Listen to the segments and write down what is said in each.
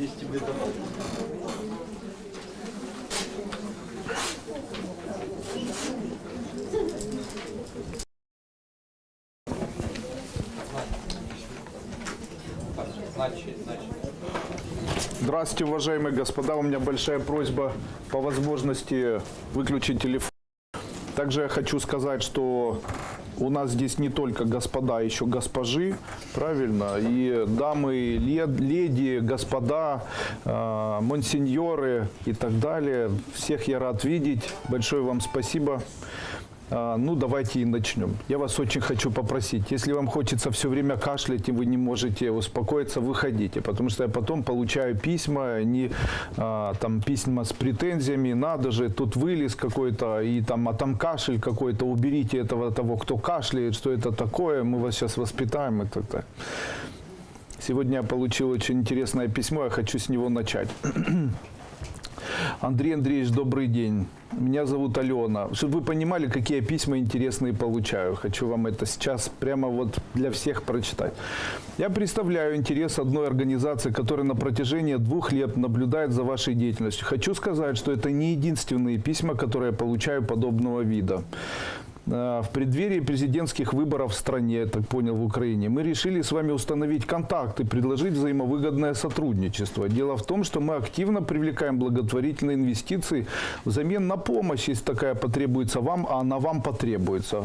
Есть тебе домой. Здравствуйте, уважаемые господа. У меня большая просьба по возможности выключить телефон. Также я хочу сказать, что у нас здесь не только господа, а еще госпожи, правильно? И дамы, лед- леди, господа, э, монсеньоры и так далее. Всех я рад видеть. Большое вам спасибо. А, Ну, давайте и начнем. Я вас очень хочу попросить, если вам хочется все время кашлять и вы не можете успокоиться, выходите, потому что я потом получаю письма, не а, там письма с претензиями, надо же, тут вылез какой-то, и там, а там кашель какой-то, уберите этого того, кто кашляет, что это такое, мы вас сейчас воспитаем и так далее. Сегодня я получил очень интересное письмо, я хочу с него начать. Андрей Андреевич, добрый день. Меня зовут Алена. Чтобы вы понимали, какие письма интересные получаю. Хочу вам это сейчас прямо вот для всех прочитать. Я представляю интерес одной организации, которая на протяжении двух лет наблюдает за вашей деятельностью. Хочу сказать, что это не единственные письма, которые я получаю подобного вида. Э, В преддверии президентских выборов в стране, я так понял, в Украине, мы решили с вами установить контакт и предложить взаимовыгодное сотрудничество. Дело в том, что мы активно привлекаем благотворительные инвестиции взамен на помощь, если такая потребуется вам, а она вам потребуется.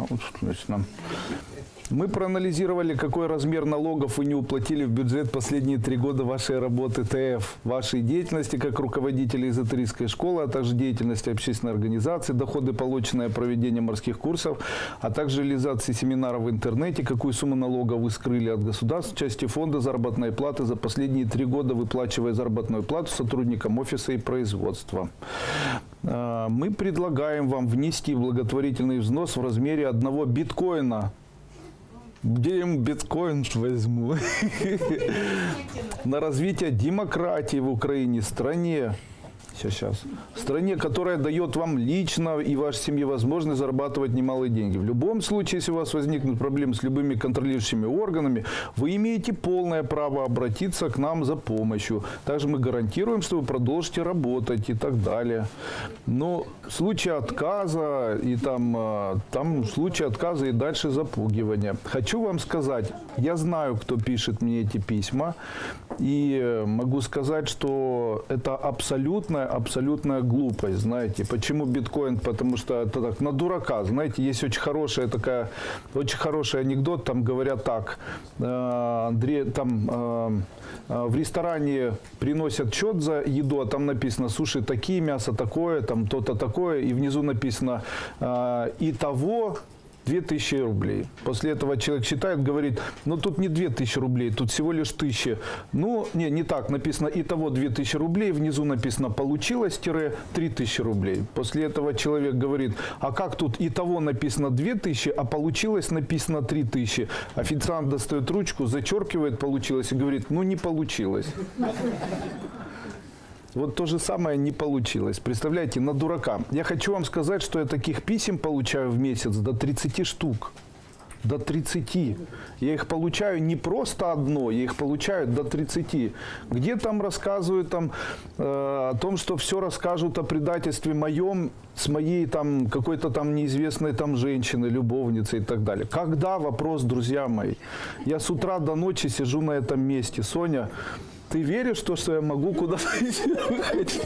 Нам. Мы проанализировали, какой размер налогов вы не уплатили в бюджет последние три года вашей работы ТФ, вашей деятельности как руководителя эзотерической школы, а также деятельности общественной организации, доходы, полученные проведением морских курсов, а также реализации семинаров в интернете, какую сумму налога вы скрыли от государства части фонда заработной платы за последние три года, выплачивая заработную плату сотрудникам офиса и производства. А, Мы предлагаем вам внести благотворительный взнос в размере одного биткоина где им биткоин возьму? На развитие демократии в Украине, стране. Сейчас, сейчас. Стране, которая дает вам лично и вашей семье возможность зарабатывать немалые деньги. В любом случае, если у вас возникнут проблемы с любыми контролирующими органами, вы имеете полное право обратиться к нам за помощью. Также мы гарантируем, что вы продолжите работать и так далее. Но в случае отказа и там, э, там в случае отказа и дальше запугивания. Хочу вам сказать, я знаю, кто пишет мне эти письма, и э, могу сказать, что это абсолютная, глупость, знаете. Почему биткоин? Потому что это так, на дурака, знаете, есть очень хорошая такая, очень хороший анекдот, там говорят так, э, Андрей, там э, э, в ресторане приносят счет за еду, а там написано суши такие, мясо такое, там то-то такое, и внизу написано и того 2000 рублей. После этого человек считает, говорит, ну тут не 2000 рублей, тут всего лишь 1000. Ну, не, не так, написано итого 2000 рублей, внизу написано получилось, тире 3000 рублей. После этого человек говорит, а как тут итого написано 2000, а получилось написано 3000. Официант достает ручку, зачеркивает получилось и говорит, ну не получилось. Вот то же самое не получилось. Представляете, на дурака. Я хочу вам сказать, что я таких писем получаю в месяц до 30 штук. До 30. Я их получаю не просто одно, я их получаю до 30. Где там рассказывают там, э, о том, что все расскажут о предательстве моем с моей там какой-то там неизвестной там женщины, любовницы и так далее. Когда вопрос, друзья мои? Я с утра до ночи сижу на этом месте. Соня, ты веришь в то, что я могу куда-то выходить?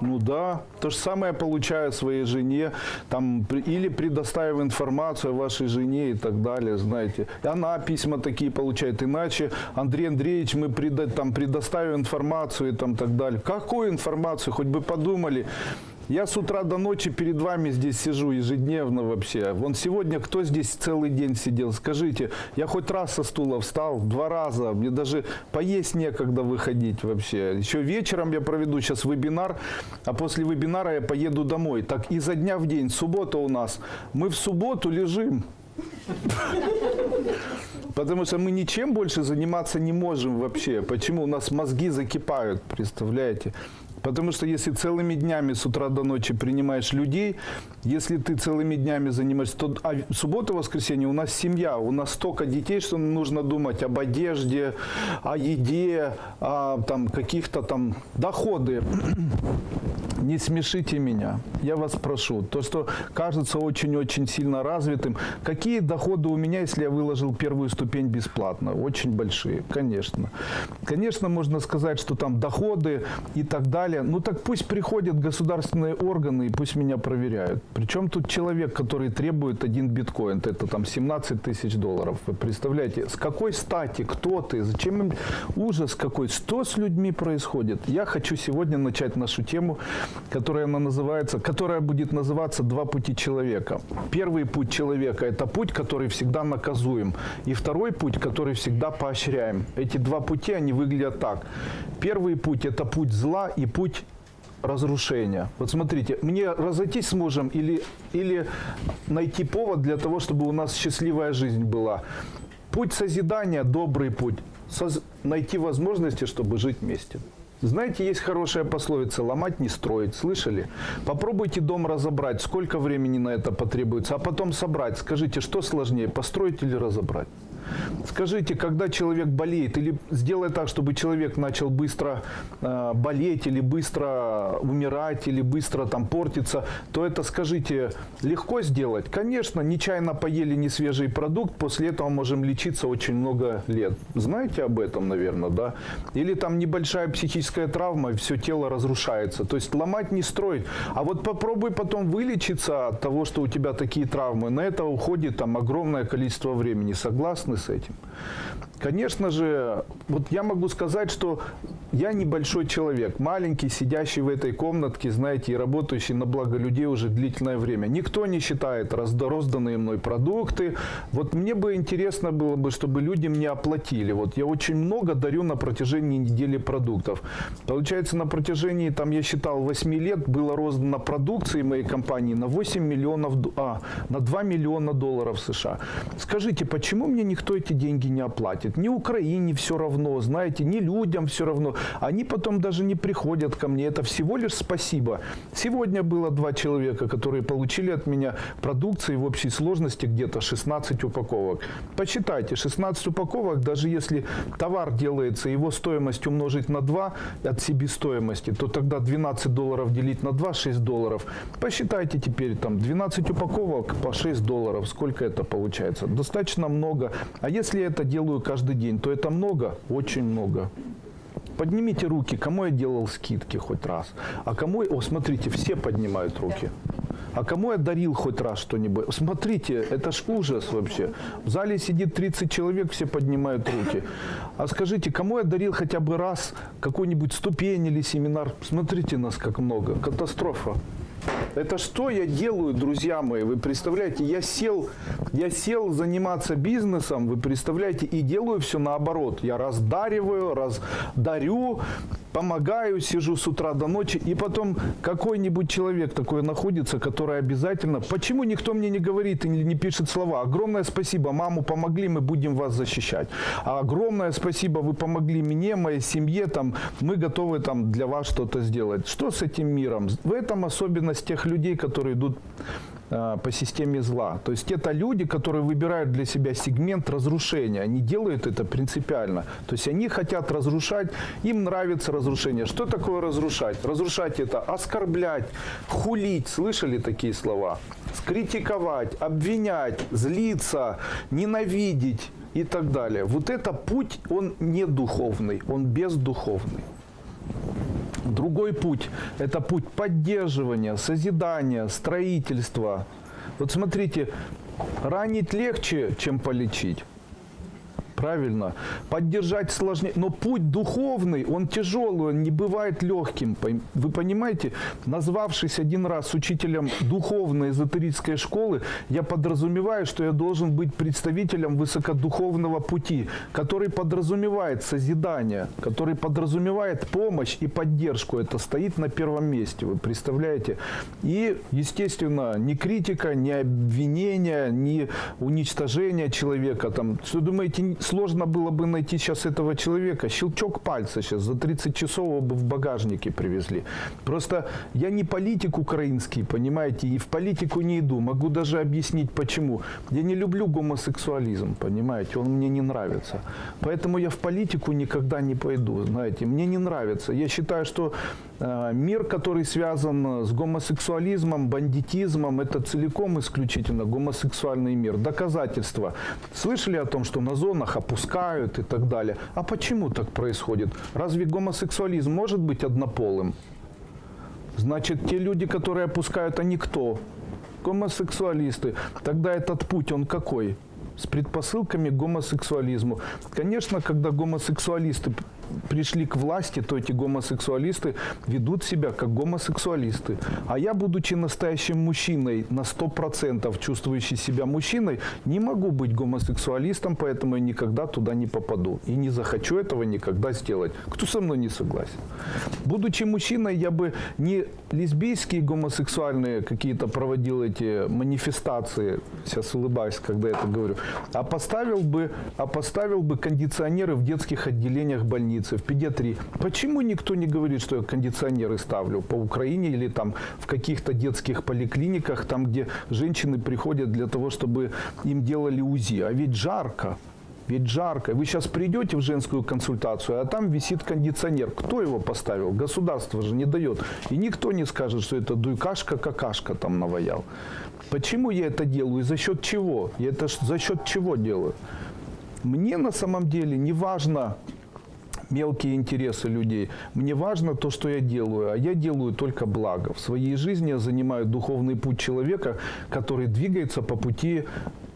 Ну да, то же самое получаю своей жене, там, или предоставив информацию о вашей жене и так далее, знаете. И она письма такие получает, иначе Андрей Андреевич, мы преда- там, предоставим информацию и там так далее. Какую информацию, хоть бы подумали. Я с утра до ночи перед вами здесь сижу ежедневно вообще. Вон сегодня кто здесь целый день сидел? Скажите, я хоть раз со стула встал, два раза. Мне даже поесть некогда выходить вообще. Еще вечером я проведу сейчас вебинар, а после вебинара я поеду домой. Так изо дня в день, суббота у нас. Мы в субботу лежим. Потому что мы ничем больше заниматься не можем вообще. Почему? У нас мозги закипают, представляете? Потому что если целыми днями с утра до ночи принимаешь людей, если ты целыми днями занимаешься, то а суббота, воскресенье у нас семья, у нас столько детей, что нужно думать об одежде, о еде, о там, каких-то там доходы. Не смешите меня, я вас прошу. То, что кажется очень-очень сильно развитым. Какие доходы у меня, если я выложил первую ступень бесплатно? Очень большие, конечно. Конечно, можно сказать, что там доходы и так далее. Ну так пусть приходят государственные органы и пусть меня проверяют. Причем тут человек, который требует один биткоин, это там 17 тысяч долларов. Вы представляете, с какой стати, кто ты, зачем им ужас какой, что с людьми происходит? Я хочу сегодня начать нашу тему, которая она называется, которая будет называться «Два пути человека». Первый путь человека – это путь, который всегда наказуем. И второй путь, который всегда поощряем. Эти два пути, они выглядят так. Первый путь – это путь зла и путь разрушения. Вот смотрите, мне разойтись с мужем или, или найти повод для того, чтобы у нас счастливая жизнь была. Путь созидания – добрый путь. Соз... Найти возможности, чтобы жить вместе. Знаете, есть хорошая пословица «ломать не строить». Слышали? Попробуйте дом разобрать. Сколько времени на это потребуется? А потом собрать. Скажите, что сложнее, построить или разобрать? Скажите, когда человек болеет, или сделай так, чтобы человек начал быстро э, болеть, или быстро умирать, или быстро там портиться, то это, скажите, легко сделать? Конечно, нечаянно поели несвежий продукт, после этого можем лечиться очень много лет. Знаете об этом, наверное, да? Или там небольшая психическая травма, все тело разрушается. То есть ломать не строить. А вот попробуй потом вылечиться от того, что у тебя такие травмы. На это уходит там огромное количество времени. Согласны? С этим. Конечно же, вот я могу сказать, что я небольшой человек, маленький, сидящий в этой комнатке, знаете, и работающий на благо людей уже длительное время. Никто не считает розданные мной продукты. Вот мне бы интересно было бы, чтобы люди мне оплатили. Вот я очень много дарю на протяжении недели продуктов. Получается, на протяжении, там я считал, 8 лет было роздано продукции моей компании на 8 миллионов, а, на 2 миллиона долларов США. Скажите, почему мне никто эти деньги не оплатит? платит. Ни Украине все равно, знаете, ни людям все равно. Они потом даже не приходят ко мне. Это всего лишь спасибо. Сегодня было два человека, которые получили от меня продукции в общей сложности где-то 16 упаковок. Посчитайте, 16 упаковок, даже если товар делается, его стоимость умножить на 2 от себестоимости, то тогда 12 долларов делить на 2, 6 долларов. Посчитайте теперь, там 12 упаковок по 6 долларов, сколько это получается? Достаточно много. А если я это делаю каждый день, то это много, очень много. Поднимите руки, кому я делал скидки хоть раз. А кому, о, смотрите, все поднимают руки. А кому я дарил хоть раз что-нибудь? Смотрите, это ж ужас вообще. В зале сидит 30 человек, все поднимают руки. А скажите, кому я дарил хотя бы раз какую-нибудь ступень или семинар? Смотрите нас как много. Катастрофа. Это что я делаю, друзья мои? Вы представляете, я сел, я сел заниматься бизнесом, вы представляете, и делаю все наоборот. Я раздариваю, раздарю, помогаю, сижу с утра до ночи, и потом какой-нибудь человек такой находится, который обязательно... Почему никто мне не говорит и не, пишет слова? Огромное спасибо, маму помогли, мы будем вас защищать. А огромное спасибо, вы помогли мне, моей семье, там, мы готовы там, для вас что-то сделать. Что с этим миром? В этом особенность тех людей, которые идут а, по системе зла. То есть это люди, которые выбирают для себя сегмент разрушения. Они делают это принципиально. То есть они хотят разрушать, им нравится разрушение. Что такое разрушать? Разрушать это оскорблять, хулить. Слышали такие слова? Скритиковать, обвинять, злиться, ненавидеть и так далее. Вот это путь, он не духовный, он бездуховный. Другой путь – это путь поддерживания, созидания, строительства. Вот смотрите, ранить легче, чем полечить. Правильно. Поддержать сложнее. Но путь духовный, он тяжелый, он не бывает легким. Вы понимаете, назвавшись один раз учителем духовной эзотерической школы, я подразумеваю, что я должен быть представителем высокодуховного пути, который подразумевает созидание, который подразумевает помощь и поддержку. Это стоит на первом месте, вы представляете? И, естественно, ни критика, ни обвинения, ни уничтожение человека. Там, что думаете, сложно было бы найти сейчас этого человека. Щелчок пальца сейчас за 30 часов его бы в багажнике привезли. Просто я не политик украинский, понимаете, и в политику не иду. Могу даже объяснить почему. Я не люблю гомосексуализм, понимаете, он мне не нравится. Поэтому я в политику никогда не пойду, знаете, мне не нравится. Я считаю, что мир, который связан с гомосексуализмом, бандитизмом, это целиком исключительно гомосексуальный мир. Доказательства. Слышали о том, что на зонах опускают и так далее? А почему так происходит? Разве гомосексуализм может быть однополым? Значит, те люди, которые опускают, они кто? Гомосексуалисты. Тогда этот путь, он какой? С предпосылками к гомосексуализму. Конечно, когда гомосексуалисты пришли к власти, то эти гомосексуалисты ведут себя как гомосексуалисты. А я, будучи настоящим мужчиной, на 100% чувствующий себя мужчиной, не могу быть гомосексуалистом, поэтому я никогда туда не попаду. И не захочу этого никогда сделать. Кто со мной не согласен? Будучи мужчиной, я бы не лесбийские гомосексуальные какие-то проводил эти манифестации, сейчас улыбаюсь, когда это говорю, а поставил бы, а поставил бы кондиционеры в детских отделениях больниц больнице, в педиатрии. Почему никто не говорит, что я кондиционеры ставлю по Украине или там в каких-то детских поликлиниках, там, где женщины приходят для того, чтобы им делали УЗИ? А ведь жарко. Ведь жарко. Вы сейчас придете в женскую консультацию, а там висит кондиционер. Кто его поставил? Государство же не дает. И никто не скажет, что это дуйкашка, какашка там наваял. Почему я это делаю и за счет чего? Я это за счет чего делаю? Мне на самом деле не важно, мелкие интересы людей. Мне важно то, что я делаю, а я делаю только благо. В своей жизни я занимаю духовный путь человека, который двигается по пути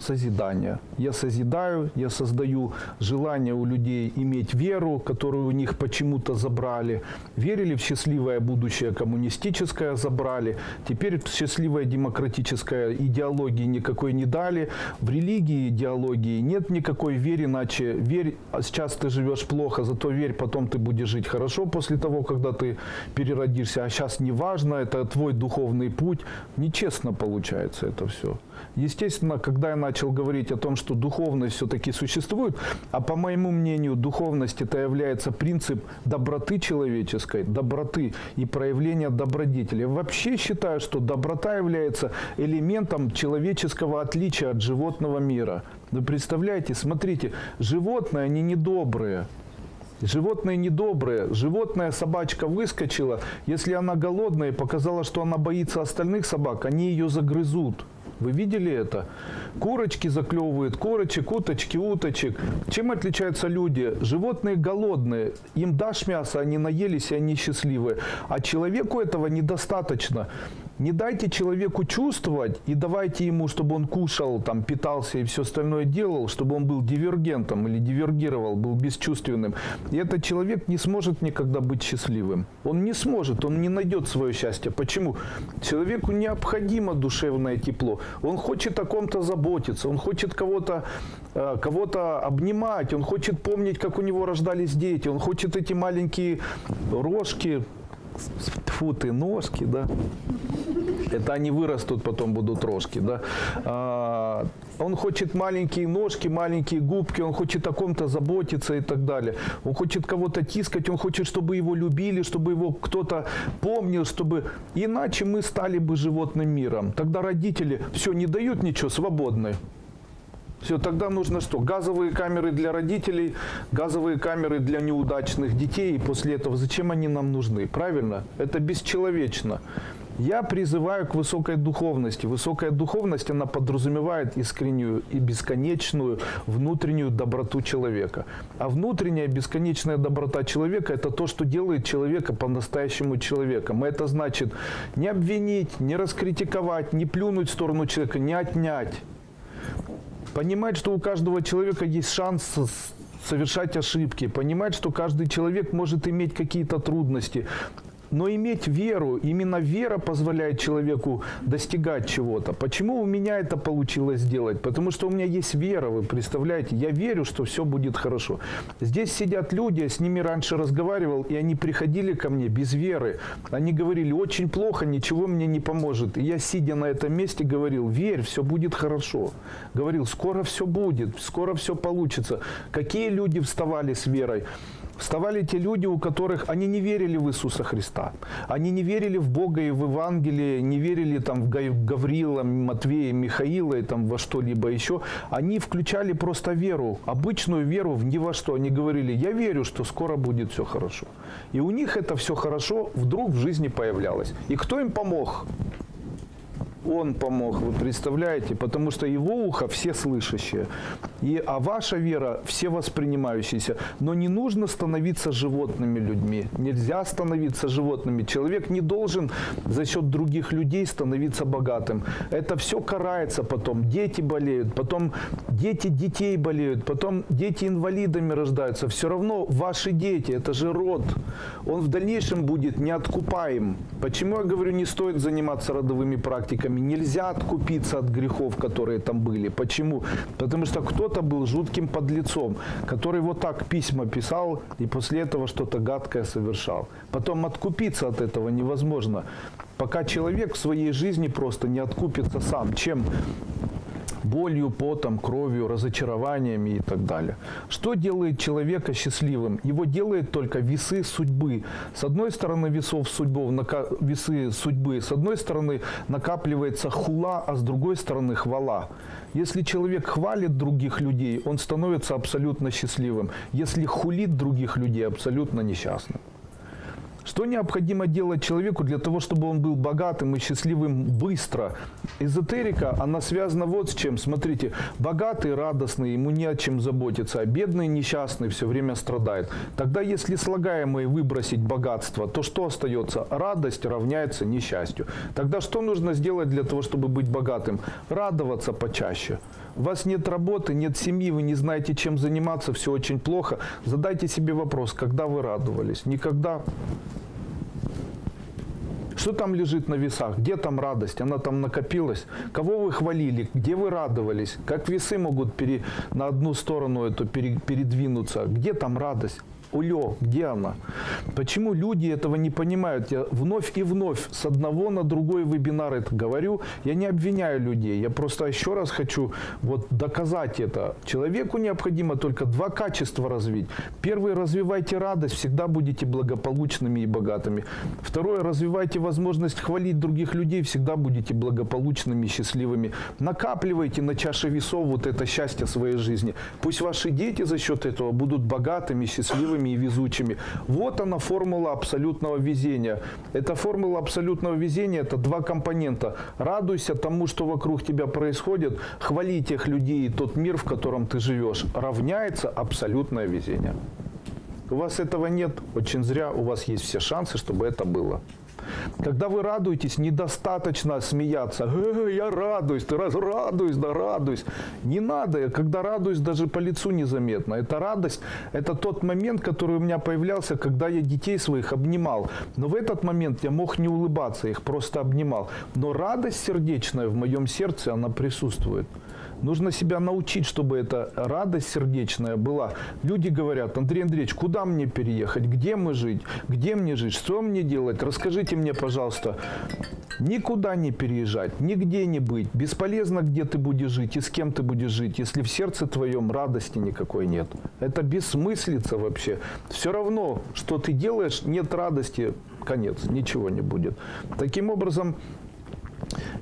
созидания. Я созидаю, я создаю желание у людей иметь веру, которую у них почему-то забрали. Верили в счастливое будущее коммунистическое, забрали. Теперь счастливая демократическая идеологии никакой не дали. В религии идеологии нет никакой веры, иначе верь, а сейчас ты живешь плохо, зато верь, потом ты будешь жить хорошо после того, когда ты переродишься. А сейчас не важно, это твой духовный путь. Нечестно получается это все. Естественно, когда я начал говорить о том, что духовность все-таки существует, а по моему мнению, духовность это является принцип доброты человеческой, доброты и проявления добродетели. Вообще считаю, что доброта является элементом человеческого отличия от животного мира. Вы представляете, смотрите, животные, они недобрые. Животные недобрые. Животная собачка выскочила. Если она голодная и показала, что она боится остальных собак, они ее загрызут. Вы видели это? Курочки заклевывают, курочек, уточки, уточек. Чем отличаются люди? Животные голодные. Им дашь мясо, они наелись, и они счастливые. А человеку этого недостаточно. Не дайте человеку чувствовать и давайте ему, чтобы он кушал, там, питался и все остальное делал, чтобы он был дивергентом или дивергировал, был бесчувственным. И этот человек не сможет никогда быть счастливым. Он не сможет, он не найдет свое счастье. Почему? Человеку необходимо душевное тепло. Он хочет о ком-то заботиться, он хочет кого-то э, кого-то обнимать, он хочет помнить, как у него рождались дети, он хочет эти маленькие рожки, фу ты, ножки, да, это они вырастут, потом будут рожки, да. А, он хочет маленькие ножки, маленькие губки, он хочет о ком-то заботиться и так далее. Он хочет кого-то тискать, он хочет, чтобы его любили, чтобы его кто-то помнил, чтобы... Иначе мы стали бы животным миром. Тогда родители все не дают ничего, свободны. Все, тогда нужно что? Газовые камеры для родителей, газовые камеры для неудачных детей. И после этого зачем они нам нужны? Правильно? Это бесчеловечно. Я призываю к высокой духовности. Высокая духовность, она подразумевает искреннюю и бесконечную внутреннюю доброту человека. А внутренняя бесконечная доброта человека – это то, что делает человека по-настоящему человеком. И это значит не обвинить, не раскритиковать, не плюнуть в сторону человека, не отнять. Понимать, что у каждого человека есть шанс совершать ошибки, понимать, что каждый человек может иметь какие-то трудности, но иметь веру, именно вера позволяет человеку достигать чего-то. Почему у меня это получилось сделать? Потому что у меня есть вера, вы представляете? Я верю, что все будет хорошо. Здесь сидят люди, с ними раньше разговаривал, и они приходили ко мне без веры. Они говорили, очень плохо, ничего мне не поможет. И я, сидя на этом месте, говорил, верь, все будет хорошо. Говорил, скоро все будет, скоро все получится. Какие люди вставали с верой? Вставали те люди, у которых они не верили в Иисуса Христа. Они не верили в Бога и в Евангелие, не верили там, в Гаврила, Матвея, Михаила и там, во что-либо еще. Они включали просто веру, обычную веру в ни во что. Они говорили, я верю, что скоро будет все хорошо. И у них это все хорошо вдруг в жизни появлялось. И кто им помог? Он помог, вы представляете? Потому что его ухо все слышащие. И, а ваша вера все воспринимающиеся. Но не нужно становиться животными людьми. Нельзя становиться животными. Человек не должен за счет других людей становиться богатым. Это все карается потом. Дети болеют, потом дети детей болеют, потом дети инвалидами рождаются. Все равно ваши дети, это же род. Он в дальнейшем будет неоткупаем. Почему я говорю, не стоит заниматься родовыми практиками? Грехами. Нельзя откупиться от грехов, которые там были. Почему? Потому что кто-то был жутким подлецом, который вот так письма писал и после этого что-то гадкое совершал. Потом откупиться от этого невозможно, пока человек в своей жизни просто не откупится сам. Чем? Болью, потом, кровью, разочарованиями и так далее. Что делает человека счастливым? Его делает только весы судьбы. С одной стороны весов судьбов, весы судьбы, с одной стороны накапливается хула, а с другой стороны хвала. Если человек хвалит других людей, он становится абсолютно счастливым. Если хулит других людей, абсолютно несчастным. Что необходимо делать человеку для того, чтобы он был богатым и счастливым быстро? Эзотерика, она связана вот с чем. Смотрите, богатый, радостный, ему не о чем заботиться, а бедный, несчастный все время страдает. Тогда, если слагаемые выбросить богатство, то что остается? Радость равняется несчастью. Тогда что нужно сделать для того, чтобы быть богатым? Радоваться почаще. У вас нет работы, нет семьи, вы не знаете, чем заниматься, все очень плохо. Задайте себе вопрос, когда вы радовались? Никогда. Что там лежит на весах? Где там радость? Она там накопилась? Кого вы хвалили? Где вы радовались? Как весы могут пере, на одну сторону эту пере, передвинуться? Где там радость? Улё, где она? Почему люди этого не понимают? Я вновь и вновь с одного на другой вебинар это говорю. Я не обвиняю людей. Я просто еще раз хочу вот доказать это. Человеку необходимо только два качества развить. Первый, развивайте радость, всегда будете благополучными и богатыми. Второе, развивайте возможность хвалить других людей, всегда будете благополучными и счастливыми. Накапливайте на чаше весов вот это счастье своей жизни. Пусть ваши дети за счет этого будут богатыми, счастливыми счастливыми и везучими. Вот она формула абсолютного везения. Эта формула абсолютного везения – это два компонента. Радуйся тому, что вокруг тебя происходит, хвали тех людей и тот мир, в котором ты живешь. Равняется абсолютное везение. У вас этого нет, очень зря, у вас есть все шансы, чтобы это было. Когда вы радуетесь, недостаточно смеяться. Э, я радуюсь, ты раз радуюсь, да радуюсь. Не надо, когда радуюсь, даже по лицу незаметно. Это радость, это тот момент, который у меня появлялся, когда я детей своих обнимал. Но в этот момент я мог не улыбаться, их просто обнимал. Но радость сердечная в моем сердце, она присутствует. Нужно себя научить, чтобы эта радость сердечная была. Люди говорят, Андрей Андреевич, куда мне переехать? Где мы жить? Где мне жить? Что мне делать? Расскажите мне, пожалуйста. Никуда не переезжать, нигде не быть. Бесполезно, где ты будешь жить и с кем ты будешь жить, если в сердце твоем радости никакой нет. Это бессмыслица вообще. Все равно, что ты делаешь, нет радости, конец, ничего не будет. Таким образом,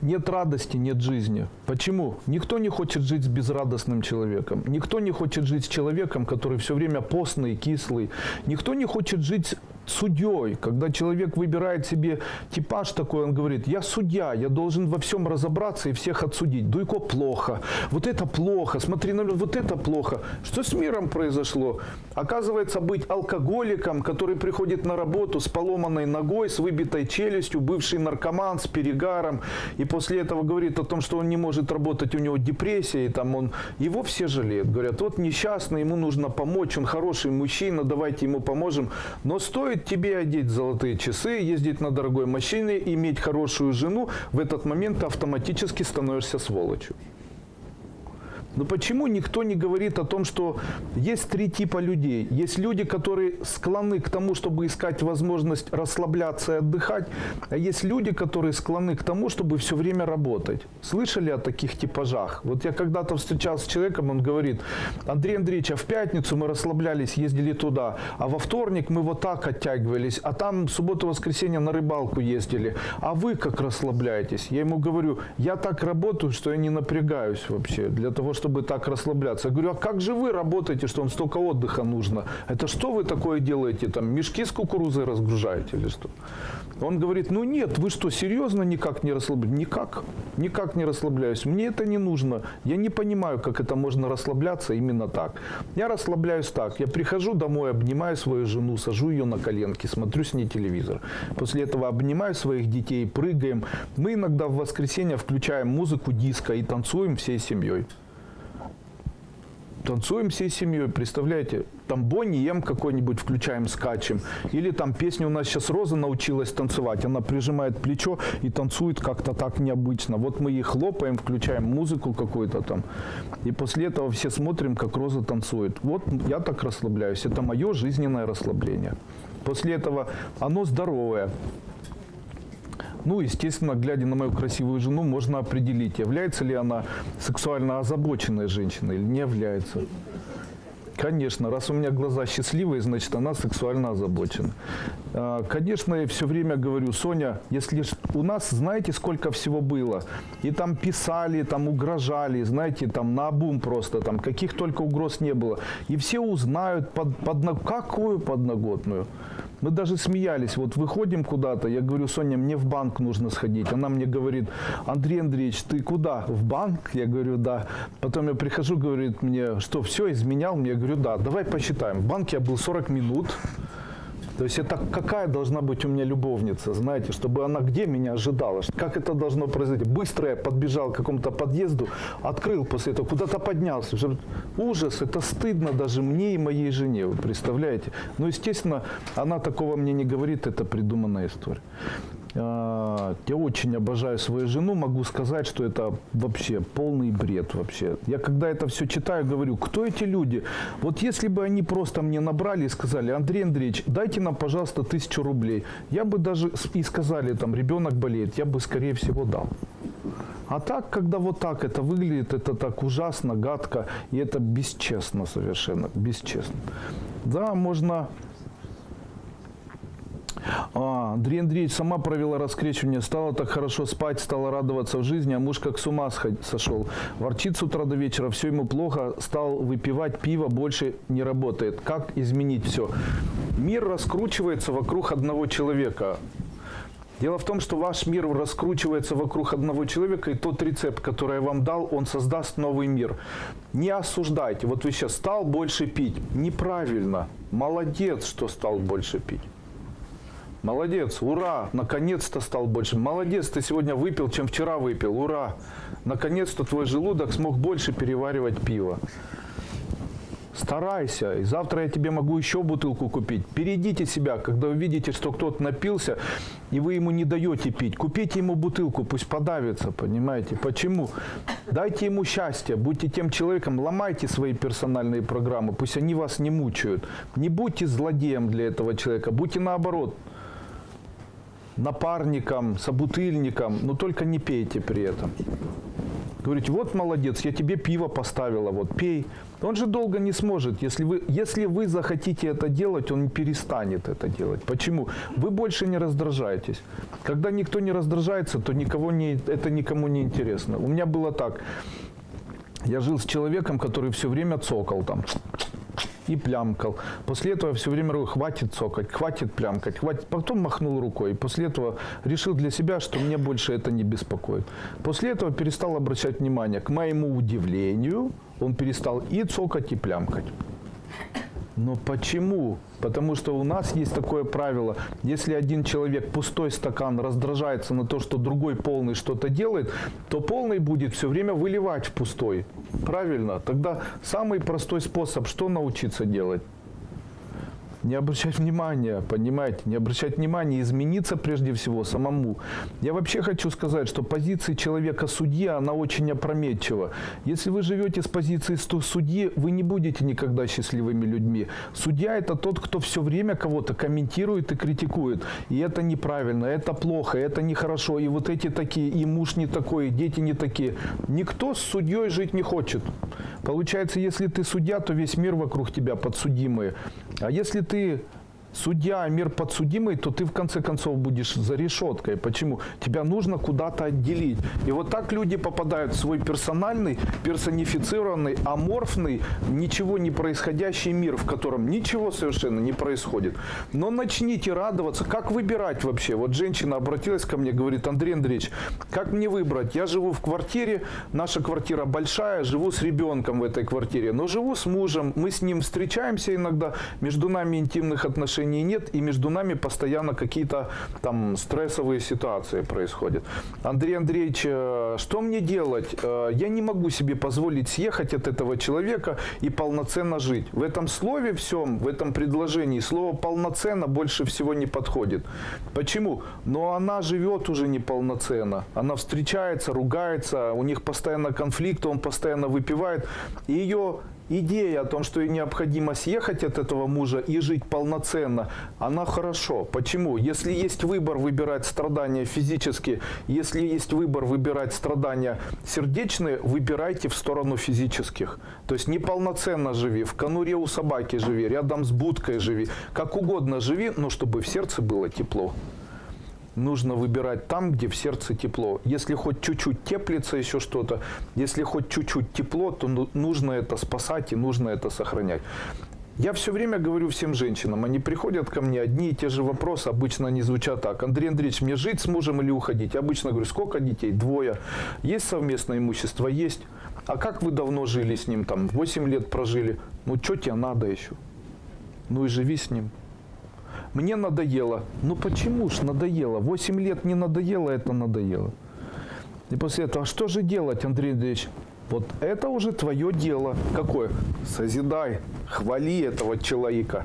нет радости, нет жизни. Почему? Никто не хочет жить с безрадостным человеком. Никто не хочет жить с человеком, который все время постный, кислый. Никто не хочет жить судьей, когда человек выбирает себе типаж такой, он говорит, я судья, я должен во всем разобраться и всех отсудить. Дуйко плохо, вот это плохо, смотри на вот это плохо. Что с миром произошло? Оказывается, быть алкоголиком, который приходит на работу с поломанной ногой, с выбитой челюстью, бывший наркоман с перегаром, и после этого говорит о том, что он не может работать, у него депрессия, и там он, его все жалеют. Говорят, вот несчастный, ему нужно помочь, он хороший мужчина, давайте ему поможем. Но стоит стоит тебе одеть золотые часы, ездить на дорогой машине, иметь хорошую жену, в этот момент ты автоматически становишься сволочью. Но почему никто не говорит о том, что есть три типа людей? Есть люди, которые склонны к тому, чтобы искать возможность расслабляться и отдыхать, а есть люди, которые склонны к тому, чтобы все время работать. Слышали о таких типажах? Вот я когда-то встречался с человеком, он говорит, Андрей Андреевич, а в пятницу мы расслаблялись, ездили туда, а во вторник мы вот так оттягивались, а там субботу-воскресенье на рыбалку ездили. А вы как расслабляетесь? Я ему говорю, я так работаю, что я не напрягаюсь вообще для того, чтобы чтобы так расслабляться. Я говорю, а как же вы работаете, что вам столько отдыха нужно? Это что вы такое делаете? Там мешки с кукурузой разгружаете или что? Он говорит, ну нет, вы что, серьезно никак не расслабляетесь? Никак, никак не расслабляюсь. Мне это не нужно. Я не понимаю, как это можно расслабляться именно так. Я расслабляюсь так. Я прихожу домой, обнимаю свою жену, сажу ее на коленки, смотрю с ней телевизор. После этого обнимаю своих детей, прыгаем. Мы иногда в воскресенье включаем музыку диско и танцуем всей семьей танцуем всей семьей, представляете? Там Бонни Ем какой-нибудь включаем, скачем. Или там песня у нас сейчас Роза научилась танцевать. Она прижимает плечо и танцует как-то так необычно. Вот мы ей хлопаем, включаем музыку какую-то там. И после этого все смотрим, как Роза танцует. Вот я так расслабляюсь. Это мое жизненное расслабление. После этого оно здоровое. Ну, естественно, глядя на мою красивую жену, можно определить, является ли она сексуально озабоченной женщиной или не является. Конечно, раз у меня глаза счастливые, значит, она сексуально озабочена. А, конечно, я все время говорю, Соня, если у нас, знаете, сколько всего было? И там писали, там угрожали, знаете, там на обум просто, там каких только угроз не было. И все узнают, под, под, какую подноготную. Мы даже смеялись. Вот выходим куда-то, я говорю, Соня, мне в банк нужно сходить. Она мне говорит, Андрей Андреевич, ты куда? В банк? Я говорю, да. Потом я прихожу, говорит мне, что все, изменял? Я говорю, да. Давай посчитаем. В банке я был 40 минут. То есть это какая должна быть у меня любовница, знаете, чтобы она где меня ожидала, как это должно произойти. Быстро я подбежал к какому-то подъезду, открыл после этого, куда-то поднялся. Ужас, это стыдно даже мне и моей жене, вы представляете. Но, естественно, она такого мне не говорит, это придуманная история. А, я очень обожаю свою жену, могу сказать, что это вообще полный бред вообще. Я когда это все читаю, говорю, кто эти люди? Вот если бы они просто мне набрали и сказали, Андрей Андреевич, дайте нам, пожалуйста, тысячу рублей. Я бы даже и сказали, там, ребенок болеет, я бы, скорее всего, дал. А так, когда вот так это выглядит, это так ужасно, гадко, и это бесчестно совершенно, бесчестно. Да, можно а, Андрей Андреевич сама провела раскрещивание, стала так хорошо спать, стала радоваться в жизни, а муж как с ума сошел. Ворчит с утра до вечера, все ему плохо, стал выпивать пиво, больше не работает. Как изменить все? Мир раскручивается вокруг одного человека. Дело в том, что ваш мир раскручивается вокруг одного человека, и тот рецепт, который я вам дал, он создаст новый мир. Не осуждайте. Вот вы сейчас стал больше пить. Неправильно. Молодец, что стал больше пить. Молодец, ура, наконец-то стал больше. Молодец, ты сегодня выпил, чем вчера выпил, ура. Наконец-то твой желудок смог больше переваривать пиво. Старайся, и завтра я тебе могу еще бутылку купить. Перейдите себя, когда вы видите, что кто-то напился, и вы ему не даете пить. Купите ему бутылку, пусть подавится, понимаете? Почему? Дайте ему счастье, будьте тем человеком, ломайте свои персональные программы, пусть они вас не мучают. Не будьте злодеем для этого человека, будьте наоборот – напарником, собутыльником, но только не пейте при этом. Говорите, вот молодец, я тебе пиво поставила, вот пей. Он же долго не сможет. Если вы, если вы захотите это делать, он перестанет это делать. Почему? Вы больше не раздражаетесь. Когда никто не раздражается, то никого не, это никому не интересно. У меня было так. Я жил с человеком, который все время цокал там и плямкал. После этого все время говорю, хватит цокать, хватит плямкать, хватит. Потом махнул рукой. После этого решил для себя, что мне больше это не беспокоит. После этого перестал обращать внимание. К моему удивлению, он перестал и цокать, и плямкать. Но почему? Потому что у нас есть такое правило. Если один человек пустой стакан раздражается на то, что другой полный что-то делает, то полный будет все время выливать в пустой. Правильно? Тогда самый простой способ, что научиться делать? Не обращать внимания, понимаете, не обращать внимания, измениться прежде всего самому. Я вообще хочу сказать, что позиция человека-судьи, она очень опрометчива. Если вы живете с позиции судьи, вы не будете никогда счастливыми людьми. Судья – это тот, кто все время кого-то комментирует и критикует. И это неправильно, это плохо, это нехорошо, и вот эти такие, и муж не такой, и дети не такие. Никто с судьей жить не хочет. Получается, если ты судья, то весь мир вокруг тебя подсудимые. А если ты судья, мир подсудимый, то ты в конце концов будешь за решеткой. Почему? Тебя нужно куда-то отделить. И вот так люди попадают в свой персональный, персонифицированный, аморфный, ничего не происходящий мир, в котором ничего совершенно не происходит. Но начните радоваться. Как выбирать вообще? Вот женщина обратилась ко мне, говорит, Андрей Андреевич, как мне выбрать? Я живу в квартире, наша квартира большая, живу с ребенком в этой квартире, но живу с мужем, мы с ним встречаемся иногда, между нами интимных отношений отношений нет, и между нами постоянно какие-то там стрессовые ситуации происходят. Андрей Андреевич, э, что мне делать? Э, я не могу себе позволить съехать от этого человека и полноценно жить. В этом слове всем, в этом предложении слово «полноценно» больше всего не подходит. Почему? Но она живет уже неполноценно. Она встречается, ругается, у них постоянно конфликт, он постоянно выпивает. И ее идея о том, что необходимо съехать от этого мужа и жить полноценно, она хорошо. Почему? Если есть выбор выбирать страдания физические, если есть выбор выбирать страдания сердечные, выбирайте в сторону физических. То есть неполноценно живи, в конуре у собаки живи, рядом с будкой живи, как угодно живи, но чтобы в сердце было тепло нужно выбирать там, где в сердце тепло. Если хоть чуть-чуть теплится еще что-то, если хоть чуть-чуть тепло, то ну, нужно это спасать и нужно это сохранять. Я все время говорю всем женщинам, они приходят ко мне, одни и те же вопросы, обычно они звучат так. Андрей Андреевич, мне жить с мужем или уходить? Я обычно говорю, сколько детей? Двое. Есть совместное имущество? Есть. А как вы давно жили с ним? Там 8 лет прожили. Ну, что тебе надо еще? Ну и живи с ним. Мне надоело. Ну почему ж надоело? Восемь лет не надоело, это надоело. И после этого, а что же делать, Андрей Андреевич? Вот это уже твое дело. Какое? Созидай, хвали этого человека.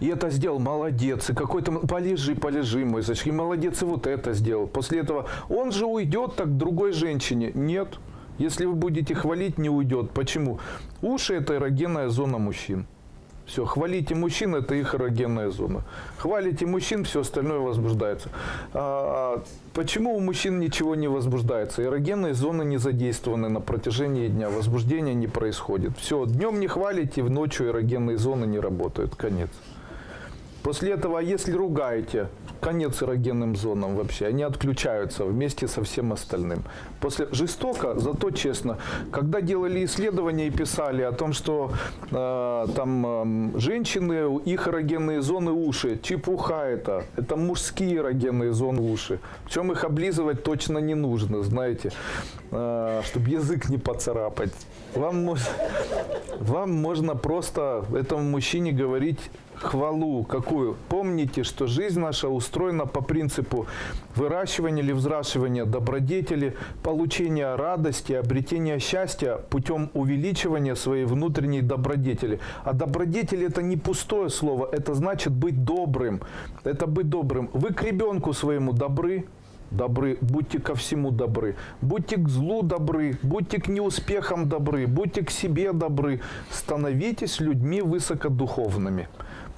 И это сделал, молодец. И какой-то, полежи, полежи, мой зачем, молодец, и вот это сделал. После этого, он же уйдет так к другой женщине. Нет. Если вы будете хвалить, не уйдет. Почему? Уши – это эрогенная зона мужчин. Все, хвалите мужчин, это их эрогенная зона. Хвалите мужчин, все остальное возбуждается. А, почему у мужчин ничего не возбуждается? Эрогенные зоны не задействованы на протяжении дня, возбуждения не происходит. Все, днем не хвалите, в ночью эрогенные зоны не работают, конец. После этого, если ругаете, конец эрогенным зонам вообще. Они отключаются вместе со всем остальным. После жестоко, зато честно. Когда делали исследования и писали о том, что э, там э, женщины, их эрогенные зоны уши, чепуха это. Это мужские эрогенные зоны уши. Причем их облизывать точно не нужно, знаете, э, чтобы язык не поцарапать. Вам, вам можно просто этому мужчине говорить хвалу какую? Помните, что жизнь наша устроена по принципу выращивания или взращивания добродетели, получения радости, обретения счастья путем увеличивания своей внутренней добродетели. А добродетель это не пустое слово, это значит быть добрым. Это быть добрым. Вы к ребенку своему добры, добры, будьте ко всему добры, будьте к злу добры, будьте к неуспехам добры, будьте к себе добры, становитесь людьми высокодуховными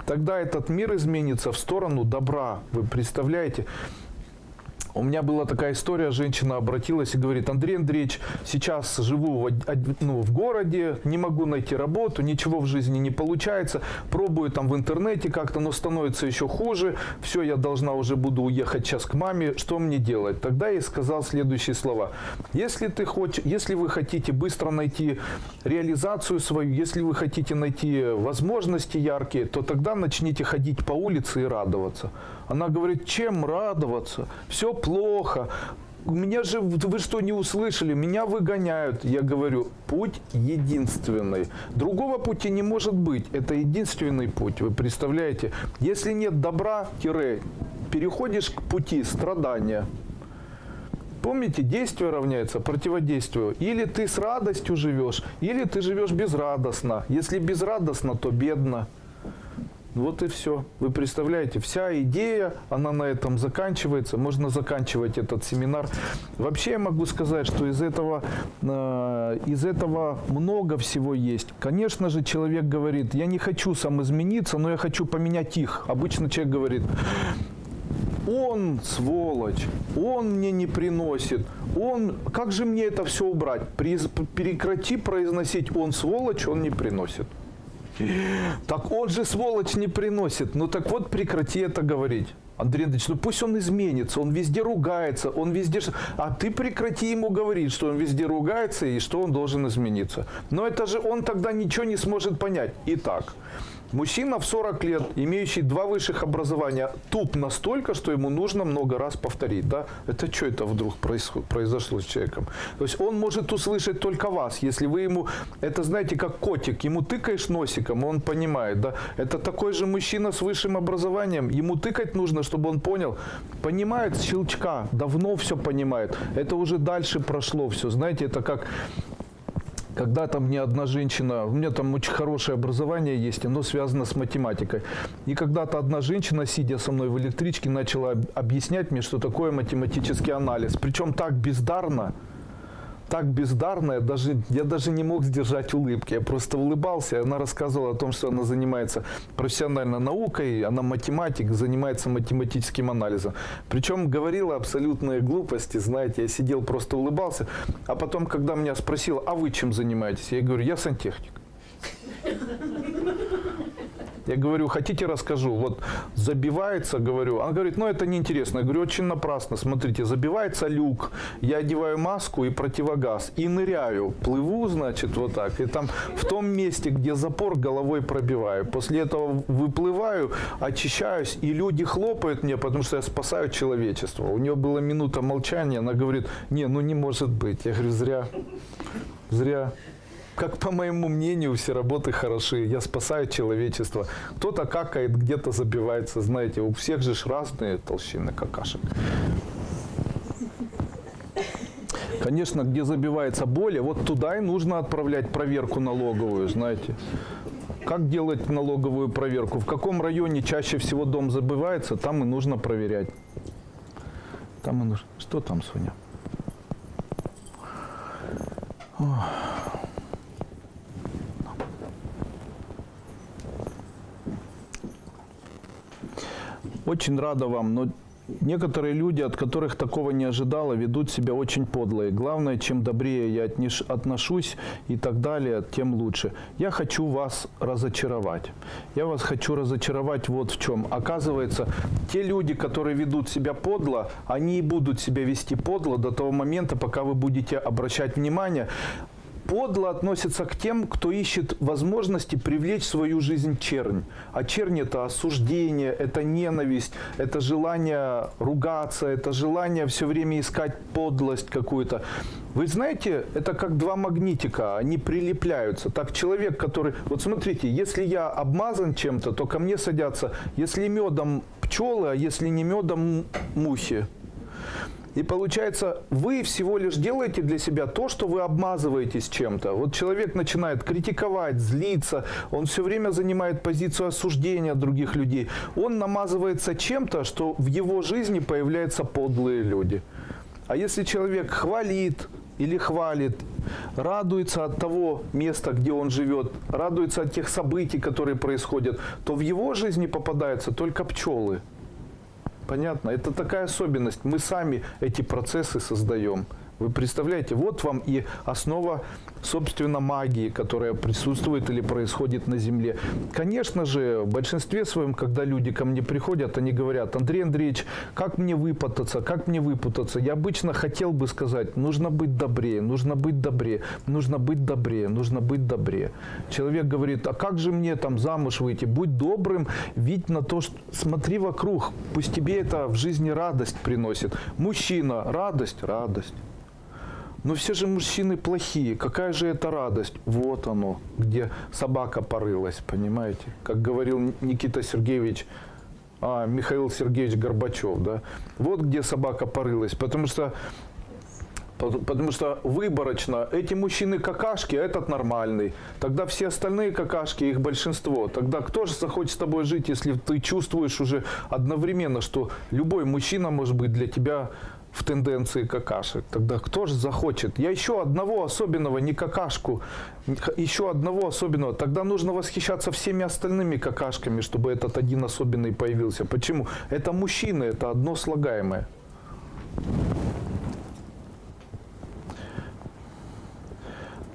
тогда этот мир изменится в сторону добра. Вы представляете? У меня была такая история, женщина обратилась и говорит, Андрей Андреевич, сейчас живу в, ну, в городе, не могу найти работу, ничего в жизни не получается, пробую там в интернете как-то, но становится еще хуже, все, я должна уже буду уехать сейчас к маме, что мне делать? Тогда я сказал следующие слова. Если, ты хочешь, если вы хотите быстро найти реализацию свою, если вы хотите найти возможности яркие, то тогда начните ходить по улице и радоваться. Она говорит, чем радоваться? Все плохо. Меня же, вы что, не услышали? Меня выгоняют. Я говорю, путь единственный. Другого пути не может быть. Это единственный путь. Вы представляете? Если нет добра, тире, переходишь к пути страдания. Помните, действие равняется противодействию. Или ты с радостью живешь, или ты живешь безрадостно. Если безрадостно, то бедно. Вот и все. Вы представляете, вся идея, она на этом заканчивается. Можно заканчивать этот семинар. Вообще я могу сказать, что из этого, э, из этого много всего есть. Конечно же, человек говорит, я не хочу сам измениться, но я хочу поменять их. Обычно человек говорит, он сволочь, он мне не приносит, он, как же мне это все убрать? Прекрати произносить он сволочь, он не приносит. Так он же сволочь не приносит. Ну так вот прекрати это говорить. Андрей Андреевич, ну пусть он изменится, он везде ругается, он везде... А ты прекрати ему говорить, что он везде ругается и что он должен измениться. Но это же он тогда ничего не сможет понять. Итак, Мужчина в 40 лет, имеющий два высших образования, туп настолько, что ему нужно много раз повторить. Да? Это что это вдруг произошло с человеком? То есть он может услышать только вас, если вы ему, это знаете, как котик, ему тыкаешь носиком, он понимает. Да? Это такой же мужчина с высшим образованием, ему тыкать нужно, чтобы он понял. Понимает щелчка, давно все понимает. Это уже дальше прошло все. Знаете, это как когда там мне одна женщина, у меня там очень хорошее образование есть, оно связано с математикой. И когда-то одна женщина, сидя со мной в электричке, начала объяснять мне, что такое математический анализ. Причем так бездарно, так бездарная, даже, я даже не мог сдержать улыбки. Я просто улыбался, она рассказывала о том, что она занимается профессиональной наукой, она математик, занимается математическим анализом. Причем говорила абсолютные глупости, знаете, я сидел, просто улыбался. А потом, когда меня спросила, а вы чем занимаетесь? Я говорю, я сантехник. Я говорю, хотите расскажу? Вот забивается, говорю. Она говорит, ну это неинтересно. Я говорю, очень напрасно. Смотрите, забивается люк, я одеваю маску и противогаз и ныряю. Плыву, значит, вот так. И там в том месте, где запор, головой пробиваю. После этого выплываю, очищаюсь, и люди хлопают мне, потому что я спасаю человечество. У нее была минута молчания, она говорит, не, ну не может быть. Я говорю, зря, зря как по моему мнению, все работы хороши. Я спасаю человечество. Кто-то какает, где-то забивается. Знаете, у всех же разные толщины какашек. Конечно, где забивается более, вот туда и нужно отправлять проверку налоговую, знаете. Как делать налоговую проверку? В каком районе чаще всего дом забывается, там и нужно проверять. Там и нужно. Что там, Соня? Ох. Очень рада вам, но некоторые люди, от которых такого не ожидала, ведут себя очень подло. И главное, чем добрее я отношусь и так далее, тем лучше. Я хочу вас разочаровать. Я вас хочу разочаровать вот в чем. Оказывается, те люди, которые ведут себя подло, они и будут себя вести подло до того момента, пока вы будете обращать внимание подло относится к тем, кто ищет возможности привлечь в свою жизнь чернь. А чернь – это осуждение, это ненависть, это желание ругаться, это желание все время искать подлость какую-то. Вы знаете, это как два магнитика, они прилепляются. Так человек, который... Вот смотрите, если я обмазан чем-то, то ко мне садятся, если медом пчелы, а если не медом мухи. И получается, вы всего лишь делаете для себя то, что вы обмазываетесь чем-то. Вот человек начинает критиковать, злиться, он все время занимает позицию осуждения других людей. Он намазывается чем-то, что в его жизни появляются подлые люди. А если человек хвалит, или хвалит, радуется от того места, где он живет, радуется от тех событий, которые происходят, то в его жизни попадаются только пчелы. Понятно? Это такая особенность. Мы сами эти процессы создаем. Вы представляете, вот вам и основа, собственно, магии, которая присутствует или происходит на Земле. Конечно же, в большинстве своем, когда люди ко мне приходят, они говорят, Андрей Андреевич, как мне выпутаться, как мне выпутаться? Я обычно хотел бы сказать, нужно быть добрее, нужно быть добрее, нужно быть добрее, нужно быть добрее. Человек говорит, а как же мне там замуж выйти? Будь добрым, видь на то, что смотри вокруг, пусть тебе это в жизни радость приносит. Мужчина, радость, радость. Но все же мужчины плохие. Какая же это радость? Вот оно, где собака порылась, понимаете? Как говорил Никита Сергеевич, а, Михаил Сергеевич Горбачев, да? Вот где собака порылась. Потому что Пот- Потому что выборочно эти мужчины какашки, а этот нормальный. Тогда все остальные какашки, их большинство. Тогда кто же захочет с тобой жить, если ты чувствуешь уже одновременно, что любой мужчина может быть для тебя в тенденции какашек. Тогда кто же захочет? Я еще одного особенного, не какашку, еще одного особенного. Тогда нужно восхищаться всеми остальными какашками, чтобы этот один особенный появился. Почему? Это мужчины, это одно слагаемое.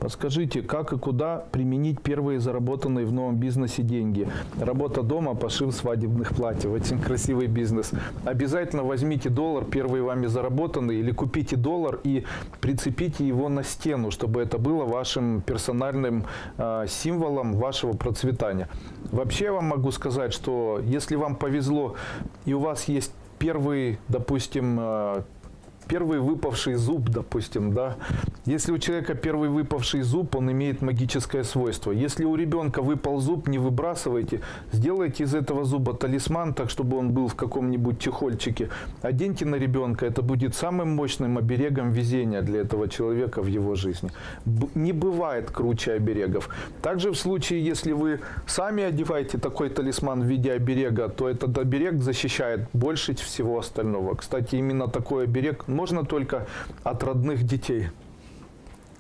Подскажите, как и куда применить первые заработанные в новом бизнесе деньги? Работа дома, пошив свадебных платьев. Очень красивый бизнес. Обязательно возьмите доллар, первый вами заработанный, или купите доллар и прицепите его на стену, чтобы это было вашим персональным э, символом вашего процветания. Вообще я вам могу сказать, что если вам повезло и у вас есть первый, допустим, э, первый выпавший зуб, допустим, да. Если у человека первый выпавший зуб, он имеет магическое свойство. Если у ребенка выпал зуб, не выбрасывайте, сделайте из этого зуба талисман, так чтобы он был в каком-нибудь чехольчике. Оденьте на ребенка, это будет самым мощным оберегом везения для этого человека в его жизни. Не бывает круче оберегов. Также в случае, если вы сами одеваете такой талисман в виде оберега, то этот оберег защищает больше всего остального. Кстати, именно такой оберег можно только от родных детей.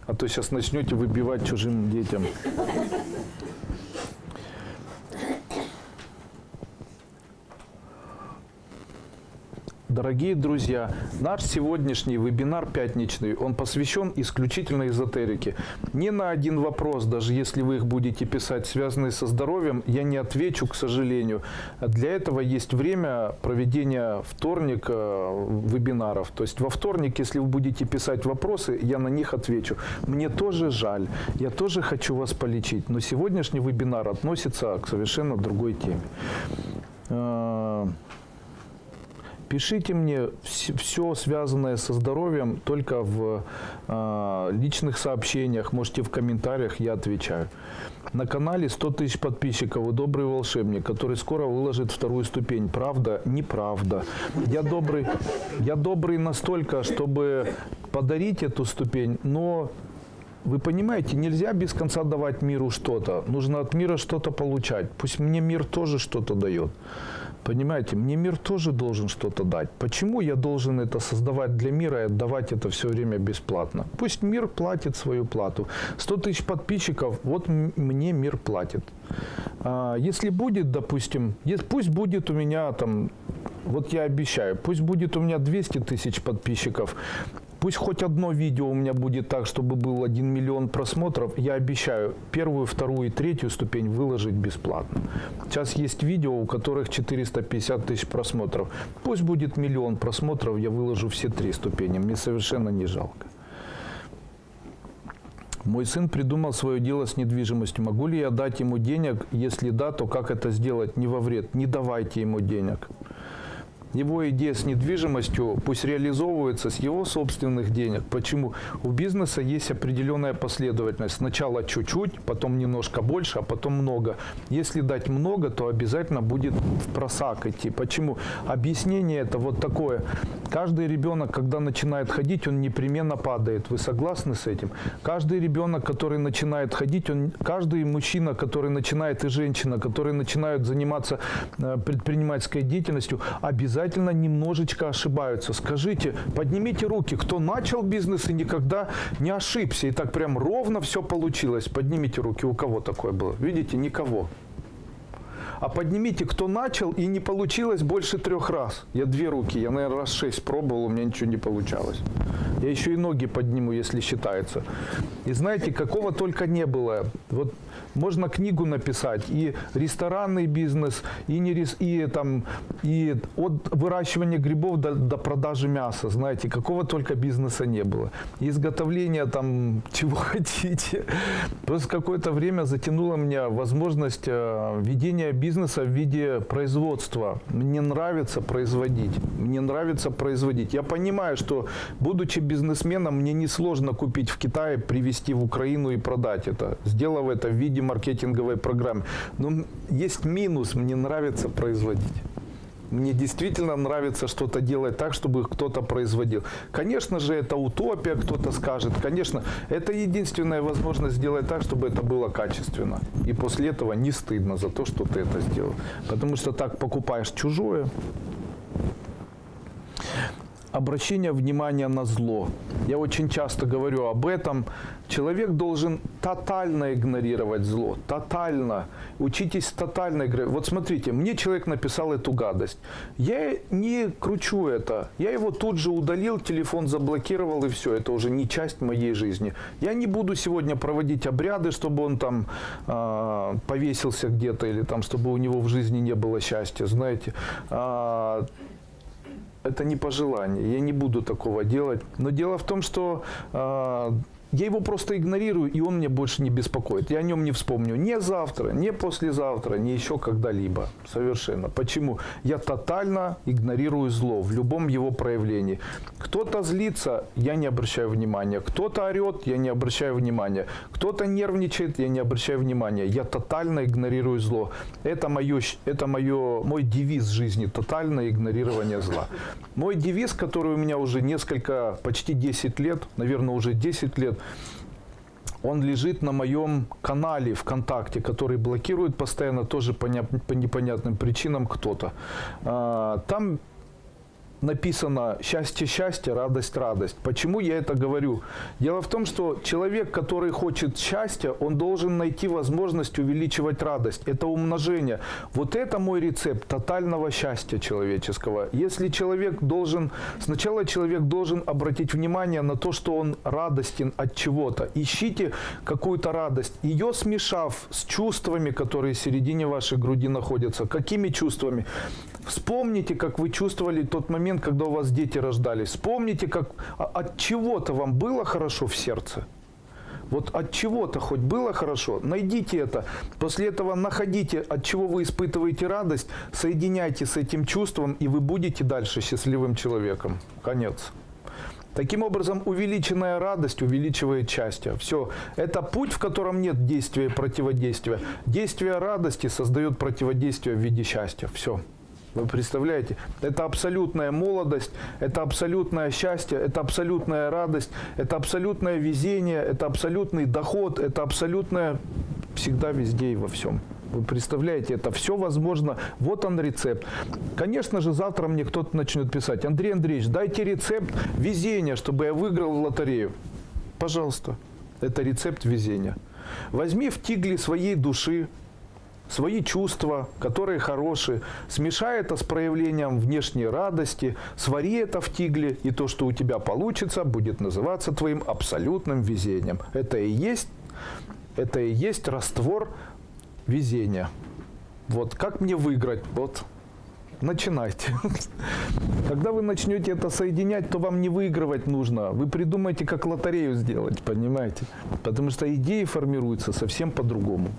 А то сейчас начнете выбивать чужим детям. Дорогие друзья, наш сегодняшний вебинар пятничный, он посвящен исключительно эзотерике. Ни на один вопрос, даже если вы их будете писать, связанные со здоровьем, я не отвечу, к сожалению. Для этого есть время проведения вторник э, вебинаров. То есть во вторник, если вы будете писать вопросы, я на них отвечу. Мне тоже жаль, я тоже хочу вас полечить, но сегодняшний вебинар относится к совершенно другой теме. Пишите мне все связанное со здоровьем только в э, личных сообщениях, можете в комментариях, я отвечаю. На канале 100 тысяч подписчиков и добрый волшебник, который скоро выложит вторую ступень. Правда? Неправда. Я добрый, я добрый настолько, чтобы подарить эту ступень, но вы понимаете, нельзя без конца давать миру что-то. Нужно от мира что-то получать. Пусть мне мир тоже что-то дает. Понимаете, мне мир тоже должен что-то дать. Почему я должен это создавать для мира и отдавать это все время бесплатно? Пусть мир платит свою плату. 100 тысяч подписчиков, вот мне мир платит. А, если будет, допустим, пусть будет у меня там, вот я обещаю, пусть будет у меня 200 тысяч подписчиков, Пусть хоть одно видео у меня будет так, чтобы был 1 миллион просмотров. Я обещаю первую, вторую и третью ступень выложить бесплатно. Сейчас есть видео, у которых 450 тысяч просмотров. Пусть будет миллион просмотров, я выложу все три ступени. Мне совершенно не жалко. Мой сын придумал свое дело с недвижимостью. Могу ли я дать ему денег? Если да, то как это сделать? Не во вред. Не давайте ему денег. Его идея с недвижимостью пусть реализовывается с его собственных денег. Почему? У бизнеса есть определенная последовательность. Сначала чуть-чуть, потом немножко больше, а потом много. Если дать много, то обязательно будет в просак идти. Почему? Объяснение это вот такое. Каждый ребенок, когда начинает ходить, он непременно падает. Вы согласны с этим? Каждый ребенок, который начинает ходить, он, каждый мужчина, который начинает и женщина, которые начинают заниматься э, предпринимательской деятельностью, обязательно немножечко ошибаются. Скажите, поднимите руки, кто начал бизнес и никогда не ошибся, и так прям ровно все получилось. Поднимите руки, у кого такое было? Видите, никого. А поднимите, кто начал и не получилось больше трех раз. Я две руки, я, наверное, раз шесть пробовал, у меня ничего не получалось. Я еще и ноги подниму, если считается. И знаете, какого только не было. Вот можно книгу написать, и ресторанный бизнес, и, не рес, и, там, и от выращивания грибов до, до продажи мяса, знаете, какого только бизнеса не было. Изготовление там чего хотите. Просто какое-то время затянуло меня возможность э, ведения бизнеса в виде производства. Мне нравится производить. Мне нравится производить. Я понимаю, что будучи бизнесменом, мне несложно купить в Китае, привезти в Украину и продать это, сделав это в виде маркетинговой программы. Но есть минус, мне нравится производить. Мне действительно нравится что-то делать так, чтобы кто-то производил. Конечно же, это утопия, кто-то скажет. Конечно, это единственная возможность сделать так, чтобы это было качественно. И после этого не стыдно за то, что ты это сделал. Потому что так покупаешь чужое, обращение внимания на зло. Я очень часто говорю об этом. Человек должен тотально игнорировать зло. Тотально. Учитесь тотально игнорировать. Вот смотрите, мне человек написал эту гадость. Я не кручу это. Я его тут же удалил, телефон заблокировал и все. Это уже не часть моей жизни. Я не буду сегодня проводить обряды, чтобы он там э, повесился где-то или там, чтобы у него в жизни не было счастья. Знаете, э, это не пожелание, я не буду такого делать. Но дело в том, что э, я его просто игнорирую, и он мне больше не беспокоит. Я о нем не вспомню ни завтра, ни послезавтра, ни еще когда-либо. Совершенно. Почему? Я тотально игнорирую зло в любом его проявлении. Кто-то злится, я не обращаю внимания. Кто-то орет, я не обращаю внимания. Кто-то нервничает, я не обращаю внимания. Я тотально игнорирую зло. Это, мое, это мое, мой девиз жизни. Тотальное игнорирование зла. Мой девиз, который у меня уже несколько, почти 10 лет, наверное, уже 10 лет, он лежит на моем канале ВКонтакте, который блокирует постоянно тоже по непонятным причинам кто-то. А, там написано «счастье, счастье, радость, радость». Почему я это говорю? Дело в том, что человек, который хочет счастья, он должен найти возможность увеличивать радость. Это умножение. Вот это мой рецепт тотального счастья человеческого. Если человек должен, сначала человек должен обратить внимание на то, что он радостен от чего-то. Ищите какую-то радость. Ее смешав с чувствами, которые в середине вашей груди находятся. Какими чувствами? Вспомните, как вы чувствовали тот момент, когда у вас дети рождались. Вспомните, как а, от чего-то вам было хорошо в сердце. Вот от чего-то хоть было хорошо, найдите это. После этого находите, от чего вы испытываете радость, соединяйте с этим чувством, и вы будете дальше счастливым человеком. Конец. Таким образом, увеличенная радость увеличивает счастье. Все. Это путь, в котором нет действия и противодействия. Действие радости создает противодействие в виде счастья. Все. Вы представляете? Это абсолютная молодость, это абсолютное счастье, это абсолютная радость, это абсолютное везение, это абсолютный доход, это абсолютное всегда везде и во всем. Вы представляете, это все возможно. Вот он рецепт. Конечно же, завтра мне кто-то начнет писать. Андрей Андреевич, дайте рецепт везения, чтобы я выиграл в лотерею. Пожалуйста. Это рецепт везения. Возьми в тигле своей души, свои чувства, которые хорошие, смешай это с проявлением внешней радости, свари это в тигле, и то, что у тебя получится, будет называться твоим абсолютным везением. Это и есть, это и есть раствор везения. Вот как мне выиграть? Вот начинайте. Когда вы начнете это соединять, то вам не выигрывать нужно. Вы придумаете, как лотерею сделать, понимаете? Потому что идеи формируются совсем по-другому.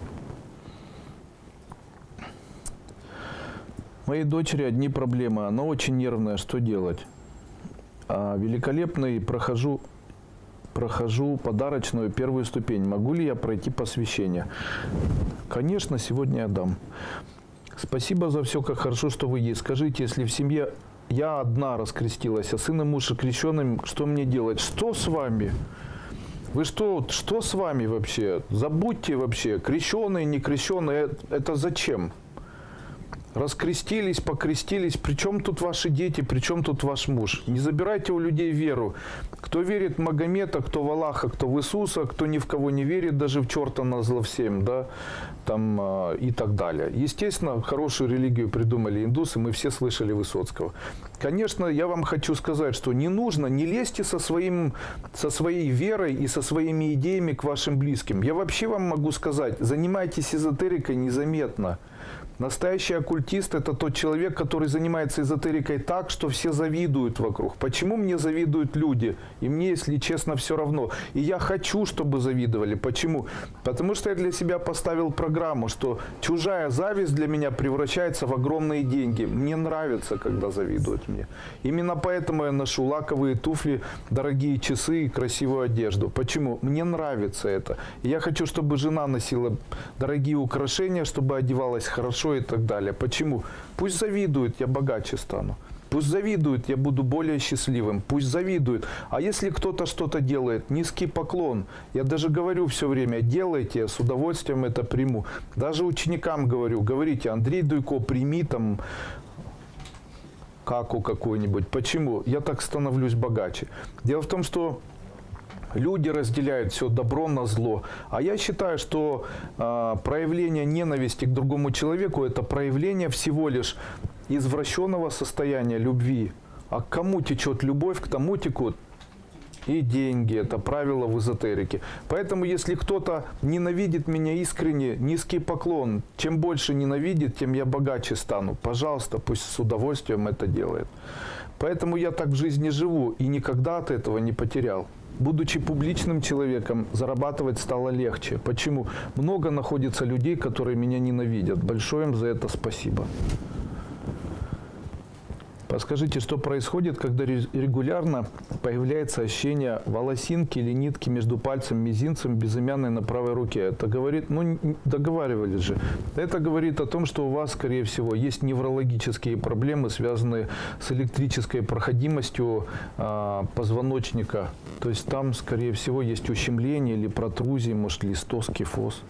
Моей дочери одни проблемы. Она очень нервная. Что делать? А, великолепный прохожу, прохожу подарочную первую ступень. Могу ли я пройти посвящение? Конечно, сегодня я дам. Спасибо за все, как хорошо, что вы есть. Скажите, если в семье я одна раскрестилась, а сын и муж крещенным, что мне делать? Что с вами? Вы что, что с вами вообще? Забудьте вообще, крещеные, не крещеные, это зачем? Раскрестились, покрестились. Причем тут ваши дети, причем тут ваш муж? Не забирайте у людей веру. Кто верит в Магомета, кто в Аллаха, кто в Иисуса, кто ни в кого не верит, даже в черта на зло всем, да, там э, и так далее. Естественно, хорошую религию придумали индусы, мы все слышали Высоцкого. Конечно, я вам хочу сказать, что не нужно, не лезьте со, своим, со своей верой и со своими идеями к вашим близким. Я вообще вам могу сказать, занимайтесь эзотерикой незаметно. Настоящий оккультист – это тот человек, который занимается эзотерикой так, что все завидуют вокруг. Почему мне завидуют люди? И мне, если честно, все равно. И я хочу, чтобы завидовали. Почему? Потому что я для себя поставил программу, что чужая зависть для меня превращается в огромные деньги. Мне нравится, когда завидуют мне. Именно поэтому я ношу лаковые туфли, дорогие часы и красивую одежду. Почему? Мне нравится это. И я хочу, чтобы жена носила дорогие украшения, чтобы одевалась хорошо хорошо и так далее. Почему? Пусть завидуют, я богаче стану. Пусть завидуют, я буду более счастливым. Пусть завидуют. А если кто-то что-то делает, низкий поклон. Я даже говорю все время, делайте, я с удовольствием это приму. Даже ученикам говорю, говорите, Андрей Дуйко, прими там каку какую-нибудь. Почему? Я так становлюсь богаче. Дело в том, что люди разделяют все добро на зло. А я считаю, что э, проявление ненависти к другому человеку – это проявление всего лишь извращенного состояния любви. А к кому течет любовь, к тому текут и деньги. Это правило в эзотерике. Поэтому, если кто-то ненавидит меня искренне, низкий поклон. Чем больше ненавидит, тем я богаче стану. Пожалуйста, пусть с удовольствием это делает. Поэтому я так в жизни живу и никогда от этого не потерял. Будучи публичным человеком, зарабатывать стало легче. Почему? Много находится людей, которые меня ненавидят. Большое им за это спасибо. Подскажите, что происходит, когда регулярно появляется ощущение волосинки или нитки между пальцем мизинцем безымянной на правой руке? Это говорит, ну, договаривались же. Это говорит о том, что у вас, скорее всего, есть неврологические проблемы, связанные с электрической проходимостью э, позвоночника. То есть там, скорее всего, есть ущемление или протрузии, может, листоз, кифоз.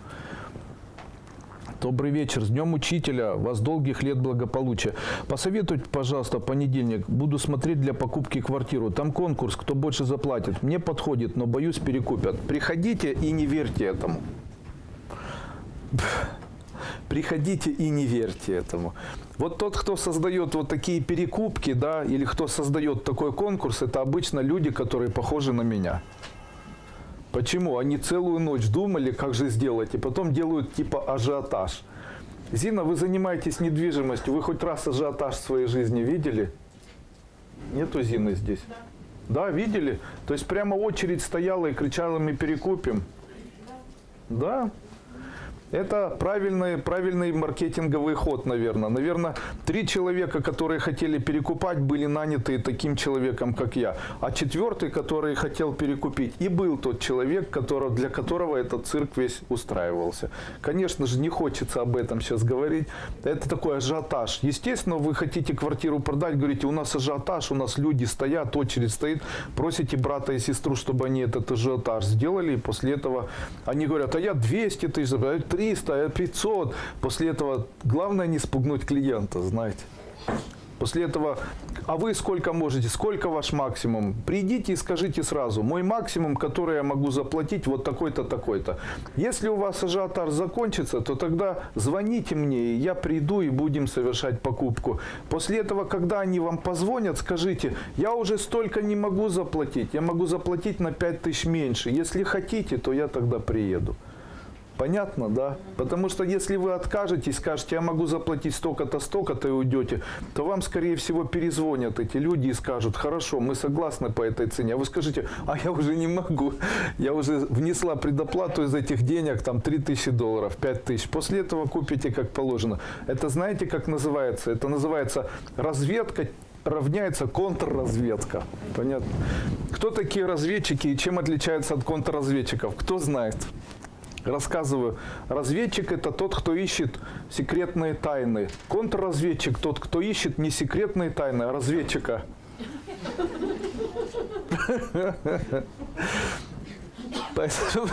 Добрый вечер. С Днем Учителя. Вас долгих лет благополучия. Посоветуйте, пожалуйста, понедельник. Буду смотреть для покупки квартиру. Там конкурс, кто больше заплатит. Мне подходит, но боюсь перекупят. Приходите и не верьте этому. Приходите и не верьте этому. Вот тот, кто создает вот такие перекупки, да, или кто создает такой конкурс, это обычно люди, которые похожи на меня. Почему? Они целую ночь думали, как же сделать, и потом делают типа ажиотаж. Зина, вы занимаетесь недвижимостью, вы хоть раз ажиотаж в своей жизни видели? Нету Зины здесь? Да. Да, видели? То есть прямо очередь стояла и кричала, мы перекупим? Да. Это правильный, правильный маркетинговый ход, наверное. Наверное, три человека, которые хотели перекупать, были наняты таким человеком, как я. А четвертый, который хотел перекупить, и был тот человек, который, для которого этот цирк весь устраивался. Конечно же, не хочется об этом сейчас говорить. Это такой ажиотаж. Естественно, вы хотите квартиру продать, говорите, у нас ажиотаж, у нас люди стоят, очередь стоит. Просите брата и сестру, чтобы они этот ажиотаж сделали. И после этого они говорят, а я 200 тысяч, 300 300, 500. После этого главное не спугнуть клиента, знаете. После этого, а вы сколько можете, сколько ваш максимум? Придите и скажите сразу, мой максимум, который я могу заплатить, вот такой-то, такой-то. Если у вас ажиотаж закончится, то тогда звоните мне, и я приду и будем совершать покупку. После этого, когда они вам позвонят, скажите, я уже столько не могу заплатить, я могу заплатить на 5000 меньше. Если хотите, то я тогда приеду. Понятно, да? Потому что если вы откажетесь, скажете, я могу заплатить столько-то, столько-то и уйдете, то вам, скорее всего, перезвонят эти люди и скажут, хорошо, мы согласны по этой цене. А вы скажете, а я уже не могу, я уже внесла предоплату из этих денег, там 3000 долларов, 5000. После этого купите как положено. Это знаете, как называется? Это называется разведка равняется контрразведка. Понятно? Кто такие разведчики и чем отличаются от контрразведчиков? Кто знает? Рассказываю. Разведчик – это тот, кто ищет секретные тайны. Контрразведчик – тот, кто ищет не секретные тайны, а разведчика. Поэтому,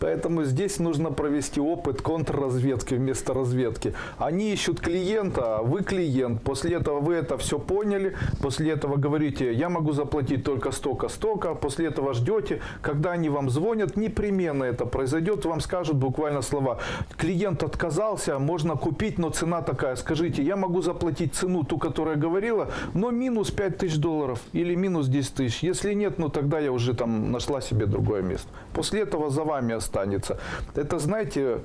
поэтому здесь нужно провести опыт контрразведки вместо разведки. Они ищут клиента, а вы клиент. После этого вы это все поняли. После этого говорите, я могу заплатить только столько-столько. После этого ждете. Когда они вам звонят, непременно это произойдет. Вам скажут буквально слова. Клиент отказался, можно купить, но цена такая. Скажите, я могу заплатить цену, ту, которую я говорила, но минус 5 тысяч долларов или минус 10 тысяч. Если нет, ну тогда я уже там нашла себе другое место. После этого за вами останется. Это, знаете,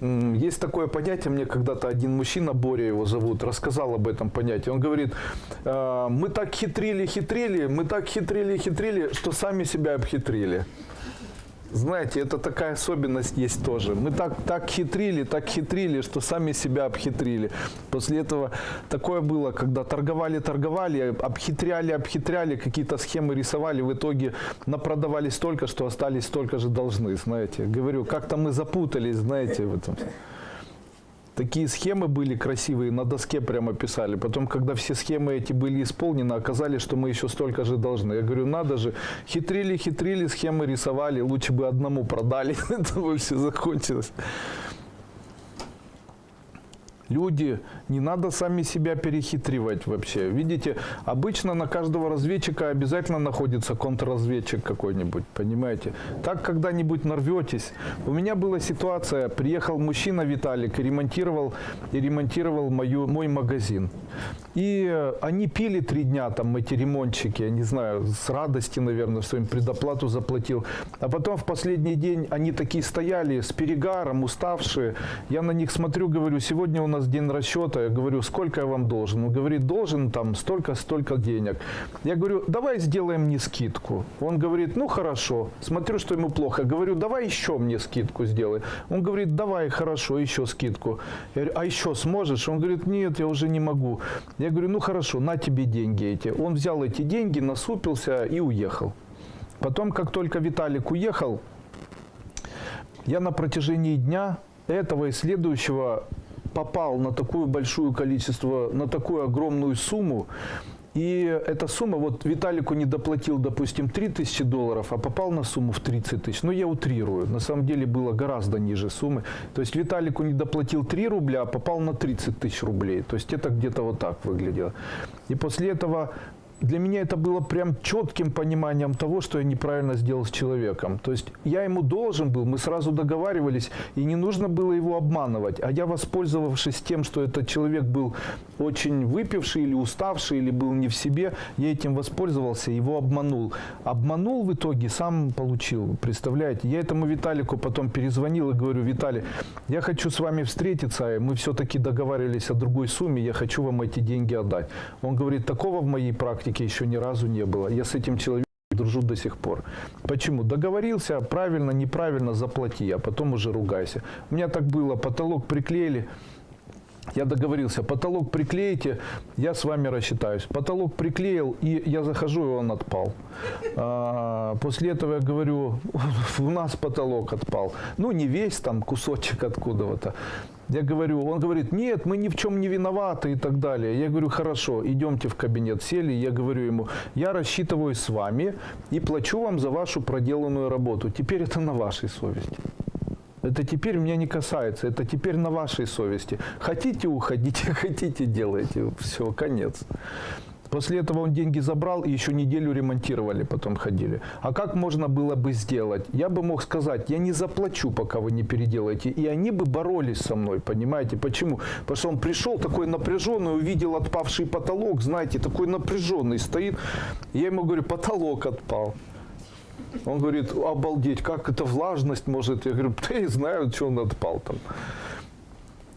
есть такое понятие, мне когда-то один мужчина, Боря его зовут, рассказал об этом понятии. Он говорит, «А, мы так хитрили, хитрили, мы так хитрили, хитрили, что сами себя обхитрили. Знаете, это такая особенность есть тоже. Мы так, так хитрили, так хитрили, что сами себя обхитрили. После этого такое было, когда торговали, торговали, обхитряли, обхитряли, какие-то схемы рисовали, в итоге напродавали столько, что остались столько же должны, знаете. Говорю, как-то мы запутались, знаете, в этом. Такие схемы были красивые, на доске прямо писали. Потом, когда все схемы эти были исполнены, оказалось, что мы еще столько же должны. Я говорю, надо же, хитрили, хитрили, схемы рисовали, лучше бы одному продали, это бы все закончилось. Люди, не надо сами себя перехитривать вообще. Видите, обычно на каждого разведчика обязательно находится контрразведчик какой-нибудь, понимаете? Так когда-нибудь нарветесь. У меня была ситуация, приехал мужчина Виталик и ремонтировал, и ремонтировал мою, мой магазин. И э, они пили три дня, там эти ремонтчики, я не знаю, с радости, наверное, что им предоплату заплатил. А потом в последний день они такие стояли с перегаром, уставшие. Я на них смотрю, говорю, сегодня у нас нас день расчета, я говорю, сколько я вам должен? Он говорит, должен там столько-столько денег. Я говорю, давай сделаем мне скидку. Он говорит, ну хорошо. Смотрю, что ему плохо. Говорю, давай еще мне скидку сделай. Он говорит, давай, хорошо, еще скидку. Я говорю, а еще сможешь? Он говорит, нет, я уже не могу. Я говорю, ну хорошо, на тебе деньги эти. Он взял эти деньги, насупился и уехал. Потом, как только Виталик уехал, я на протяжении дня этого и следующего попал на такое большое количество, на такую огромную сумму, и эта сумма, вот Виталику не доплатил, допустим, 3000 долларов, а попал на сумму в 30 тысяч. Ну, я утрирую. На самом деле было гораздо ниже суммы. То есть Виталику не доплатил 3 рубля, а попал на 30 тысяч рублей. То есть это где-то вот так выглядело. И после этого для меня это было прям четким пониманием того, что я неправильно сделал с человеком. То есть я ему должен был, мы сразу договаривались, и не нужно было его обманывать. А я, воспользовавшись тем, что этот человек был очень выпивший или уставший, или был не в себе, я этим воспользовался, его обманул. Обманул в итоге, сам получил, представляете. Я этому Виталику потом перезвонил и говорю, Виталий, я хочу с вами встретиться, мы все-таки договаривались о другой сумме, я хочу вам эти деньги отдать. Он говорит, такого в моей практике практике еще ни разу не было. Я с этим человеком дружу до сих пор. Почему? Договорился, правильно, неправильно, заплати, а потом уже ругайся. У меня так было, потолок приклеили, я договорился, потолок приклеите, я с вами рассчитаюсь. Потолок приклеил, и я захожу, и он отпал. А, после этого я говорю, у нас потолок отпал. Ну, не весь, там кусочек откуда-то. Я говорю, он говорит, нет, мы ни в чем не виноваты и так далее. Я говорю, хорошо, идемте в кабинет. Сели, я говорю ему, я рассчитываю с вами и плачу вам за вашу проделанную работу. Теперь это на вашей совести. Это теперь меня не касается, это теперь на вашей совести. Хотите уходите, хотите делайте. Все, конец. После этого он деньги забрал и еще неделю ремонтировали, потом ходили. А как можно было бы сделать? Я бы мог сказать, я не заплачу, пока вы не переделаете. И они бы боролись со мной, понимаете? Почему? Потому что он пришел такой напряженный, увидел отпавший потолок, знаете, такой напряженный стоит. Я ему говорю, потолок отпал. Он говорит, обалдеть, как это влажность может? Я говорю, да я знаю, что он отпал там.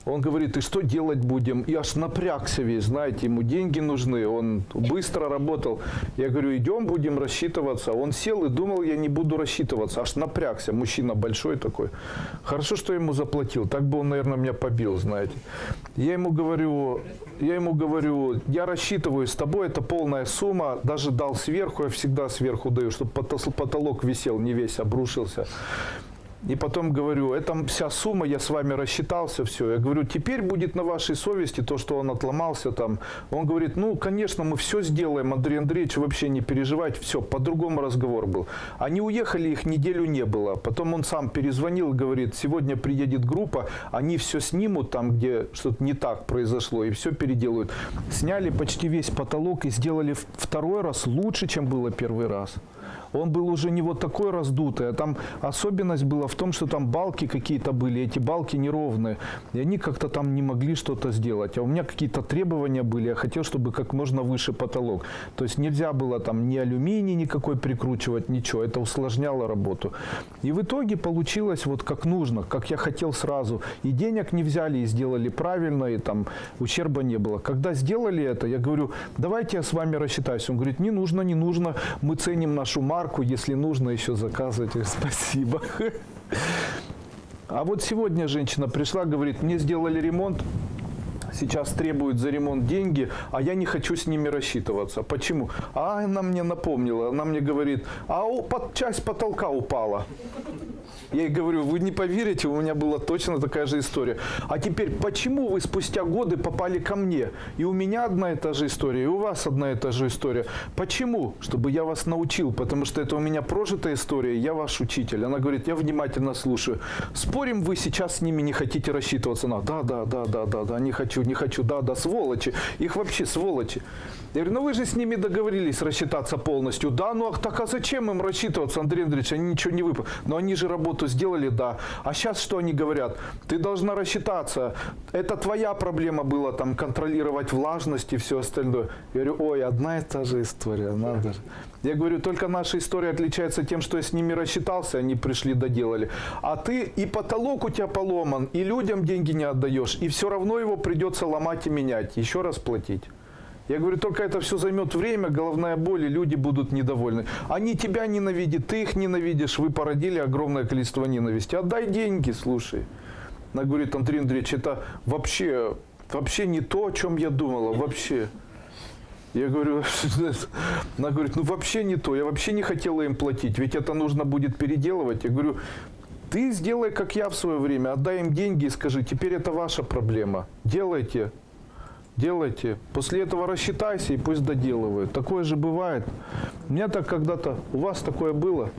Он говорит, и что делать будем? И аж напрягся весь, знаете, ему деньги нужны. Он быстро работал. Я говорю, идем, будем рассчитываться. Он сел и думал, я не буду рассчитываться. Аж напрягся, мужчина большой такой. Хорошо, что я ему заплатил. Так бы он, наверное, меня побил, знаете. Я ему говорю, я ему говорю, я рассчитываю с тобой, это полная сумма. Даже дал сверху, я всегда сверху даю, чтобы потолок висел, не весь обрушился. И потом говорю, это вся сумма, я с вами рассчитался, все. Я говорю, теперь будет на вашей совести то, что он отломался там. Он говорит, ну, конечно, мы все сделаем, Андрей Андреевич, вообще не переживайте, все, по-другому разговор был. Они уехали, их неделю не было. Потом он сам перезвонил, говорит, сегодня приедет группа, они все снимут там, где что-то не так произошло, и все переделают. Сняли почти весь потолок и сделали второй раз лучше, чем было первый раз он был уже не вот такой раздутый, а там особенность была в том, что там балки какие-то были, эти балки неровные, и они как-то там не могли что-то сделать. А у меня какие-то требования были, я хотел, чтобы как можно выше потолок. То есть нельзя было там ни алюминий никакой прикручивать, ничего, это усложняло работу. И в итоге получилось вот как нужно, как я хотел сразу. И денег не взяли, и сделали правильно, и там ущерба не было. Когда сделали это, я говорю, давайте я с вами рассчитаюсь. Он говорит, не нужно, не нужно, мы ценим нашу марку, марку, если нужно еще заказывайте. Спасибо. А вот сегодня женщина пришла, говорит, мне сделали ремонт, сейчас требуют за ремонт деньги, а я не хочу с ними рассчитываться. Почему? А она мне напомнила, она мне говорит, а у, под, часть потолка упала. Я ей говорю, вы не поверите, у меня была точно такая же история. А теперь, почему вы спустя годы попали ко мне? И у меня одна и та же история, и у вас одна и та же история. Почему? Чтобы я вас научил, потому что это у меня прожитая история, я ваш учитель. Она говорит, я внимательно слушаю. Спорим, вы сейчас с ними не хотите рассчитываться? Она, да, да, да, да, да, да, не хочу, не хочу, да, да, сволочи. Их вообще сволочи. Я говорю, ну вы же с ними договорились рассчитаться полностью. Да, ну а так а зачем им рассчитываться, Андрей Андреевич, они ничего не выполнили. Но они же работу сделали, да. А сейчас что они говорят? Ты должна рассчитаться. Это твоя проблема была, там, контролировать влажность и все остальное. Я говорю, ой, одна и та же история, надо же. Я говорю, только наша история отличается тем, что я с ними рассчитался, они пришли, доделали. А ты и потолок у тебя поломан, и людям деньги не отдаешь, и все равно его придется ломать и менять, еще раз платить. Я говорю, только это все займет время, головная боль, и люди будут недовольны. Они тебя ненавидят, ты их ненавидишь, вы породили огромное количество ненависти. Отдай деньги, слушай. Она говорит, Андрей Андреевич, это вообще, вообще не то, о чем я думала, вообще. Я говорю, она говорит, ну вообще не то, я вообще не хотела им платить, ведь это нужно будет переделывать. Я говорю, ты сделай, как я в свое время, отдай им деньги и скажи, теперь это ваша проблема, делайте, делайте. После этого рассчитайся и пусть доделывают. Такое же бывает. У меня так когда-то, у вас такое было?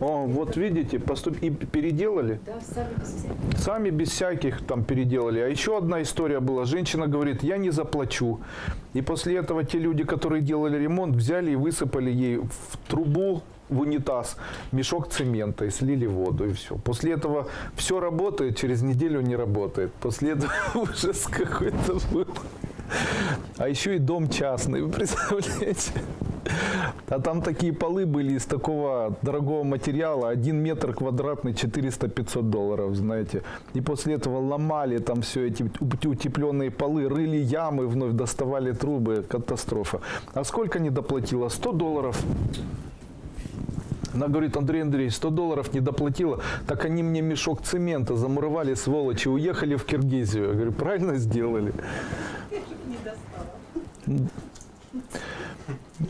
О, вот видите, поступ... и переделали? Да, сами без всяких. Сами без всяких там переделали. А еще одна история была. Женщина говорит, я не заплачу. И после этого те люди, которые делали ремонт, взяли и высыпали ей в трубу, в унитаз мешок цемента и слили воду и все. После этого все работает, через неделю не работает. После этого ужас какой-то был. А еще и дом частный, вы представляете? А там такие полы были из такого дорогого материала, один метр квадратный, 400-500 долларов, знаете. И после этого ломали там все эти утепленные полы, рыли ямы, вновь доставали трубы, катастрофа. А сколько не доплатила? 100 долларов. Она говорит, Андрей Андреевич, 100 долларов не доплатила, так они мне мешок цемента замуровали, сволочи, уехали в Киргизию. Я говорю, правильно сделали.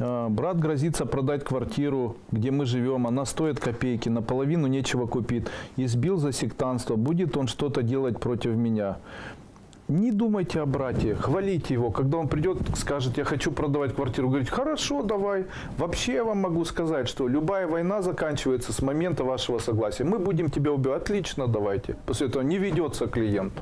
А, Брат грозится продать квартиру, где мы живем. Она стоит копейки, наполовину нечего купить. Избил за сектанство. Будет он что-то делать против меня. Не думайте о брате, хвалите его. Когда он придет, скажет, я хочу продавать квартиру, говорить, хорошо, давай. Вообще я вам могу сказать, что любая война заканчивается с момента вашего согласия. Мы будем тебя убивать. Отлично, давайте. После этого не ведется клиент.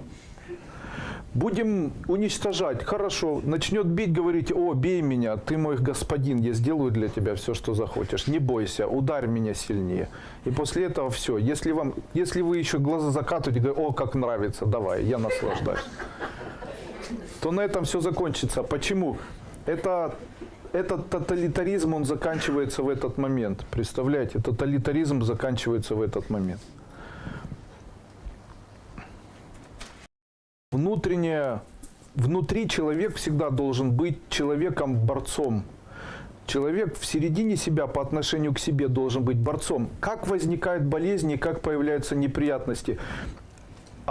Будем уничтожать. Хорошо. Начнет бить, говорите, о, бей меня, ты мой господин, я сделаю для тебя все, что захочешь. Не бойся, ударь меня сильнее. И после этого все. Если, вам, если вы еще глаза закатываете, говорите, о, как нравится, давай, я наслаждаюсь. То на этом все закончится. Почему? Это этот тоталитаризм, он заканчивается в этот момент. Представляете, тоталитаризм заканчивается в этот момент. Внутреннее, внутри человек всегда должен быть человеком-борцом. Человек в середине себя по отношению к себе должен быть борцом. Как возникают болезни, как появляются неприятности?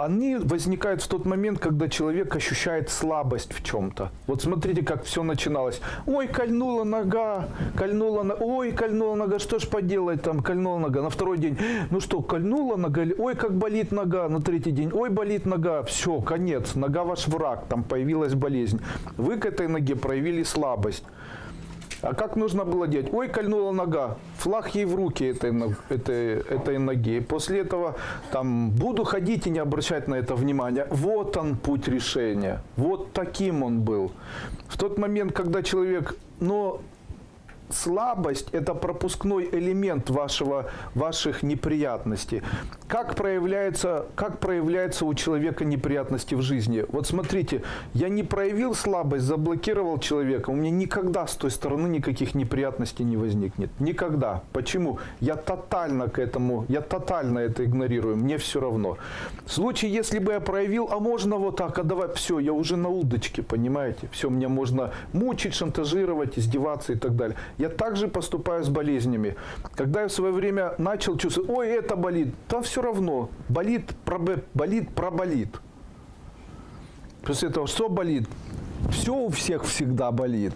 Они возникают в тот момент, когда человек ощущает слабость в чем-то. Вот смотрите, как все начиналось. Ой, кольнула нога, кольнула нога, ой, кольнула нога, что ж поделать там, кольнула нога. На второй день, ну что, кольнула нога, ой, как болит нога. На третий день, ой, болит нога, все, конец, нога ваш враг, там появилась болезнь. Вы к этой ноге проявили слабость. А как нужно было делать? Ой, кольнула нога. Флаг ей в руки этой, этой, этой ноги. После этого там буду ходить и не обращать на это внимания. Вот он путь решения. Вот таким он был. В тот момент, когда человек, но слабость – это пропускной элемент вашего, ваших неприятностей. Как проявляется, как проявляется у человека неприятности в жизни? Вот смотрите, я не проявил слабость, заблокировал человека, у меня никогда с той стороны никаких неприятностей не возникнет. Никогда. Почему? Я тотально к этому, я тотально это игнорирую, мне все равно. В случае, если бы я проявил, а можно вот так, а давай, все, я уже на удочке, понимаете? Все, мне можно мучить, шантажировать, издеваться и так далее. Я также поступаю с болезнями. Когда я в свое время начал чувствовать, ой, это болит, да все равно, болит, болит, проболит. После этого что болит? Все у всех всегда болит.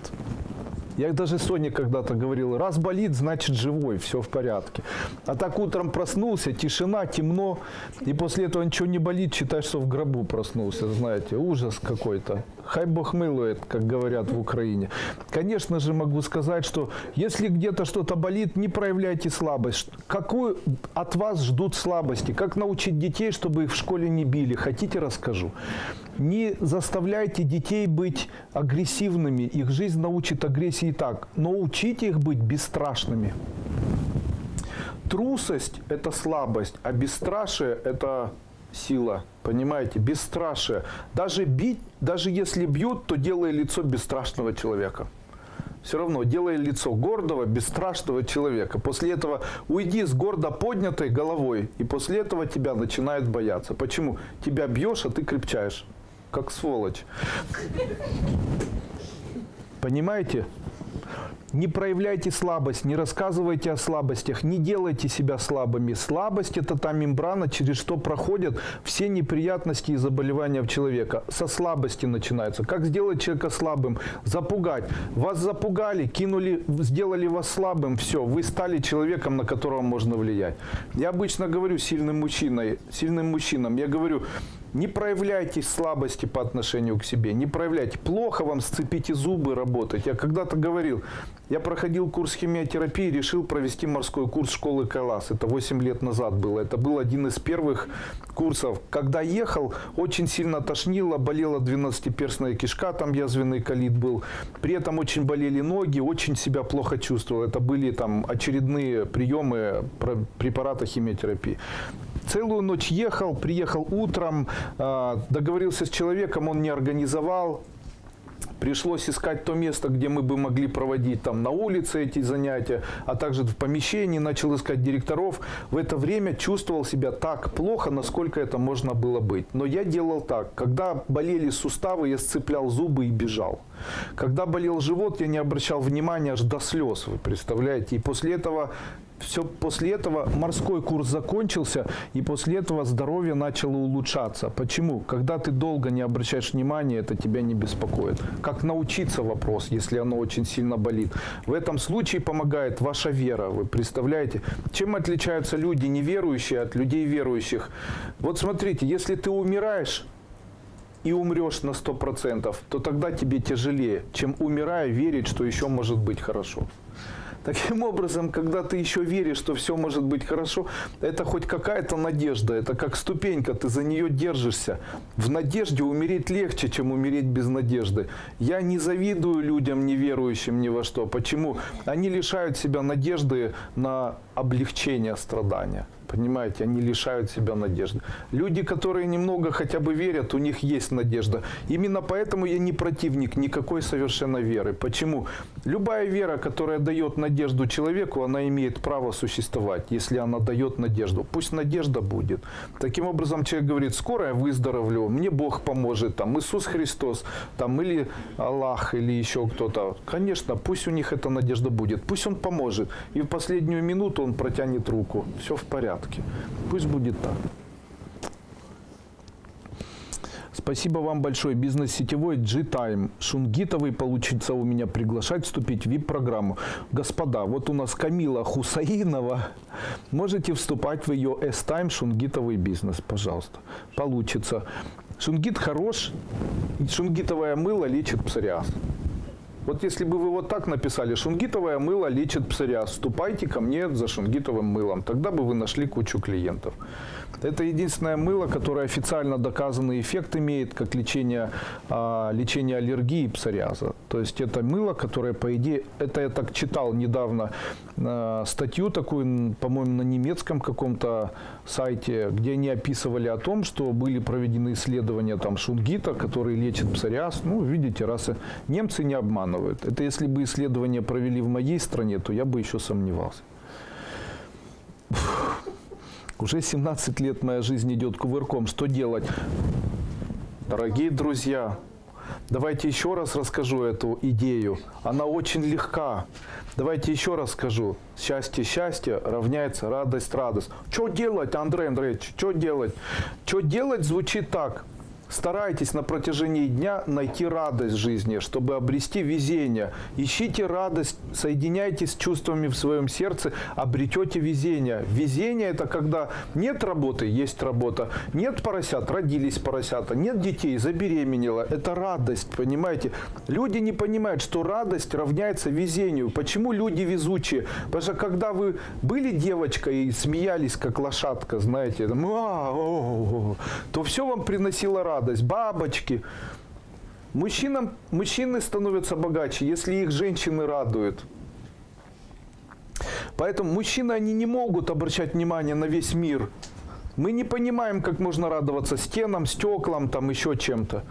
Я даже Соне когда-то говорил, раз болит, значит живой, все в порядке. А так утром проснулся, тишина, темно, и после этого ничего не болит, считай, что в гробу проснулся, знаете, ужас какой-то. Хай Бог милует, как говорят в Украине. Конечно же могу сказать, что если где-то что-то болит, не проявляйте слабость. Какую от вас ждут слабости? Как научить детей, чтобы их в школе не били? Хотите, расскажу. Не заставляйте детей быть агрессивными. Их жизнь научит агрессии так. Но учите их быть бесстрашными. Трусость – это слабость, а бесстрашие – это сила. Понимаете? Бесстрашие. Даже бить, даже если бьют, то делай лицо бесстрашного человека. Все равно делай лицо гордого, бесстрашного человека. После этого уйди с гордо поднятой головой, и после этого тебя начинают бояться. Почему? Тебя бьешь, а ты крепчаешь. Как сволочь. Понимаете? Не проявляйте слабость, не рассказывайте о слабостях, не делайте себя слабыми. Слабость – это та мембрана, через что проходят все неприятности и заболевания в человека. Со слабости начинаются. Как сделать человека слабым? Запугать. Вас запугали, кинули, сделали вас слабым, все, вы стали человеком, на которого можно влиять. Я обычно говорю сильным мужчиной, сильным мужчинам, я говорю, не проявляйте слабости по отношению к себе, не проявляйте. Плохо вам, сцепите зубы, работать. Я когда-то говорил, я проходил курс химиотерапии, решил провести морской курс школы Кайлас. Это 8 лет назад было. Это был один из первых курсов. Когда ехал, очень сильно тошнило, болела 12-перстная кишка, там язвенный колит был. При этом очень болели ноги, очень себя плохо чувствовал. Это были там очередные приемы препарата химиотерапии. Целую ночь ехал, приехал утром, договорился с человеком, он не организовал, Пришлось искать то место, где мы бы могли проводить там на улице эти занятия, а также в помещении, начал искать директоров. В это время чувствовал себя так плохо, насколько это можно было быть. Но я делал так. Когда болели суставы, я сцеплял зубы и бежал. Когда болел живот, я не обращал внимания аж до слез, вы представляете. И после этого все после этого морской курс закончился, и после этого здоровье начало улучшаться. Почему? Когда ты долго не обращаешь внимания, это тебя не беспокоит. Как научиться вопрос, если оно очень сильно болит? В этом случае помогает ваша вера. Вы представляете? Чем отличаются люди неверующие от людей верующих? Вот смотрите, если ты умираешь, и умрешь на 100%, то тогда тебе тяжелее, чем умирая верить, что еще может быть хорошо. Таким образом, когда ты еще веришь, что все может быть хорошо, это хоть какая-то надежда, это как ступенька, ты за нее держишься. В надежде умереть легче, чем умереть без надежды. Я не завидую людям, не верующим ни во что. Почему? Они лишают себя надежды на облегчение страдания. Понимаете, они лишают себя надежды. Люди, которые немного хотя бы верят, у них есть надежда. Именно поэтому я не противник никакой совершенно веры. Почему? Любая вера, которая дает надежду человеку, она имеет право существовать, если она дает надежду. Пусть надежда будет. Таким образом, человек говорит, скоро я выздоровлю, мне Бог поможет, там, Иисус Христос, там, или Аллах, или еще кто-то. Конечно, пусть у них эта надежда будет, пусть Он поможет. И в последнюю минуту Он протянет руку. Все в порядке. Пусть будет так. Спасибо вам большое. Бизнес-сетевой G-Time. Шунгитовый получится у меня приглашать вступить в VIP-программу. Господа, вот у нас Камила Хусаинова. Можете вступать в ее S-Time Шунгитовый бизнес, пожалуйста. Получится. Шунгит хорош. Шунгитовое мыло лечит псориаз. Вот если бы вы вот так написали, шунгитовое мыло лечит псориаз, вступайте ко мне за шунгитовым мылом, тогда бы вы нашли кучу клиентов. Это единственное мыло, которое официально доказанный эффект имеет, как лечение, а, лечение аллергии псориаза. То есть это мыло, которое, по идее, это я так читал недавно а, статью такую, по-моему, на немецком каком-то сайте, где они описывали о том, что были проведены исследования там шунгита, который лечит псориаз. Ну, видите, раз немцы не обманывают. Это если бы исследования провели в моей стране, то я бы еще сомневался. Уже 17 лет моя жизнь идет кувырком. Что делать? Дорогие друзья, давайте еще раз расскажу эту идею. Она очень легка. Давайте еще раз скажу. Счастье, счастье равняется радость, радость. Что делать, Андрей Андреевич? Что делать? Что делать звучит так. Старайтесь на протяжении дня найти радость жизни, чтобы обрести везение. Ищите радость, соединяйтесь с чувствами в своем сердце, обретете везение. Везение – это когда нет работы, есть работа, нет поросят, родились поросята, нет детей, забеременела. Это радость, понимаете? Люди не понимают, что радость равняется везению. Почему люди везучие? Потому что когда вы были девочкой и смеялись, как лошадка, знаете, то все вам приносило радость. Бабочки. Мужчинам, мужчины становятся богаче, если их женщины радуют. Поэтому мужчины, они не могут обращать внимание на весь мир. Мы не понимаем, как можно радоваться стенам, стеклам, там еще чем-то,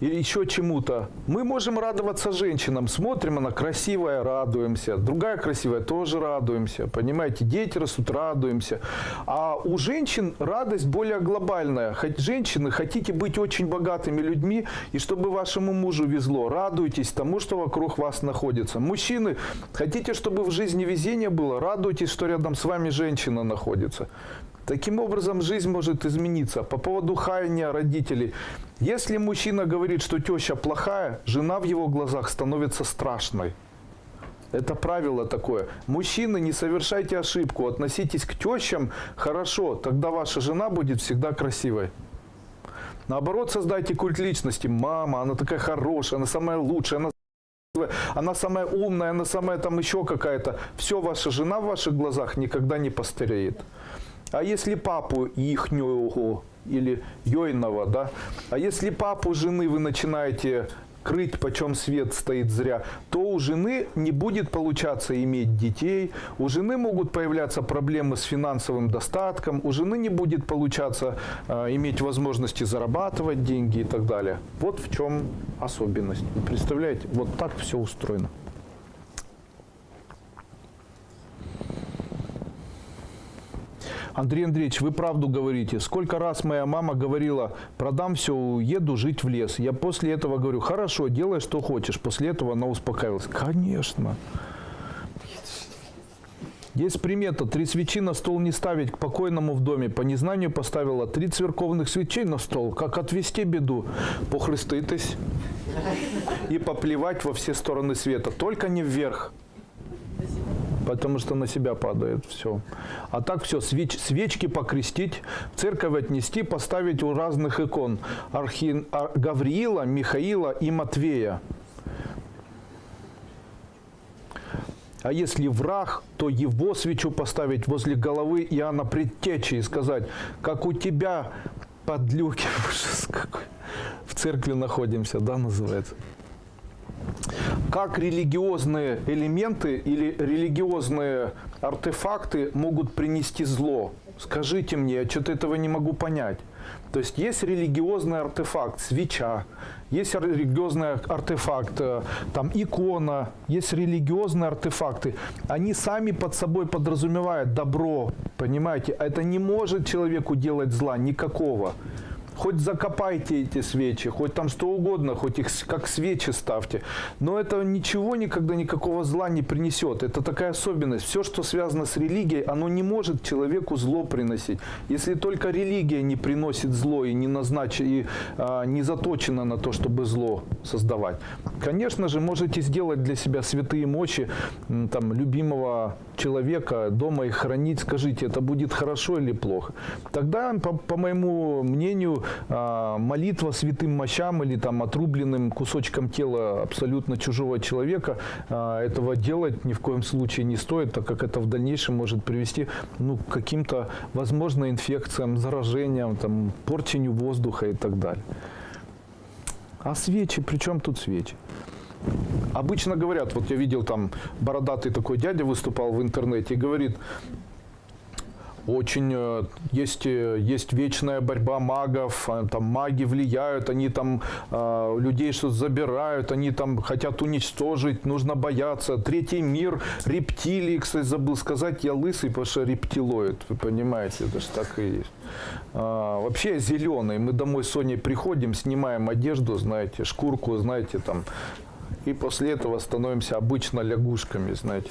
еще чему-то. Мы можем радоваться женщинам. Смотрим, она красивая, радуемся. Другая красивая, тоже радуемся. Понимаете, дети растут, радуемся. А у женщин радость более глобальная. Хоть женщины, хотите быть очень богатыми людьми, и чтобы вашему мужу везло, радуйтесь тому, что вокруг вас находится. Мужчины, хотите, чтобы в жизни везение было, радуйтесь, что рядом с вами женщина находится. Таким образом, жизнь может измениться. По поводу хаяния родителей. Если мужчина говорит, что теща плохая, жена в его глазах становится страшной. Это правило такое. Мужчины, не совершайте ошибку, относитесь к тещам хорошо, тогда ваша жена будет всегда красивой. Наоборот, создайте культ личности. Мама, она такая хорошая, она самая лучшая, она она самая умная, она самая там еще какая-то. Все, ваша жена в ваших глазах никогда не постареет. А если папу ихнего или Йойного, да, а если папу жены вы начинаете крыть, почем свет стоит зря, то у жены не будет получаться иметь детей, у жены могут появляться проблемы с финансовым достатком, у жены не будет получаться э, иметь возможности зарабатывать деньги и так далее. Вот в чем особенность. Представляете, вот так все устроено. Андрей Андреевич, вы правду говорите. Сколько раз моя мама говорила, продам все, уеду жить в лес. Я после этого говорю, хорошо, делай, что хочешь. После этого она успокаивалась. Конечно. Есть примета. Три свечи на стол не ставить к покойному в доме. По незнанию поставила три церковных свечей на стол. Как отвести беду? Похреститесь и поплевать во все стороны света. Только не вверх потому что на себя падает все. А так все, свеч, свечки покрестить, в церковь отнести, поставить у разных икон. Архи, Гавриила, Михаила и Матвея. А если враг, то его свечу поставить возле головы Иоанна Предтечи и сказать, как у тебя подлюки, в церкви находимся, да, называется как религиозные элементы или религиозные артефакты могут принести зло? Скажите мне, я что-то этого не могу понять. То есть есть религиозный артефакт, свеча, есть религиозный артефакт, э, там икона, есть религиозные артефакты. Они сами под собой подразумевают добро, понимаете? Это не может человеку делать зла никакого. Хоть закопайте эти свечи, хоть там что угодно, хоть их как свечи ставьте. Но это ничего никогда никакого зла не принесет. Это такая особенность. Все, что связано с религией, оно не может человеку зло приносить. Если только религия не приносит зло и не назначена, и а, не заточена на то, чтобы зло создавать. Конечно же, можете сделать для себя святые мощи там, любимого человека, дома их хранить. Скажите, это будет хорошо или плохо? Тогда, по, по моему мнению, молитва святым мощам или там отрубленным кусочком тела абсолютно чужого человека, а, этого делать ни в коем случае не стоит, так как это в дальнейшем может привести ну, к каким-то, возможно, инфекциям, заражениям, там, порчению воздуха и так далее. А свечи, при чем тут свечи? Обычно говорят, вот я видел там бородатый такой дядя выступал в интернете и говорит, очень э, есть, э, есть вечная борьба магов, а, там маги влияют, они там э, людей что-то забирают, они там хотят уничтожить, нужно бояться. Третий мир, рептилии, кстати, забыл сказать, я лысый, потому что рептилоид, вы понимаете, это же так и есть. А, вообще зеленый, мы домой с Соней приходим, снимаем одежду, знаете, шкурку, знаете, там, и после этого становимся обычно лягушками, знаете.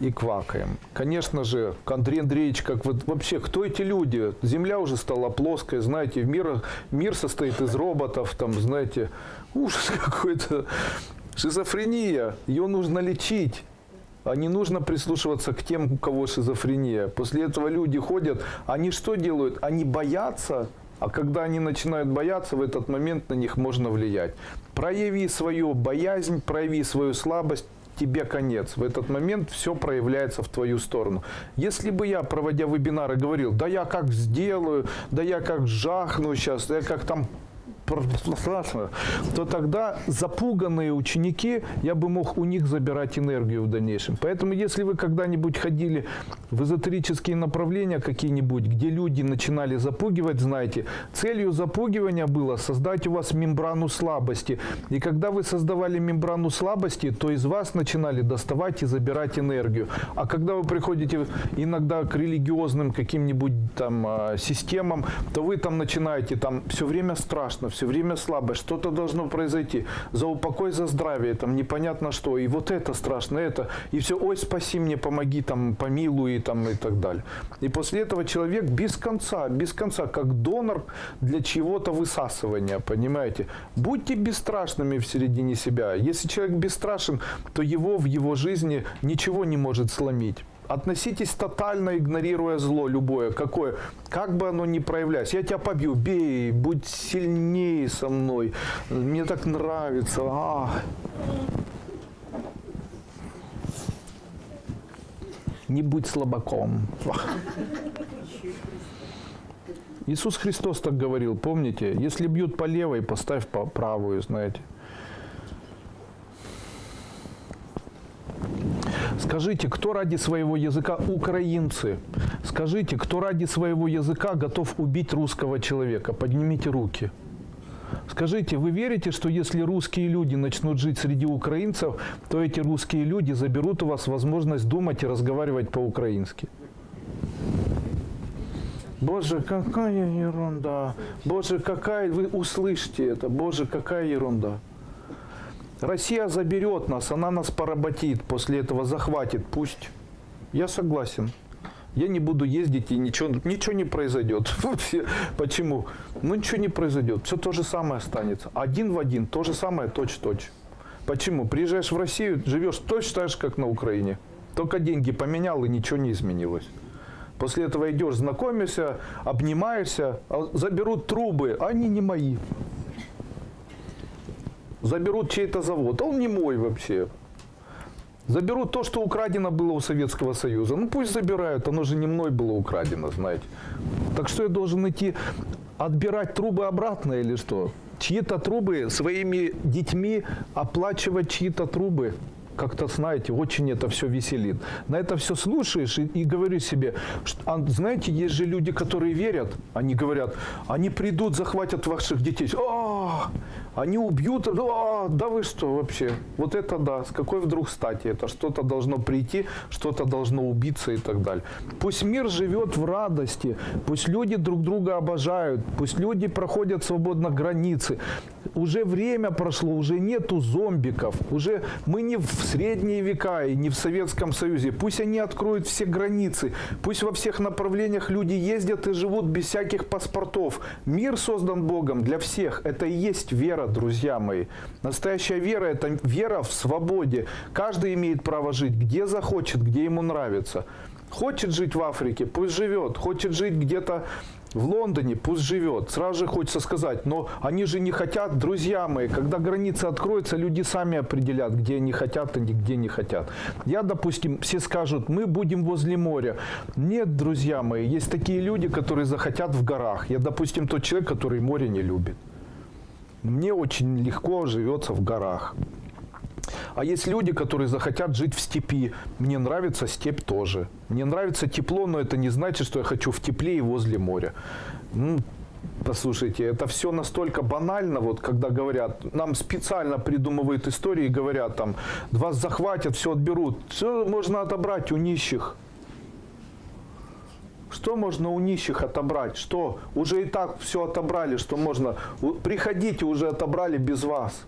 И квакаем. Конечно же, Андрей Андреевич, как вот вообще, кто эти люди? Земля уже стала плоской, знаете, мир, мир состоит из роботов, там, знаете, ужас какой-то. Шизофрения, ее нужно лечить. А не нужно прислушиваться к тем, у кого шизофрения. После этого люди ходят, они что делают? Они боятся, а когда они начинают бояться, в этот момент на них можно влиять. Прояви свою боязнь, прояви свою слабость, тебе конец. В этот момент все проявляется в твою сторону. Если бы я, проводя вебинары, говорил, да я как сделаю, да я как жахну сейчас, да я как там страшно, то тогда запуганные ученики, я бы мог у них забирать энергию в дальнейшем. Поэтому, если вы когда-нибудь ходили в эзотерические направления какие-нибудь, где люди начинали запугивать, знаете, целью запугивания было создать у вас мембрану слабости. И когда вы создавали мембрану слабости, то из вас начинали доставать и забирать энергию. А когда вы приходите иногда к религиозным каким-нибудь там а, системам, то вы там начинаете, там все время страшно, все время слабость, что-то должно произойти. За упокой, за здравие, там непонятно что. И вот это страшно, это. И все, ой, спаси мне, помоги, там, помилуй, там, и так далее. И после этого человек без конца, без конца, как донор для чего-то высасывания, понимаете. Будьте бесстрашными в середине себя. Если человек бесстрашен, то его в его жизни ничего не может сломить относитесь тотально, игнорируя зло любое, какое, как бы оно ни проявлялось. Я тебя побью, бей, будь сильнее со мной, мне так нравится. А. Не будь слабаком. Иисус Христос так говорил, помните? Если бьют по левой, поставь по правую, знаете. Скажите, кто ради своего языка украинцы? Скажите, кто ради своего языка готов убить русского человека? Поднимите руки. Скажите, вы верите, что если русские люди начнут жить среди украинцев, то эти русские люди заберут у вас возможность думать и разговаривать по-украински? Боже, какая ерунда! Боже, какая... Вы услышите это. Боже, какая ерунда! Россия заберет нас, она нас поработит, после этого захватит, пусть. Я согласен. Я не буду ездить и ничего, ничего не произойдет. Почему? Ну ничего не произойдет. Все то же самое останется. Один в один, то же самое, точь-точь. Почему? Приезжаешь в Россию, живешь точно так же, как на Украине. Только деньги поменял и ничего не изменилось. После этого идешь, знакомишься, обнимаешься, а заберут трубы, они не мои заберут чей-то завод, а он не мой вообще. Заберут то, что украдено было у Советского Союза. Ну пусть забирают, оно же не мной было украдено, знаете. Так что я должен идти отбирать трубы обратно или что? Чьи-то трубы своими детьми оплачивать чьи-то трубы как-то, знаете, очень это все веселит. На это все слушаешь и, и говоришь себе, что, а, знаете, есть же люди, которые верят, они говорят, они придут, захватят ваших детей. О, они убьют, о, да вы что вообще? Вот это да, с какой вдруг стати? Это что-то должно прийти, что-то должно убиться и так далее. Пусть мир живет в радости, пусть люди друг друга обожают, пусть люди проходят свободно границы. Уже время прошло, уже нету зомбиков, уже мы не в средние века и не в Советском Союзе. Пусть они откроют все границы, пусть во всех направлениях люди ездят и живут без всяких паспортов. Мир создан Богом для всех. Это и есть вера, друзья мои. Настоящая вера – это вера в свободе. Каждый имеет право жить, где захочет, где ему нравится. Хочет жить в Африке, пусть живет. Хочет жить где-то в Лондоне пусть живет. Сразу же хочется сказать, но они же не хотят, друзья мои, когда границы откроются, люди сами определят, где они хотят и где не хотят. Я, допустим, все скажут, мы будем возле моря. Нет, друзья мои, есть такие люди, которые захотят в горах. Я, допустим, тот человек, который море не любит. Мне очень легко живется в горах. А есть люди, которые захотят жить в степи. Мне нравится степь тоже. Мне нравится тепло, но это не значит, что я хочу в тепле и возле моря. Ну, Послушайте, это все настолько банально, вот когда говорят, нам специально придумывают истории и говорят там, вас захватят, все отберут. Все можно отобрать у нищих. Что можно у нищих отобрать? Что? Уже и так все отобрали, что можно. Приходите, уже отобрали без вас.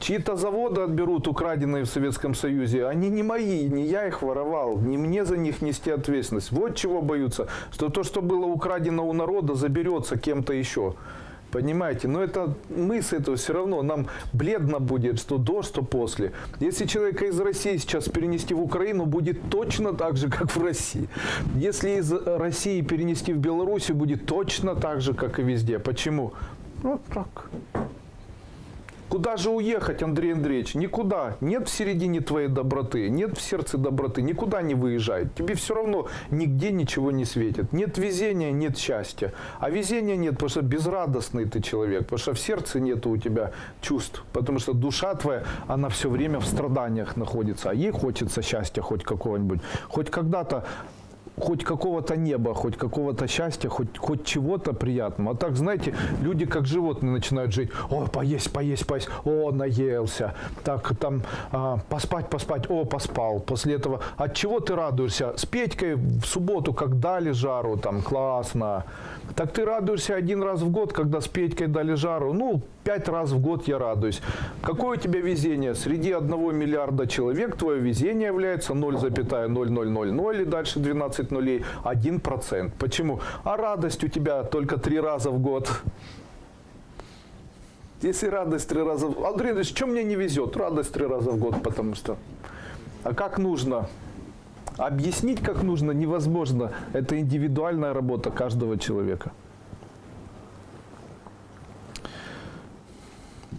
Чьи-то заводы отберут, украденные в Советском Союзе. Они не мои, не я их воровал, не мне за них нести ответственность. Вот чего боются, что то, что было украдено у народа, заберется кем-то еще. Понимаете? Но это мы с этого все равно, нам бледно будет, что до, что после. Если человека из России сейчас перенести в Украину, будет точно так же, как в России. Если из России перенести в Беларусь, будет точно так же, как и везде. Почему? Вот так. Куда же уехать, Андрей Андреевич? Никуда. Нет в середине твоей доброты, нет в сердце доброты. Никуда не выезжай. Тебе все равно нигде ничего не светит. Нет везения, нет счастья. А везения нет, потому что безрадостный ты человек. Потому что в сердце нет у тебя чувств. Потому что душа твоя, она все время в страданиях находится. А ей хочется счастья хоть какого-нибудь. Хоть когда-то хоть какого-то неба, хоть какого-то счастья, хоть, хоть чего-то приятного. А так, знаете, люди как животные начинают жить. О, поесть, поесть, поесть. О, наелся. Так, там, а, поспать, поспать. О, поспал. После этого, от чего ты радуешься? С Петькой в субботу, как дали жару, там, классно. Так ты радуешься один раз в год, когда с Петькой дали жару. Ну, пять раз в год я радуюсь. Какое у тебя везение? Среди одного миллиарда человек твое везение является 0,0000 и дальше 12 нулей, 1%. Почему? А радость у тебя только три раза в год. Если радость три раза... Андрей Андреевич, что мне не везет? Радость три раза в год, потому что... А как нужно? Объяснить, как нужно, невозможно. Это индивидуальная работа каждого человека.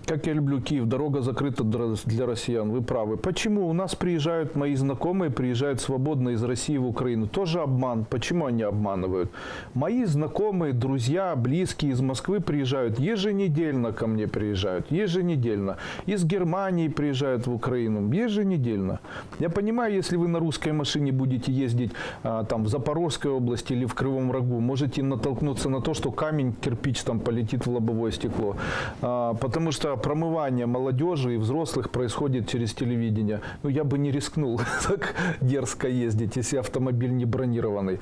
Как я люблю Киев, дорога закрыта для россиян, вы правы. Почему? У нас приезжают мои знакомые, приезжают свободно из России в Украину. Тоже обман. Почему они обманывают? Мои знакомые, друзья, близкие из Москвы приезжают еженедельно ко мне приезжают. Еженедельно. Из Германии приезжают в Украину. Еженедельно. Я понимаю, если вы на русской машине будете ездить а, там в Запорожской области или в Кривом Рогу, можете натолкнуться на то, что камень, кирпич там полетит в лобовое стекло. А, потому что промывание молодежи и взрослых происходит через телевидение. Ну, я бы не рискнул так дерзко ездить, если автомобиль не бронированный.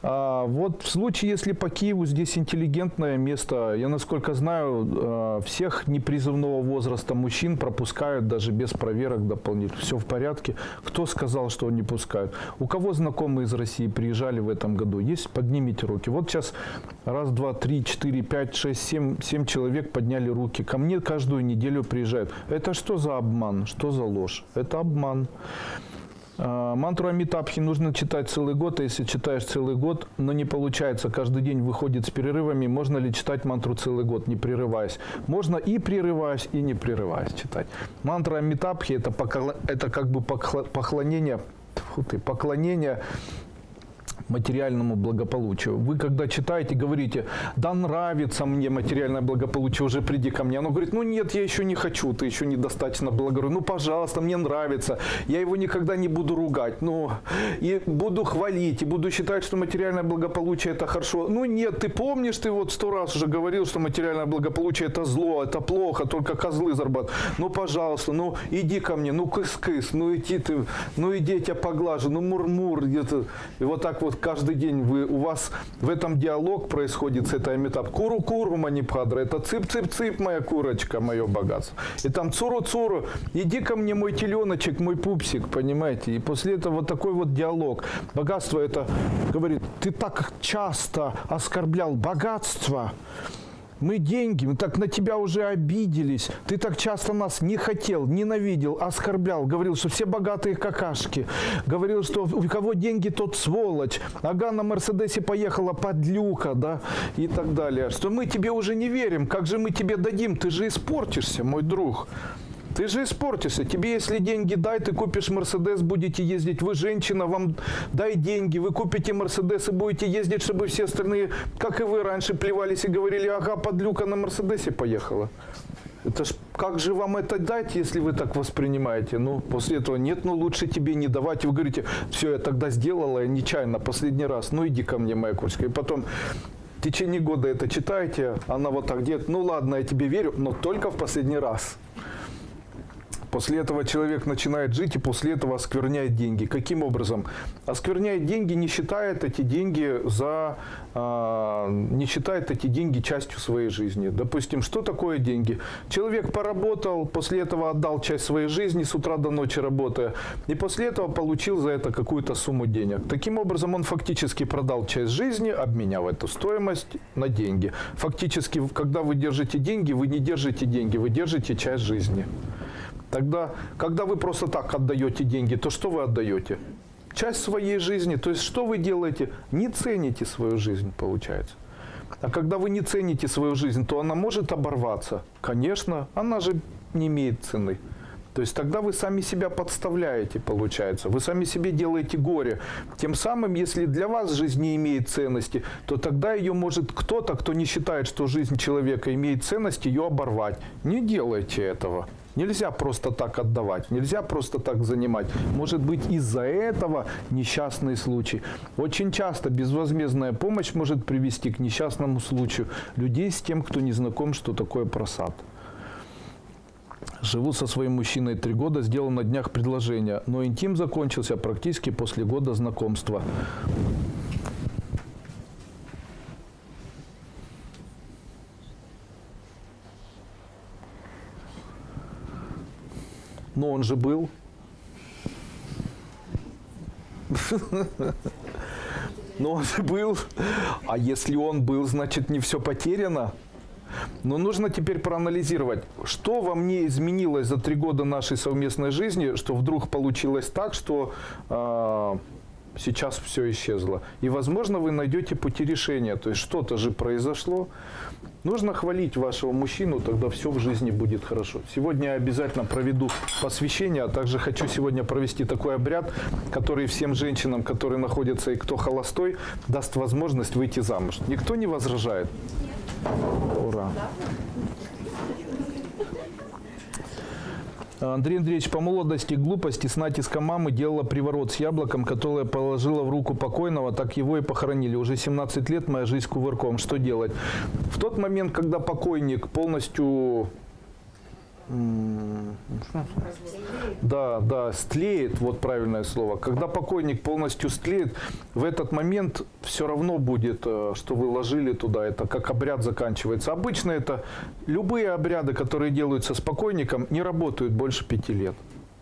А вот в случае, если по Киеву здесь интеллигентное место, я насколько знаю, а, всех непризывного возраста мужчин пропускают даже без проверок дополнительных. Все в порядке. Кто сказал, что не пускают? У кого знакомые из России приезжали в этом году? Есть? Поднимите руки. Вот сейчас раз, два, три, четыре, пять, шесть, семь, семь человек подняли руки. Ко мне каждую неделю приезжают. Это что за обман? Что за ложь? Это обман. А, мантру Амитабхи нужно читать целый год, а если читаешь целый год, но не получается, каждый день выходит с перерывами, можно ли читать мантру целый год, не прерываясь? Можно и прерываясь, и не прерываясь читать. Мантра Амитабхи это, это как бы поклонение, фу ты, поклонение материальному благополучию. Вы когда читаете, говорите, да нравится мне материальное благополучие, уже приди ко мне. Оно говорит, ну нет, я еще не хочу, ты еще недостаточно благороден. Ну, пожалуйста, мне нравится, я его никогда не буду ругать. Ну, и буду хвалить, и буду считать, что материальное благополучие это хорошо. Ну нет, ты помнишь, ты вот сто раз уже говорил, что материальное благополучие это зло, это плохо, только козлы зарабатывают. Ну, пожалуйста, ну иди ко мне, ну кыс-кыс, ну иди ты, ну иди я тебя поглажу, ну мур-мур. где-то И вот так вот каждый день вы, у вас в этом диалог происходит с этой метап. Куру-куру, манипадра, это цып-цып-цып, моя курочка, мое богатство. И там цуру-цуру, иди ко мне, мой теленочек, мой пупсик, понимаете? И после этого вот такой вот диалог. Богатство это, говорит, ты так часто оскорблял богатство, мы деньги, мы так на тебя уже обиделись. Ты так часто нас не хотел, ненавидел, оскорблял. Говорил, что все богатые какашки. Говорил, что у кого деньги, тот сволочь. Ага, на Мерседесе поехала подлюка, да, и так далее. Что мы тебе уже не верим. Как же мы тебе дадим? Ты же испортишься, мой друг. Ты же испортишься. Тебе, если деньги дай, ты купишь Мерседес, будете ездить. Вы женщина, вам дай деньги, вы купите Мерседес и будете ездить, чтобы все остальные, как и вы раньше, плевались и говорили, ага, подлюка на Мерседесе поехала. Это ж как же вам это дать, если вы так воспринимаете? Ну, после этого нет, ну лучше тебе не давать. Вы говорите, все, я тогда сделала, я нечаянно, последний раз, ну иди ко мне, моя курочка. И потом в течение года это читаете, она вот так делает, ну ладно, я тебе верю, но только в последний раз. После этого человек начинает жить и после этого оскверняет деньги. Каким образом? Оскверняет деньги, не считает эти деньги за, а, не считает эти деньги частью своей жизни. Допустим, что такое деньги? Человек поработал, после этого отдал часть своей жизни с утра до ночи работая, и после этого получил за это какую-то сумму денег. Таким образом, он фактически продал часть жизни, обменяв эту стоимость на деньги. Фактически, когда вы держите деньги, вы не держите деньги, вы держите часть жизни. Тогда, когда вы просто так отдаете деньги, то что вы отдаете? Часть своей жизни. То есть, что вы делаете? Не цените свою жизнь, получается. А когда вы не цените свою жизнь, то она может оборваться. Конечно, она же не имеет цены. То есть тогда вы сами себя подставляете, получается. Вы сами себе делаете горе. Тем самым, если для вас жизнь не имеет ценности, то тогда ее может кто-то, кто не считает, что жизнь человека имеет ценность, ее оборвать. Не делайте этого. Нельзя просто так отдавать, нельзя просто так занимать. Может быть из-за этого несчастный случай. Очень часто безвозмездная помощь может привести к несчастному случаю людей с тем, кто не знаком, что такое просад. Живу со своим мужчиной три года, сделал на днях предложение, но интим закончился практически после года знакомства. Но он же был. Но он же был. А если он был, значит не все потеряно. Но нужно теперь проанализировать, что во мне изменилось за три года нашей совместной жизни, что вдруг получилось так, что э, сейчас все исчезло. И, возможно, вы найдете пути решения. То есть что-то же произошло. Нужно хвалить вашего мужчину, тогда все в жизни будет хорошо. Сегодня я обязательно проведу посвящение, а также хочу сегодня провести такой обряд, который всем женщинам, которые находятся и кто холостой, даст возможность выйти замуж. Никто не возражает? Ура! Андрей Андреевич по молодости глупости с натиском мамы делала приворот с яблоком, которое положила в руку покойного, так его и похоронили. Уже 17 лет моя жизнь кувырком. Что делать? В тот момент, когда покойник полностью да, да, стлеет, вот правильное слово. Когда покойник полностью стлеет, в этот момент все равно будет, э, что вы ложили туда, это как обряд заканчивается. Обычно это любые обряды, которые делаются с покойником, не работают больше пяти лет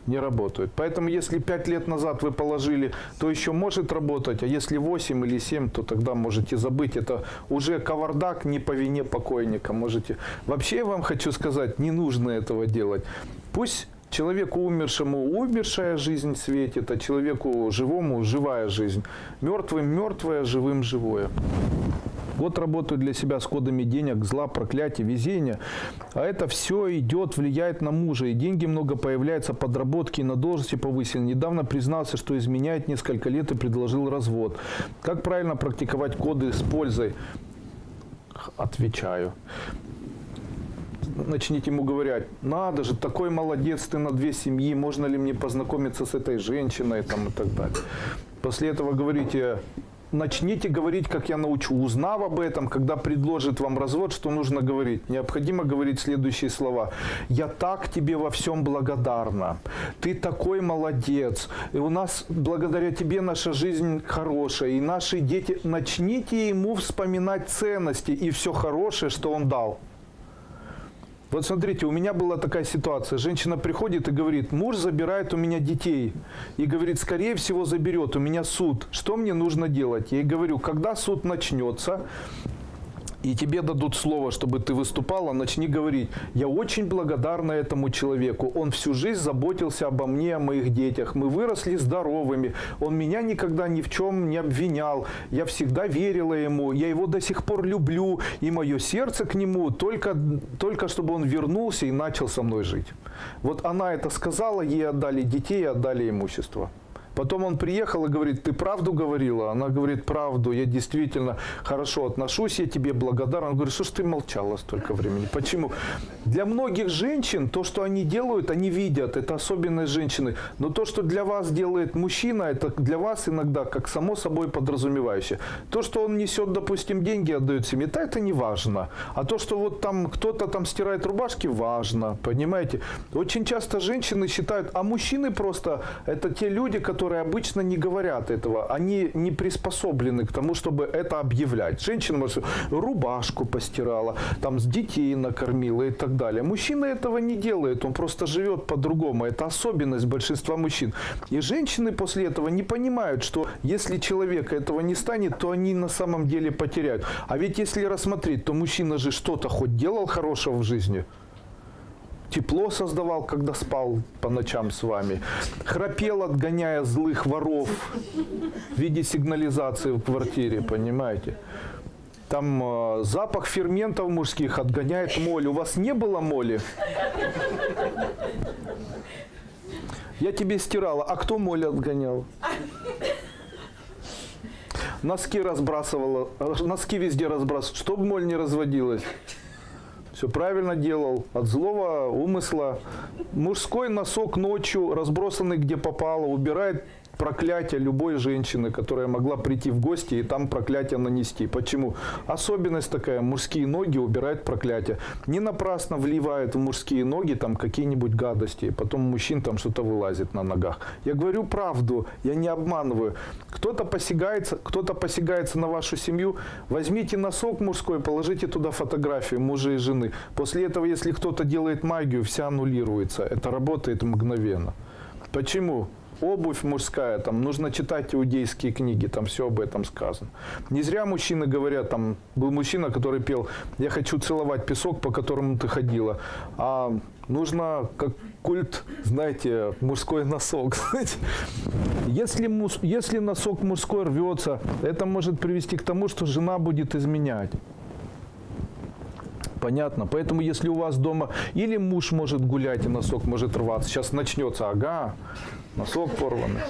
не работают. Поэтому если 5 лет назад вы положили, то еще может работать, а если 8 или 7, то тогда можете забыть. Это уже кавардак не по вине покойника. Можете... Вообще я вам хочу сказать, не нужно этого делать. Пусть Человеку умершему умершая жизнь светит, а человеку живому живая жизнь. Мертвым мертвое, живым живое. Вот работаю для себя с кодами денег, зла, проклятия, везения. А это все идет, влияет на мужа. И деньги много появляются, подработки, на должности повысили. Недавно признался, что изменяет несколько лет и предложил развод. Как правильно практиковать коды с пользой? Отвечаю начните ему говорить, надо же, такой молодец ты на две семьи, можно ли мне познакомиться с этой женщиной там, и так далее. После этого говорите, начните говорить, как я научу. Узнав об этом, когда предложит вам развод, что нужно говорить? Необходимо говорить следующие слова. «Я так тебе во всем благодарна. Ты такой молодец. И у нас, благодаря тебе, наша жизнь хорошая. И наши дети...» Начните ему вспоминать ценности и все хорошее, что он дал. Вот смотрите, у меня была такая ситуация. Женщина приходит и говорит, муж забирает у меня детей. И говорит, скорее всего заберет, у меня суд. Что мне нужно делать? Я ей говорю, когда суд начнется, и тебе дадут слово, чтобы ты выступала, начни говорить, я очень благодарна этому человеку, он всю жизнь заботился обо мне, о моих детях, мы выросли здоровыми, он меня никогда ни в чем не обвинял, я всегда верила ему, я его до сих пор люблю, и мое сердце к нему только, только чтобы он вернулся и начал со мной жить. Вот она это сказала, ей отдали детей, отдали имущество. Потом он приехал и говорит, ты правду говорила? Она говорит, правду, я действительно хорошо отношусь, я тебе благодарен. Он говорит, что ж ты молчала столько времени? Почему? Для многих женщин то, что они делают, они видят, это особенность женщины. Но то, что для вас делает мужчина, это для вас иногда как само собой подразумевающее. То, что он несет, допустим, деньги, отдает семье, это, это не важно. А то, что вот там кто-то там стирает рубашки, важно, понимаете? Очень часто женщины считают, а мужчины просто, это те люди, которые обычно не говорят этого. Они не приспособлены к тому, чтобы это объявлять. Женщина, может, рубашку постирала, там с детей накормила и так далее. Мужчина этого не делает, он просто живет по-другому. Это особенность большинства мужчин. И женщины после этого не понимают, что если человек этого не станет, то они на самом деле потеряют. А ведь если рассмотреть, то мужчина же что-то хоть делал хорошего в жизни – тепло создавал, когда спал по ночам с вами, храпел, отгоняя злых воров в виде сигнализации в квартире, понимаете? Там э, запах ферментов мужских отгоняет моль. У вас не было моли? Я тебе стирала. А кто моль отгонял? Носки разбрасывала. Носки везде разбрасывала. Чтобы моль не разводилась все правильно делал, от злого умысла. Мужской носок ночью, разбросанный где попало, убирает проклятие любой женщины, которая могла прийти в гости и там проклятие нанести. Почему? Особенность такая, мужские ноги убирают проклятие. Не напрасно вливают в мужские ноги там какие-нибудь гадости, потом мужчин там что-то вылазит на ногах. Я говорю правду, я не обманываю. Кто-то посягается, кто-то посягается на вашу семью, возьмите носок мужской, положите туда фотографию мужа и жены. После этого, если кто-то делает магию, вся аннулируется. Это работает мгновенно. Почему? Обувь мужская, там нужно читать иудейские книги, там все об этом сказано. Не зря мужчины говорят, там был мужчина, который пел, я хочу целовать песок, по которому ты ходила, а нужно как культ, знаете, мужской носок. Если, если носок мужской рвется, это может привести к тому, что жена будет изменять. Понятно. Поэтому, если у вас дома или муж может гулять, и носок может рваться, сейчас начнется, ага, носок порванный.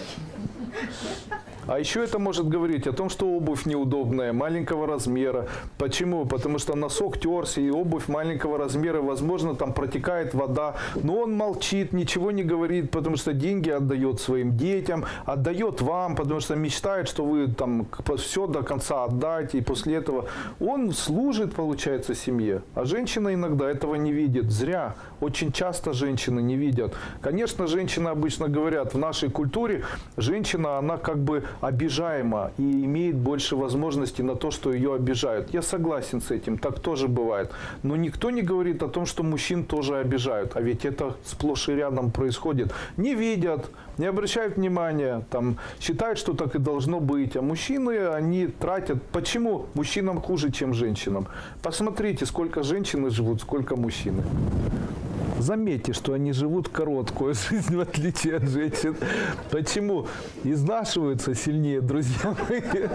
А еще это может говорить о том, что обувь неудобная, маленького размера. Почему? Потому что носок терся, и обувь маленького размера, возможно, там протекает вода. Но он молчит, ничего не говорит, потому что деньги отдает своим детям, отдает вам, потому что мечтает, что вы там все до конца отдать, и после этого он служит, получается, семье. А женщина иногда этого не видит. Зря. Очень часто женщины не видят. Конечно, женщины обычно говорят, в нашей культуре женщина, она как бы обижаема и имеет больше возможностей на то, что ее обижают. Я согласен с этим, так тоже бывает. Но никто не говорит о том, что мужчин тоже обижают. А ведь это сплошь и рядом происходит. Не видят, не обращают внимания, там, считают, что так и должно быть. А мужчины, они тратят. Почему мужчинам хуже, чем женщинам? Посмотрите, сколько женщины живут, сколько мужчины. Заметьте, что они живут короткую жизнь, в отличие от женщин. Почему? Изнашиваются сильнее, друзья мои.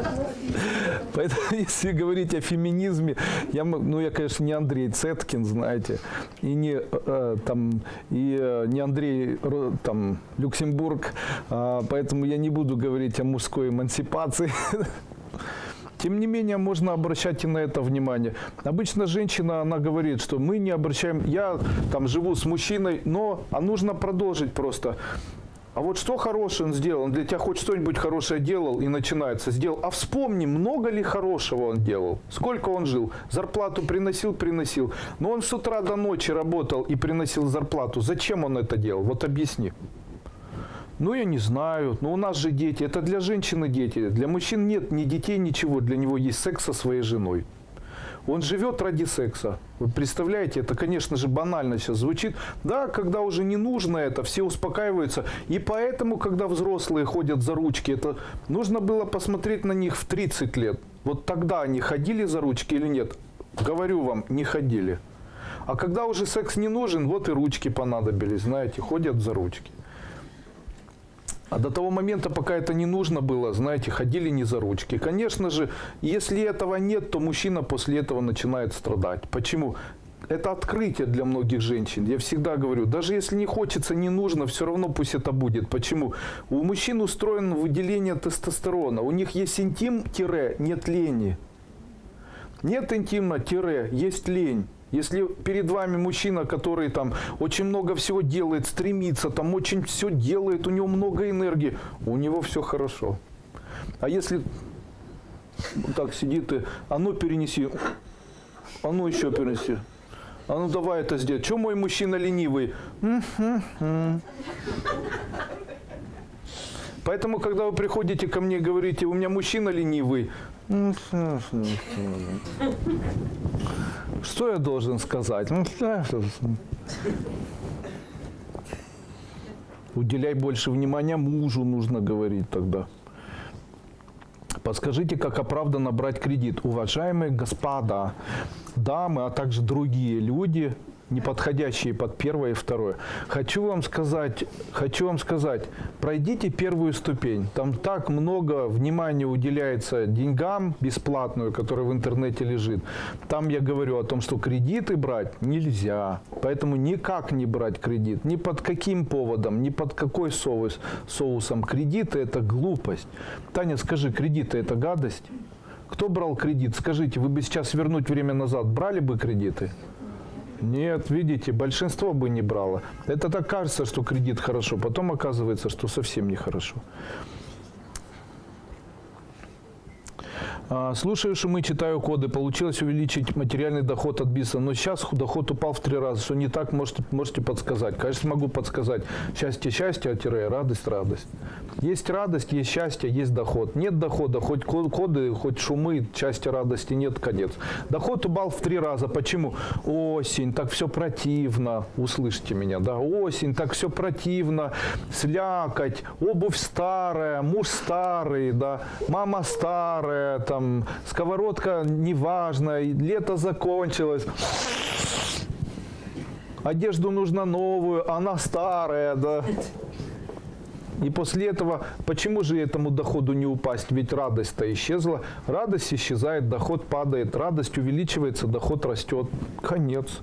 Поэтому, если говорить о феминизме, я, ну, я, конечно, не Андрей Цеткин, знаете, и не, э, там, и э, не Андрей там, Люксембург, э, поэтому я не буду говорить о мужской эмансипации. Тем не менее, можно обращать и на это внимание. Обычно женщина, она говорит, что мы не обращаем, я там живу с мужчиной, но а нужно продолжить просто. А вот что хорошее он сделал? Он для тебя хоть что-нибудь хорошее делал и начинается. Сделал. А вспомни, много ли хорошего он делал? Сколько он жил? Зарплату приносил, приносил. Но он с утра до ночи работал и приносил зарплату. Зачем он это делал? Вот объясни. Ну, я не знаю. Но у нас же дети. Это для женщины дети. Для мужчин нет ни детей, ничего. Для него есть секс со своей женой. Он живет ради секса. Вы представляете, это, конечно же, банально сейчас звучит. Да, когда уже не нужно это, все успокаиваются. И поэтому, когда взрослые ходят за ручки, это нужно было посмотреть на них в 30 лет. Вот тогда они ходили за ручки или нет? Говорю вам, не ходили. А когда уже секс не нужен, вот и ручки понадобились, знаете, ходят за ручки. А до того момента, пока это не нужно было, знаете, ходили не за ручки. Конечно же, если этого нет, то мужчина после этого начинает страдать. Почему? это открытие для многих женщин. Я всегда говорю, даже если не хочется, не нужно, все равно пусть это будет. Почему? У мужчин устроено выделение тестостерона. У них есть интим-нет лени. Нет интима-есть лень. Если перед вами мужчина, который там очень много всего делает, стремится, там очень все делает, у него много энергии, у него все хорошо. А если так сидит и, а ну перенеси, а ну еще перенеси, а ну давай это сделать. Что мой мужчина ленивый? Поэтому, когда вы приходите ко мне и говорите, у меня мужчина ленивый, что я должен сказать? Уделяй больше внимания мужу, нужно говорить тогда. Подскажите, как оправданно брать кредит? Уважаемые господа, дамы, а также другие люди, не подходящие под первое и второе. Хочу вам сказать, хочу вам сказать, пройдите первую ступень. Там так много внимания уделяется деньгам бесплатную, которая в интернете лежит. Там я говорю о том, что кредиты брать нельзя. Поэтому никак не брать кредит. Ни под каким поводом, ни под какой соус, соусом. Кредиты – это глупость. Таня, скажи, кредиты – это гадость? Кто брал кредит? Скажите, вы бы сейчас вернуть время назад брали бы кредиты? Нет, видите, большинство бы не брало. Это так кажется, что кредит хорошо, потом оказывается, что совсем нехорошо. А, слушаю шумы, читаю коды. Получилось увеличить материальный доход от бизнеса, но сейчас доход упал в три раза. Что не так, можете, можете подсказать. Конечно, могу подсказать. Счастье, счастье, а тире, радость, радость. Есть радость, есть счастье, есть доход. Нет дохода, хоть коды, хоть шумы, счастья, радости нет, конец. Доход упал в три раза. Почему? Осень, так все противно. Услышьте меня, да? Осень, так все противно. Слякоть, обувь старая, муж старый, да? Мама старая, там, там сковородка неважно, лето закончилось. Одежду нужно новую, она старая, да. И после этого, почему же этому доходу не упасть? Ведь радость-то исчезла. Радость исчезает, доход падает. Радость увеличивается, доход растет. Конец.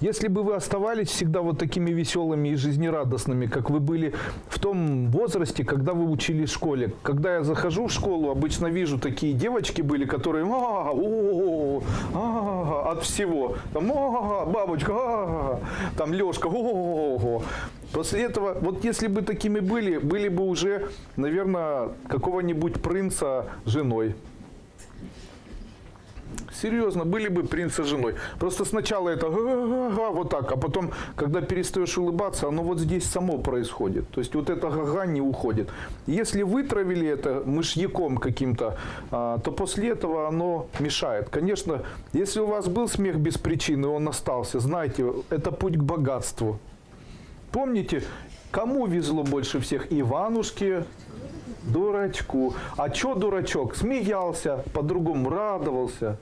Если бы вы оставались всегда вот такими веселыми и жизнерадостными, как вы были в том возрасте, когда вы учились в школе. Когда я захожу в школу, обычно вижу такие девочки были, которые а, о, а, от всего. Там, а, бабочка, а, там Лешка, о, После этого, вот если бы такими были, были бы уже, наверное, какого-нибудь принца женой. Серьезно, были бы принца женой. Просто сначала это вот так, а потом, когда перестаешь улыбаться, оно вот здесь само происходит. То есть вот это га-га не уходит. Если вытравили это мышьяком каким-то, а, то после этого оно мешает. Конечно, если у вас был смех без причины, он остался, знаете, это путь к богатству. Помните, кому везло больше всех? Иванушке, дурачку. А что дурачок? Смеялся, по-другому радовался.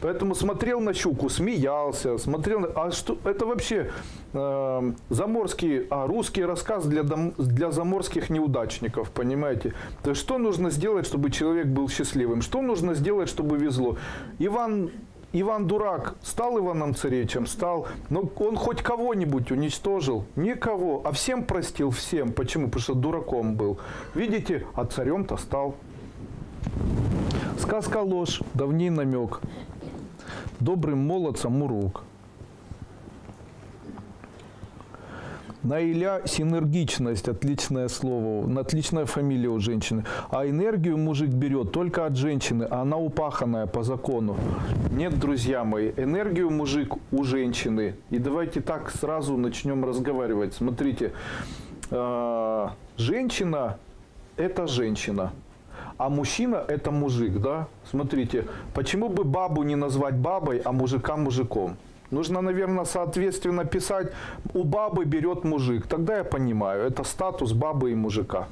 Поэтому смотрел на щуку, смеялся, смотрел. На... А что это вообще э, заморский, а русский рассказ для дом, для заморских неудачников, понимаете? То есть что нужно сделать, чтобы человек был счастливым? Что нужно сделать, чтобы везло? Иван Иван Дурак стал Иваном Царевичем? Стал. Но он хоть кого-нибудь уничтожил? Никого. А всем простил? Всем. Почему? Потому что дураком был. Видите? А царем-то стал. Сказка ложь, давний намек. Добрым молодцам мурук. Наиля – синергичность, отличное слово, отличная фамилия у женщины. А энергию мужик берет только от женщины, а она упаханная по закону. Нет, друзья мои, энергию мужик у женщины. И давайте так сразу начнем разговаривать. Смотрите, э, женщина – это женщина. А мужчина – это мужик, да? Смотрите, почему бы бабу не назвать бабой, а мужика мужиком? Нужно, наверное, соответственно писать «у бабы берет мужик». Тогда я понимаю, это статус бабы и мужика.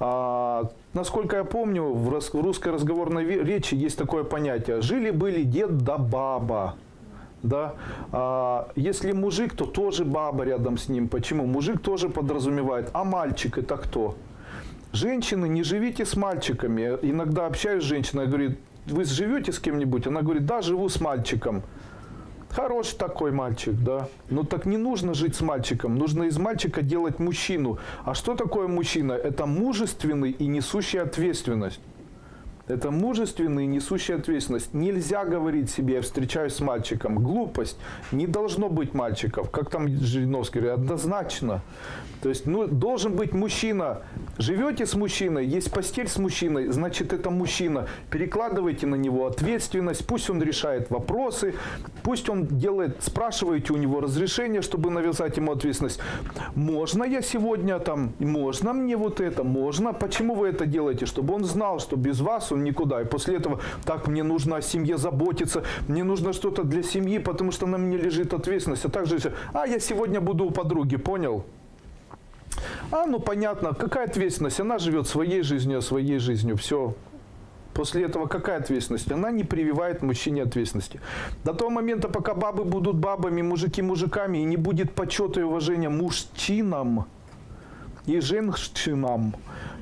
А, насколько я помню, в русской разговорной речи есть такое понятие «жили-были дед да баба». Да? А, если мужик, то тоже баба рядом с ним. Почему? Мужик тоже подразумевает, а мальчик это кто? Женщины, не живите с мальчиками. Иногда общаюсь с женщиной, говорит, вы живете с кем-нибудь? Она говорит, да, живу с мальчиком. Хороший такой мальчик, да. Но так не нужно жить с мальчиком, нужно из мальчика делать мужчину. А что такое мужчина? Это мужественный и несущий ответственность. Это мужественный, несущий ответственность. Нельзя говорить себе, я встречаюсь с мальчиком. Глупость. Не должно быть мальчиков. Как там Жириновский говорит, однозначно. То есть ну, должен быть мужчина. Живете с мужчиной, есть постель с мужчиной, значит это мужчина. Перекладывайте на него ответственность, пусть он решает вопросы, пусть он делает, спрашиваете у него разрешение, чтобы навязать ему ответственность. Можно я сегодня там, можно мне вот это, можно. Почему вы это делаете? Чтобы он знал, что без вас он никуда. И после этого, так, мне нужно о семье заботиться, мне нужно что-то для семьи, потому что на мне лежит ответственность. А также, а я сегодня буду у подруги, понял? А, ну понятно, какая ответственность? Она живет своей жизнью, своей жизнью, все. После этого какая ответственность? Она не прививает мужчине ответственности. До того момента, пока бабы будут бабами, мужики мужиками, и не будет почета и уважения мужчинам и женщинам,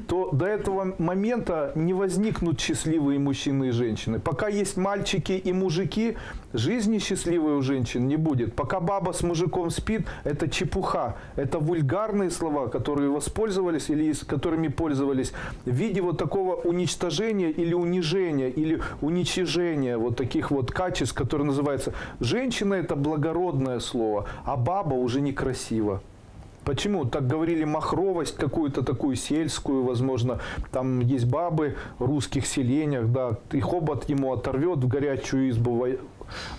то до этого момента не возникнут счастливые мужчины и женщины. Пока есть мальчики и мужики, жизни счастливой у женщин не будет. Пока баба с мужиком спит, это чепуха. Это вульгарные слова, которые воспользовались или с которыми пользовались в виде вот такого уничтожения или унижения, или уничижения вот таких вот качеств, которые называются «женщина» – это благородное слово, а баба уже некрасиво. Почему? Так говорили махровость какую-то такую сельскую, возможно. Там есть бабы в русских селениях, да, и хобот ему оторвет в горячую избу,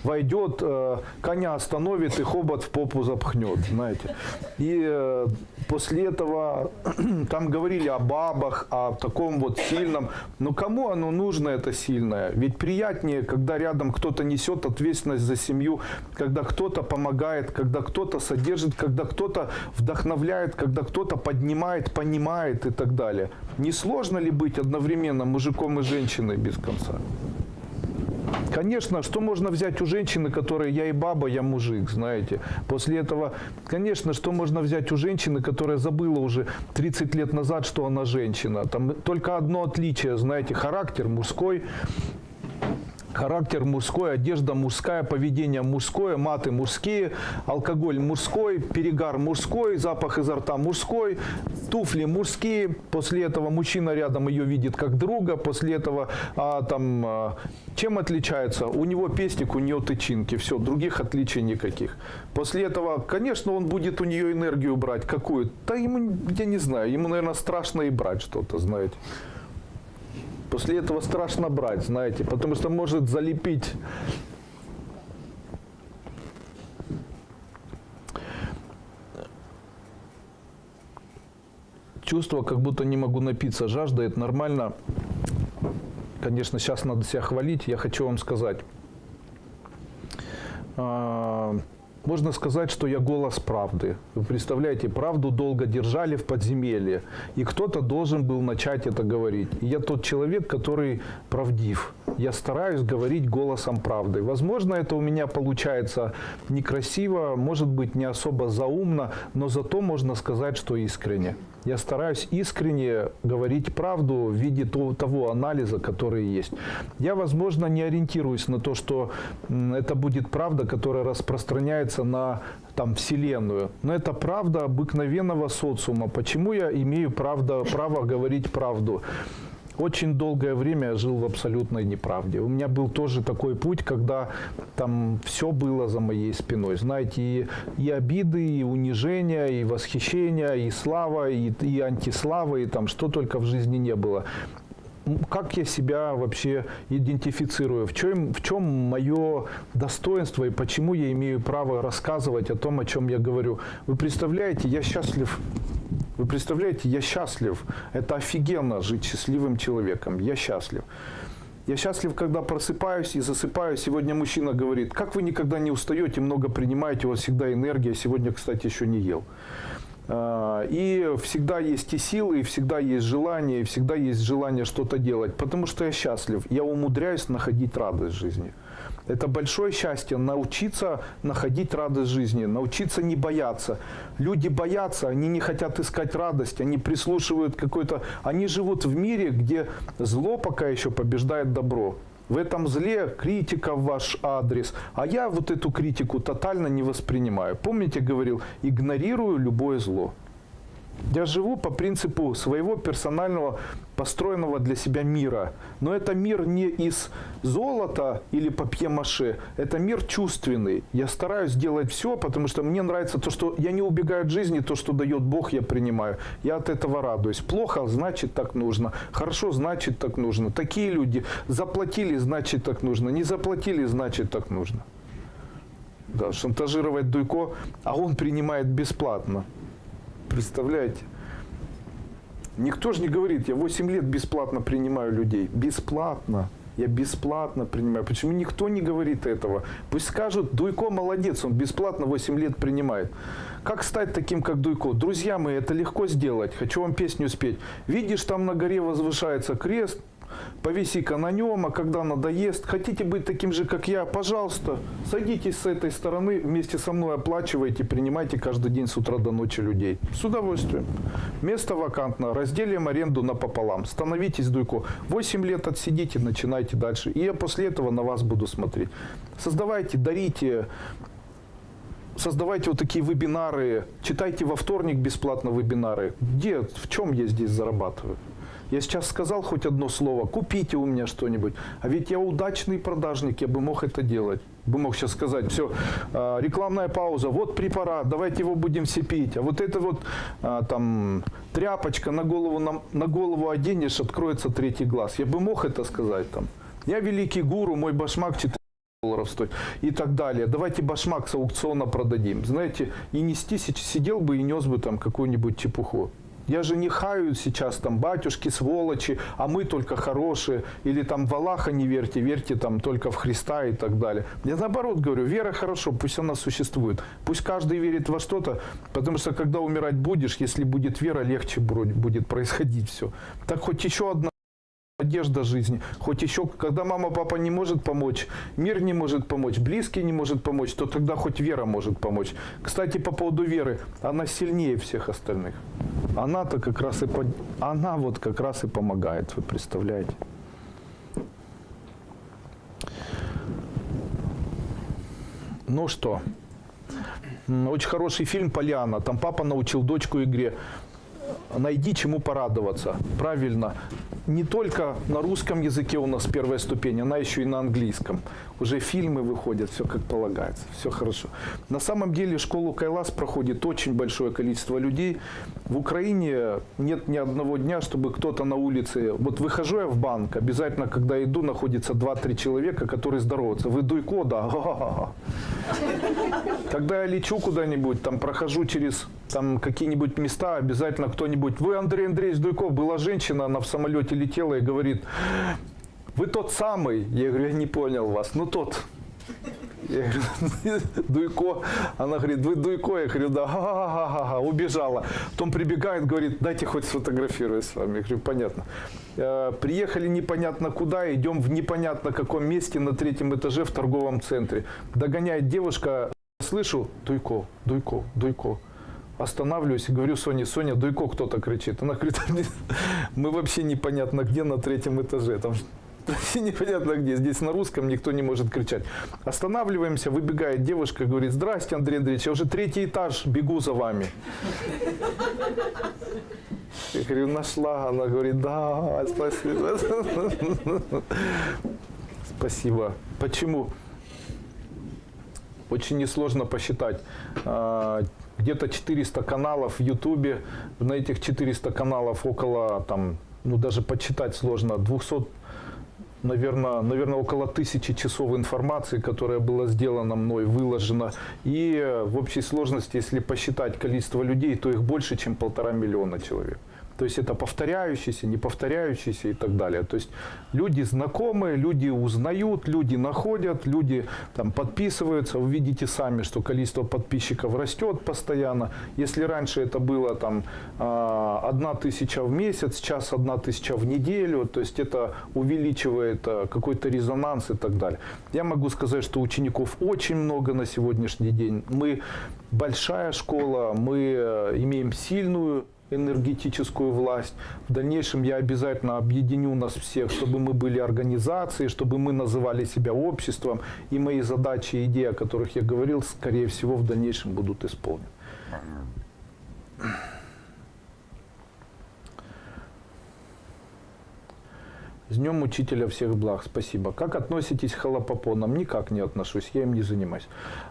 войдет, э, коня остановит и хобот в попу запхнет, знаете. И э, после этого там говорили о бабах, о таком вот сильном. Но кому оно нужно, это сильное? Ведь приятнее, когда рядом кто-то несет ответственность за семью, когда кто-то помогает, когда кто-то содержит, когда кто-то вдохновляет, когда кто-то поднимает, понимает и так далее. Не сложно ли быть одновременно мужиком и женщиной без конца? Конечно, что можно взять у женщины, которая я и баба, я мужик, знаете. После этого, конечно, что можно взять у женщины, которая забыла уже 30 лет назад, что она женщина. Там только одно отличие, знаете, характер мужской, характер мужской, одежда мужская, поведение мужское, маты мужские, алкоголь мужской, перегар мужской, запах изо рта мужской, туфли мужские. После этого мужчина рядом ее видит как друга. После этого а, там а, чем отличается? У него пестик, у нее тычинки. Все, других отличий никаких. После этого, конечно, он будет у нее энергию брать. Какую? Да ему, я не знаю, ему, наверное, страшно и брать что-то, знаете. После этого страшно брать, знаете, потому что может залепить чувство, как будто не могу напиться. Жажда – это нормально. Конечно, сейчас надо себя хвалить. Я хочу вам сказать. Можно сказать, что я голос правды. Вы представляете, правду долго держали в подземелье, и кто-то должен был начать это говорить. И я тот человек, который правдив. Я стараюсь говорить голосом правды. Возможно, это у меня получается некрасиво, может быть, не особо заумно, но зато можно сказать, что искренне. Я стараюсь искренне говорить правду в виде того анализа, который есть. Я, возможно, не ориентируюсь на то, что это будет правда, которая распространяется на там, Вселенную. Но это правда обыкновенного социума. Почему я имею правда, право говорить правду? Очень долгое время я жил в абсолютной неправде. У меня был тоже такой путь, когда там все было за моей спиной. Знаете, и, и обиды, и унижения, и восхищения, и слава, и, и антислава, и там что только в жизни не было как я себя вообще идентифицирую, в чем, в чем мое достоинство и почему я имею право рассказывать о том, о чем я говорю. Вы представляете, я счастлив вы представляете, я счастлив. Это офигенно жить счастливым человеком. Я счастлив. Я счастлив, когда просыпаюсь и засыпаю. Сегодня мужчина говорит, как вы никогда не устаете, много принимаете, у вас всегда энергия. Сегодня, кстати, еще не ел. А, и всегда есть и силы, и всегда есть желание, и всегда есть желание что-то делать. Потому что я счастлив. Я умудряюсь находить радость в жизни. Это большое счастье научиться находить радость жизни, научиться не бояться. Люди боятся, они не хотят искать радость, они прислушивают какой-то... Они живут в мире, где зло пока еще побеждает добро. в этом зле критика в ваш адрес. А я вот эту критику тотально не воспринимаю. Помните, говорил, игнорирую любое зло. Я живу по принципу своего персонального построенного для себя мира. Но это мир не из золота или папье-маше, это мир чувственный. Я стараюсь делать все, потому что мне нравится то, что я не убегаю от жизни, то, что дает Бог, я принимаю. Я от этого радуюсь. Плохо, значит так нужно. Хорошо, значит так нужно. Такие люди заплатили, значит так нужно. Не заплатили, значит так нужно. Да, шантажировать Дуйко, а он принимает бесплатно. Представляете? Никто же не говорит, я 8 лет бесплатно принимаю людей. Бесплатно. Я бесплатно принимаю. Почему никто не говорит этого? Пусть скажут, Дуйко молодец, он бесплатно 8 лет принимает. Как стать таким, как Дуйко? Друзья мои, это легко сделать. Хочу вам песню спеть. Видишь, там на горе возвышается крест, повиси-ка на нем, а когда надоест, хотите быть таким же, как я, пожалуйста, садитесь с этой стороны, вместе со мной оплачивайте, принимайте каждый день с утра до ночи людей. С удовольствием. Место вакантно, разделим аренду напополам. Становитесь, Дуйко. 8 лет отсидите, начинайте дальше. И я после этого на вас буду смотреть. Создавайте, дарите, создавайте вот такие вебинары, читайте во вторник бесплатно вебинары. Где, в чем я здесь зарабатываю? Я сейчас сказал хоть одно слово, купите у меня что-нибудь. А ведь я удачный продажник, я бы мог это делать. Бы мог сейчас сказать, все, а, рекламная пауза, вот препарат, давайте его будем все пить. А вот это вот а, там тряпочка на голову, на, на голову оденешь, откроется третий глаз. Я бы мог это сказать там. Я великий гуру, мой башмак 4 долларов стоит и так далее. Давайте башмак с аукциона продадим. Знаете, и нести, сидел бы и нес бы там какую-нибудь чепуху. Я же не хаю сейчас там батюшки, сволочи, а мы только хорошие. Или там в Аллаха не верьте, верьте там только в Христа и так далее. Я наоборот говорю, вера хорошо, пусть она существует. Пусть каждый верит во что-то, потому что когда умирать будешь, если будет вера, легче будет происходить все. Так хоть еще одна надежда жизни. Хоть еще, когда мама, папа не может помочь, мир не может помочь, близкий не может помочь, то тогда хоть вера может помочь. Кстати, по поводу веры, она сильнее всех остальных. Она-то как раз и, под... она вот как раз и помогает, вы представляете. Ну что, очень хороший фильм «Поляна». Там папа научил дочку игре найди чему порадоваться. Правильно. Не только на русском языке у нас первая ступень, она еще и на английском. Уже фильмы выходят, все как полагается, все хорошо. На самом деле школу Кайлас проходит очень большое количество людей. В Украине нет ни одного дня, чтобы кто-то на улице... Вот выхожу я в банк, обязательно, когда иду, находится 2-3 человека, которые здороваются. Вы Дуйко, да? Когда я лечу куда-нибудь, там прохожу через там какие-нибудь места, обязательно кто-нибудь, вы Андрей Андреевич Дуйков, была женщина, она в самолете летела и говорит, вы тот самый. Я говорю, я не понял вас, ну тот. Я говорю, Дуйко. Она говорит, вы Дуйко? Я говорю, да, ха -ха -ха -ха, убежала. Потом прибегает, говорит, дайте хоть сфотографируюсь с вами. Я говорю, понятно. Э, приехали непонятно куда, идем в непонятно каком месте на третьем этаже в торговом центре. Догоняет девушка, слышу, Дуйко, Дуйко, Дуйко останавливаюсь и говорю Соне, Соня, Дуйко кто-то кричит. Она говорит, мы вообще непонятно где на третьем этаже. Там непонятно где. Здесь на русском никто не может кричать. Останавливаемся, выбегает девушка, говорит, здрасте, Андрей Андреевич, я уже третий этаж, бегу за вами. Я говорю, нашла. Она говорит, да, спасибо. Спасибо. Почему? Очень несложно посчитать а, где-то 400 каналов в Ютубе. На этих 400 каналов около, там, ну даже подсчитать сложно, 200 наверное, наверное, около тысячи часов информации, которая была сделана мной, выложена. И в общей сложности, если посчитать количество людей, то их больше, чем полтора миллиона человек. То есть это повторяющиеся, не повторяющиеся и так далее. То есть люди знакомые, люди узнают, люди находят, люди там подписываются. Вы видите сами, что количество подписчиков растет постоянно. Если раньше это было там а, одна тысяча в месяц, сейчас одна тысяча в неделю, то есть это увеличивает а, какой-то резонанс и так далее. Я могу сказать, что учеников очень много на сегодняшний день. Мы большая школа, мы э, имеем сильную энергетическую власть. В дальнейшем я обязательно объединю нас всех, чтобы мы были организацией, чтобы мы называли себя обществом. И мои задачи и идеи, о которых я говорил, скорее всего, в дальнейшем будут исполнены. С Днем Учителя всех благ, спасибо. Как относитесь к холопопонам? Никак не отношусь, я им не занимаюсь.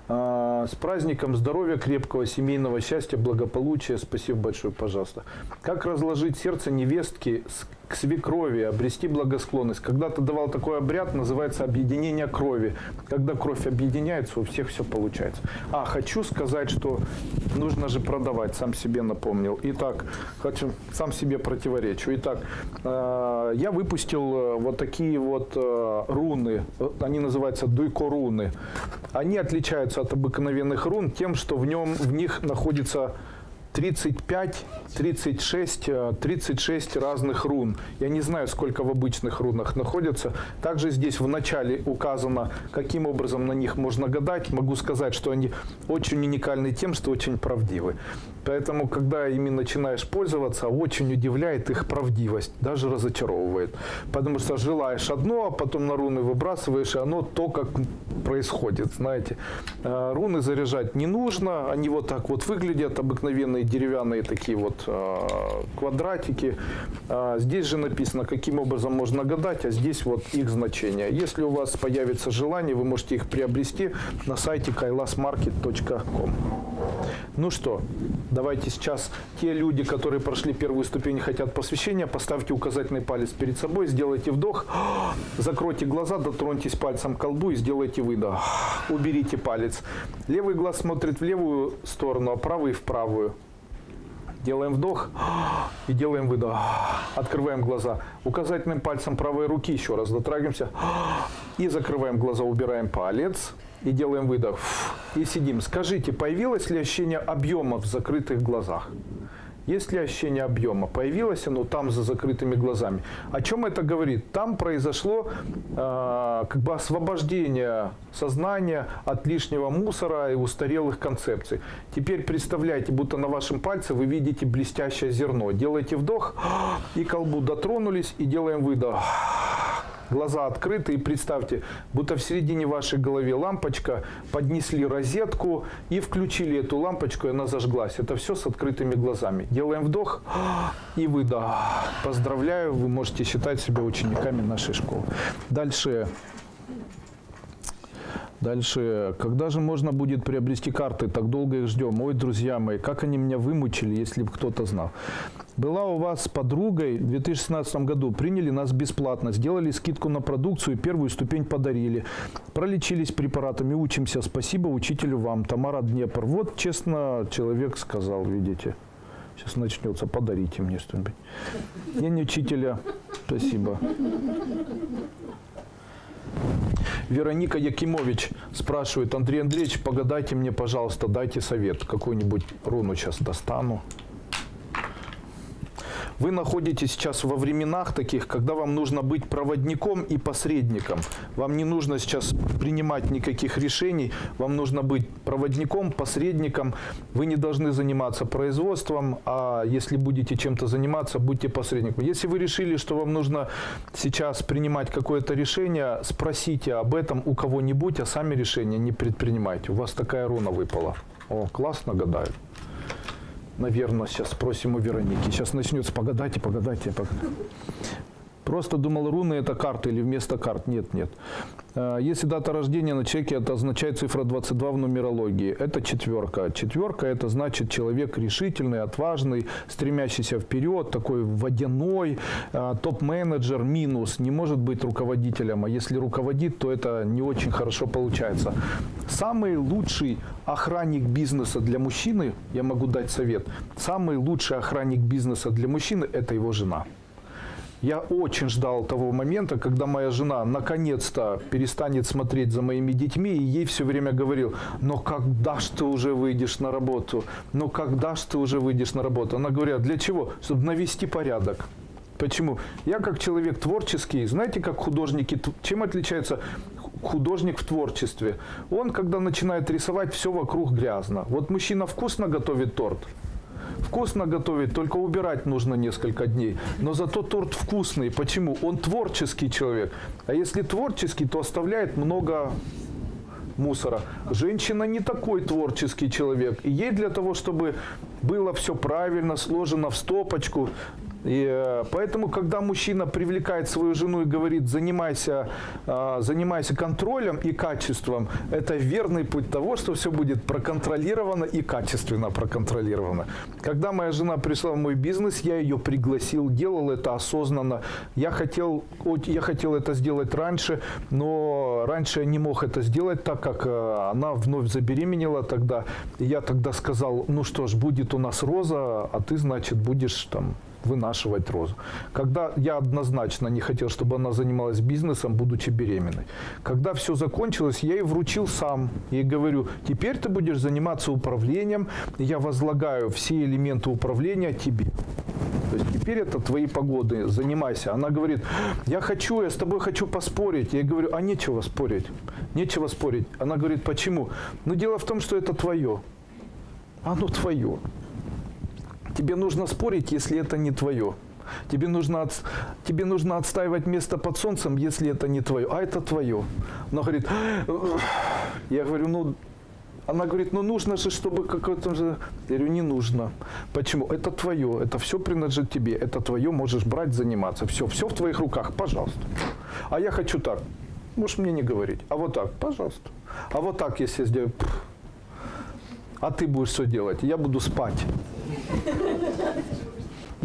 А, с праздником здоровья, крепкого семейного счастья, благополучия. Спасибо большое, пожалуйста. Как разложить сердце невестки к свекрови, обрести благосклонность. Когда-то давал такой обряд, называется объединение крови. Когда кровь объединяется, у всех все получается. А, хочу сказать, что нужно же продавать, сам себе напомнил. Итак, хочу, сам себе противоречу. Итак, э, я выпустил э, вот такие вот э, руны, они называются дуйко-руны. Они отличаются от обыкновенных рун тем, что в, нем, в них находится 35, 36, 36 разных рун. Я не знаю, сколько в обычных рунах находится. Также здесь в начале указано, каким образом на них можно гадать. Могу сказать, что они очень уникальны тем, что очень правдивы. Поэтому, когда ими начинаешь пользоваться, очень удивляет их правдивость, даже разочаровывает. Потому что желаешь одно, а потом на руны выбрасываешь, и оно то, как происходит, знаете. А, руны заряжать не нужно, они вот так вот выглядят, обыкновенные деревянные такие вот а, квадратики. А, здесь же написано, каким образом можно гадать, а здесь вот их значение. Если у вас появится желание, вы можете их приобрести на сайте kailasmarket.com. Ну что, давайте сейчас те люди, которые прошли первую ступень и хотят посвящения, поставьте указательный палец перед собой, сделайте вдох, закройте глаза, дотроньтесь пальцем к колбу и сделайте выдох. Уберите палец. Левый глаз смотрит в левую сторону, а правый в правую. Делаем вдох и делаем выдох. Открываем глаза. Указательным пальцем правой руки еще раз дотрагиваемся. И закрываем глаза, убираем палец и делаем выдох. И сидим. Скажите, появилось ли ощущение объема в закрытых глазах? Есть ли ощущение объема? Появилось оно там за закрытыми глазами. О чем это говорит? Там произошло э, как бы освобождение сознания от лишнего мусора и устарелых концепций. Теперь представляйте, будто на вашем пальце вы видите блестящее зерно. Делайте вдох и колбу дотронулись и делаем выдох глаза открыты и представьте, будто в середине вашей головы лампочка, поднесли розетку и включили эту лампочку, и она зажглась. Это все с открытыми глазами. Делаем вдох и выдох. Поздравляю, вы можете считать себя учениками нашей школы. Дальше. Дальше. Когда же можно будет приобрести карты? Так долго их ждем. Ой, друзья мои, как они меня вымучили, если бы кто-то знал. Была у вас с подругой в 2016 году, приняли нас бесплатно, сделали скидку на продукцию, первую ступень подарили. Пролечились препаратами, учимся. Спасибо учителю вам, Тамара Днепр. Вот честно человек сказал, видите. Сейчас начнется, подарите мне что-нибудь. День учителя. Спасибо. Вероника Якимович спрашивает, Андрей Андреевич, погадайте мне, пожалуйста, дайте совет. Какую-нибудь руну сейчас достану. Вы находитесь сейчас во временах таких, когда вам нужно быть проводником и посредником. Вам не нужно сейчас принимать никаких решений, вам нужно быть проводником, посредником. Вы не должны заниматься производством, а если будете чем-то заниматься, будьте посредником. Если вы решили, что вам нужно сейчас принимать какое-то решение, спросите об этом у кого-нибудь, а сами решения не предпринимайте. У вас такая руна выпала. О, классно гадают наверное, сейчас спросим у Вероники. Сейчас начнется погадайте, погадайте, погадайте. Просто думал, руны это карты или вместо карт. Нет, нет. А, если дата рождения на чеке, это означает цифра 22 в нумерологии. Это четверка. Четверка это значит человек решительный, отважный, стремящийся вперед, такой водяной, а, топ-менеджер, минус. Не может быть руководителем, а если руководит, то это не очень хорошо получается. Самый лучший охранник бизнеса для мужчины, я могу дать совет, самый лучший охранник бизнеса для мужчины – это его жена. Я очень ждал того момента, когда моя жена наконец-то перестанет смотреть за моими детьми, и ей все время говорил, но когда ж ты уже выйдешь на работу? Ну когда ж ты уже выйдешь на работу? Она говорит, для чего? Чтобы навести порядок. Почему? Я как человек творческий, знаете, как художники, чем отличается художник в творчестве? Он, когда начинает рисовать, все вокруг грязно. Вот мужчина вкусно готовит торт, вкусно готовить, только убирать нужно несколько дней. Но зато торт вкусный. Почему? Он творческий человек. А если творческий, то оставляет много мусора. Женщина не такой творческий человек. И ей для того, чтобы было все правильно, сложено в стопочку, и э, поэтому, когда мужчина привлекает свою жену и говорит, занимайся, э, занимайся контролем и качеством, это верный путь того, что все будет проконтролировано и качественно проконтролировано. Когда моя жена пришла в мой бизнес, я ее пригласил, делал это осознанно. Я хотел, я хотел это сделать раньше, но раньше я не мог это сделать, так как э, она вновь забеременела тогда. И я тогда сказал, ну что ж, будет у нас роза, а ты, значит, будешь там вынашивать розу. Когда я однозначно не хотел, чтобы она занималась бизнесом, будучи беременной. Когда все закончилось, я ей вручил сам. И говорю, теперь ты будешь заниматься управлением, я возлагаю все элементы управления тебе. То есть теперь это твои погоды, занимайся. Она говорит, я хочу, я с тобой хочу поспорить. Я говорю, а нечего спорить. Нечего спорить. Она говорит, почему? Ну дело в том, что это твое. Оно твое. Тебе нужно спорить, если это не твое. Тебе нужно, от, тебе нужно отстаивать место под солнцем, если это не твое. А это твое. Она говорит, я говорю, ну, она говорит, ну нужно же, чтобы какое-то же... Я говорю, не нужно. Почему? Это твое, это все принадлежит тебе, это твое, можешь брать, заниматься. Все, все в твоих руках, пожалуйста. А я хочу так. Можешь мне не говорить. А вот так, пожалуйста. А вот так, если я сделаю... А ты будешь что делать? Я буду спать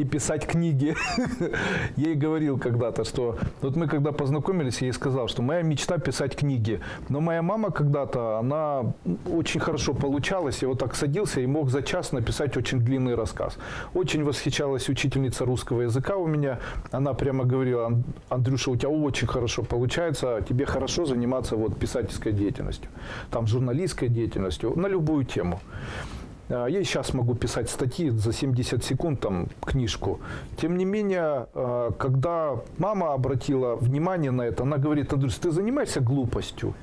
и писать книги. Я ей говорил когда-то, что вот мы когда познакомились, я ей сказал, что моя мечта писать книги. Но моя мама когда-то, она очень хорошо получалась, я вот так садился и мог за час написать очень длинный рассказ. Очень восхищалась учительница русского языка у меня. Она прямо говорила, Андрюша, у тебя очень хорошо получается, тебе хорошо заниматься вот писательской деятельностью, там журналистской деятельностью, на любую тему. А, я сейчас могу писать статьи за 70 секунд, там, книжку. Тем не менее, а, когда мама обратила внимание на это, она говорит, Андрюс, ты занимаешься глупостью.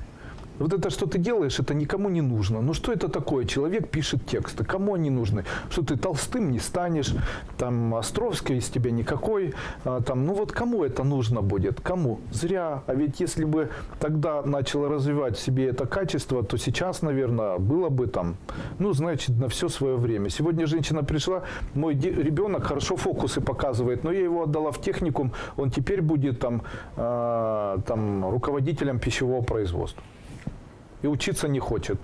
Вот это, что ты делаешь, это никому не нужно. Ну что это такое? Человек пишет тексты. Кому они нужны? Что ты толстым не станешь, там Островской из тебя никакой. А, там, ну вот кому это нужно будет? Кому? Зря. А ведь если бы тогда начала развивать в себе это качество, то сейчас, наверное, было бы там, ну, значит, на все свое время. Сегодня женщина пришла, мой ребенок хорошо фокусы показывает, но я его отдала в техникум, он теперь будет там, э, там руководителем пищевого производства и учиться не хочет.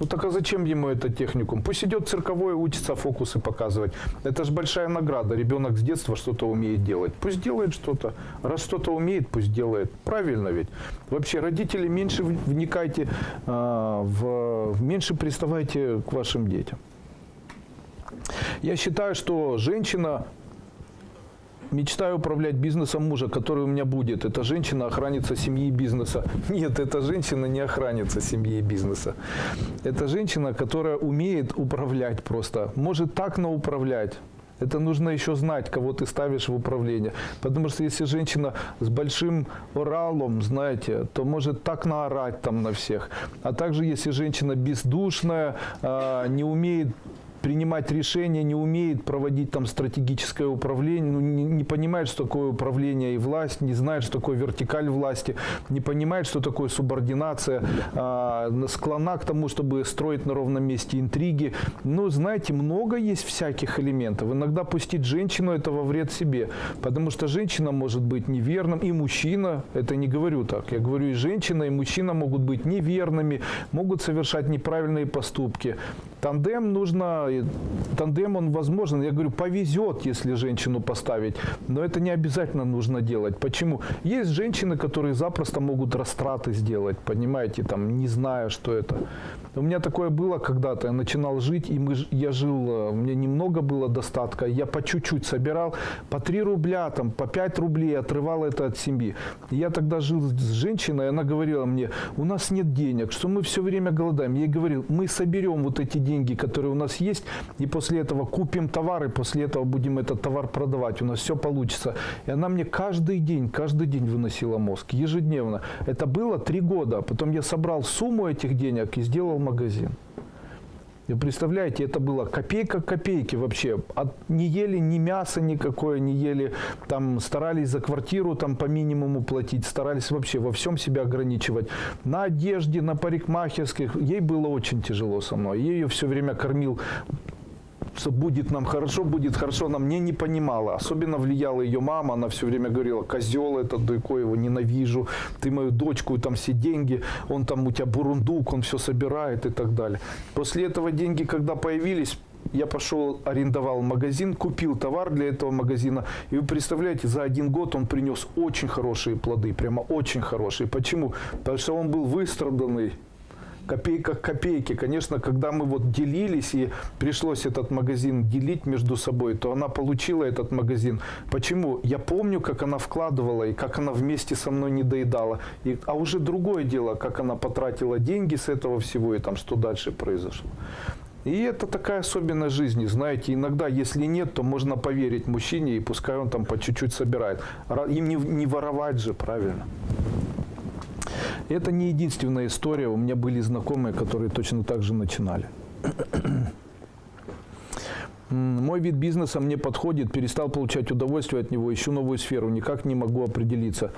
Ну так а зачем ему этот техникум? Пусть идет цирковой, учится фокусы показывать. Это же большая награда. Ребенок с детства что-то умеет делать. Пусть делает что-то. Раз что-то умеет, пусть делает. Правильно ведь. Вообще, родители, меньше вникайте, э, в, меньше приставайте к вашим детям. Я считаю, что женщина Мечтаю управлять бизнесом мужа, который у меня будет. Эта женщина охранится семьи и бизнеса. Нет, эта женщина не охранится семьи и бизнеса. Это женщина, которая умеет управлять просто. Может так науправлять. Это нужно еще знать, кого ты ставишь в управление. Потому что если женщина с большим оралом, знаете, то может так наорать там на всех. А также если женщина бездушная, а, не умеет принимать решения, не умеет проводить там стратегическое управление, ну, не, не понимает, что такое управление и власть, не знает, что такое вертикаль власти, не понимает, что такое субординация, а, склона к тому, чтобы строить на ровном месте интриги. Ну, знаете, много есть всяких элементов. Иногда пустить женщину – это во вред себе, потому что женщина может быть неверным, и мужчина, это не говорю так, я говорю и женщина, и мужчина могут быть неверными, могут совершать неправильные поступки. Тандем нужно, тандем он возможен. Я говорю, повезет, если женщину поставить, но это не обязательно нужно делать. Почему? Есть женщины, которые запросто могут растраты сделать, понимаете, там, не зная, что это. У меня такое было когда-то, я начинал жить, и мы, я жил, э, меня немного было достатка, я по чуть-чуть собирал, по 3 рубля, там, по 5 рублей отрывал это от семьи. Я тогда жил с женщиной, она говорила мне, у нас нет денег, что мы все время голодаем. Я ей говорил, мы соберем вот эти деньги, которые у нас есть, и после этого купим товар, и после этого будем этот товар продавать, у нас все получится. И она мне каждый день, каждый день выносила мозг, ежедневно. Это было три года. Потом я собрал сумму этих денег и сделал магазин. Вы представляете, это было копейка к копейке вообще. От, не ели ни мяса никакое, не ели, там старались за квартиру там по минимуму платить, старались вообще во всем себя ограничивать. На одежде, на парикмахерских. Ей было очень тяжело со мной. Ее все время кормил что будет нам хорошо, будет хорошо, она мне не понимала. Особенно влияла ее мама, она все время говорила, козел этот, Дуйко, его ненавижу, ты мою дочку, там все деньги, он там у тебя бурундук, он все собирает и так далее. После этого деньги, когда появились, я пошел, арендовал магазин, купил товар для этого магазина. И вы представляете, за один год он принес очень хорошие плоды, прямо очень хорошие. Почему? Потому что он был выстраданный, копейка к копейке. Конечно, когда мы вот делились и пришлось этот магазин делить между собой, то она получила этот магазин. Почему? Я помню, как она вкладывала и как она вместе со мной не доедала. И, а уже другое дело, как она потратила деньги с этого всего и там что дальше произошло. И это такая особенность жизни, знаете, иногда, если нет, то можно поверить мужчине, и пускай он там по чуть-чуть собирает. Им не, не воровать же, правильно? Это не единственная история. У меня были знакомые, которые точно так же начинали. Мой вид бизнеса мне подходит, перестал получать удовольствие от него, ищу новую сферу, никак не могу определиться.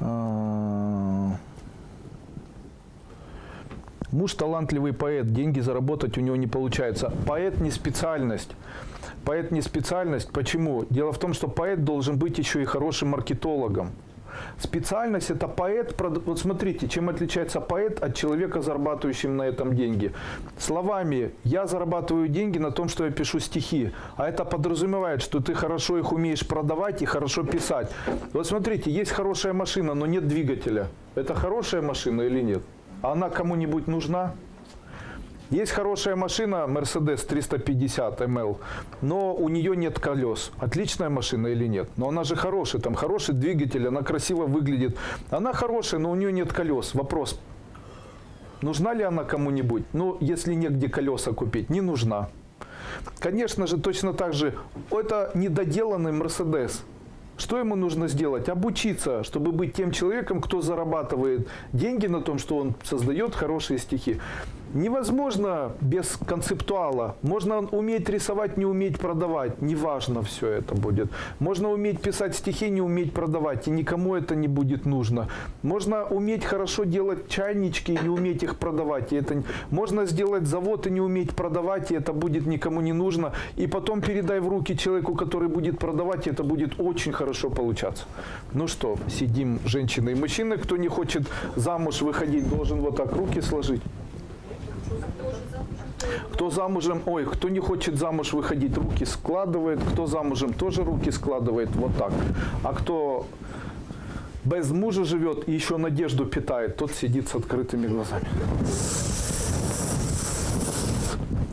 А, муж талантливый поэт, деньги заработать у него не получается. Поэт не специальность. Поэт не специальность. Почему? Дело в том, что поэт должен быть еще и хорошим маркетологом. Специальность это поэт. Вот смотрите, чем отличается поэт от человека, зарабатывающего на этом деньги. Словами «я зарабатываю деньги на том, что я пишу стихи». А это подразумевает, что ты хорошо их умеешь продавать и хорошо писать. Вот смотрите, есть хорошая машина, но нет двигателя. Это хорошая машина или нет? Она кому-нибудь нужна? Есть хорошая машина Mercedes 350 ML, но у нее нет колес. Отличная машина или нет? Но она же хорошая, там хороший двигатель, она красиво выглядит. Она хорошая, но у нее нет колес. Вопрос, нужна ли она кому-нибудь? Ну, если негде колеса купить, не нужна. Конечно же, точно так же, это недоделанный Mercedes. Что ему нужно сделать? Обучиться, чтобы быть тем человеком, кто зарабатывает деньги на том, что он создает хорошие стихи. Невозможно без концептуала. Можно уметь рисовать, не уметь продавать. Неважно все это будет. Можно уметь писать стихи, не уметь продавать. И никому это не будет нужно. Можно уметь хорошо делать чайнички и не уметь их продавать. И это... Можно сделать завод и не уметь продавать, и это будет никому не нужно. И потом передай в руки человеку, который будет продавать, и это будет очень хорошо получаться. Ну что, сидим женщины и мужчины. Кто не хочет замуж выходить, должен вот так руки сложить. Кто замужем, ой, кто не хочет замуж выходить, руки складывает. Кто замужем, тоже руки складывает. Вот так. А кто без мужа живет и еще надежду питает, тот сидит с открытыми глазами.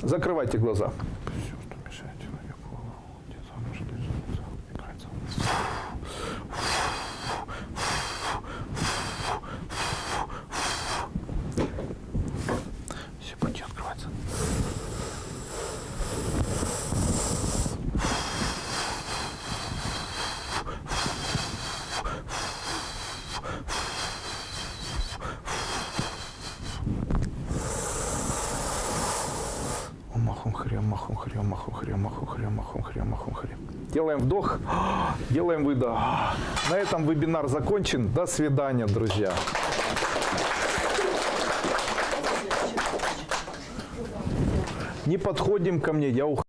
Закрывайте глаза. махом хрем, махом хрем, махом хрем, махом хрем, махом хрем, махом хрем. Делаем вдох, делаем выдох. На этом вебинар закончен. До свидания, друзья. Не подходим ко мне, я ухожу.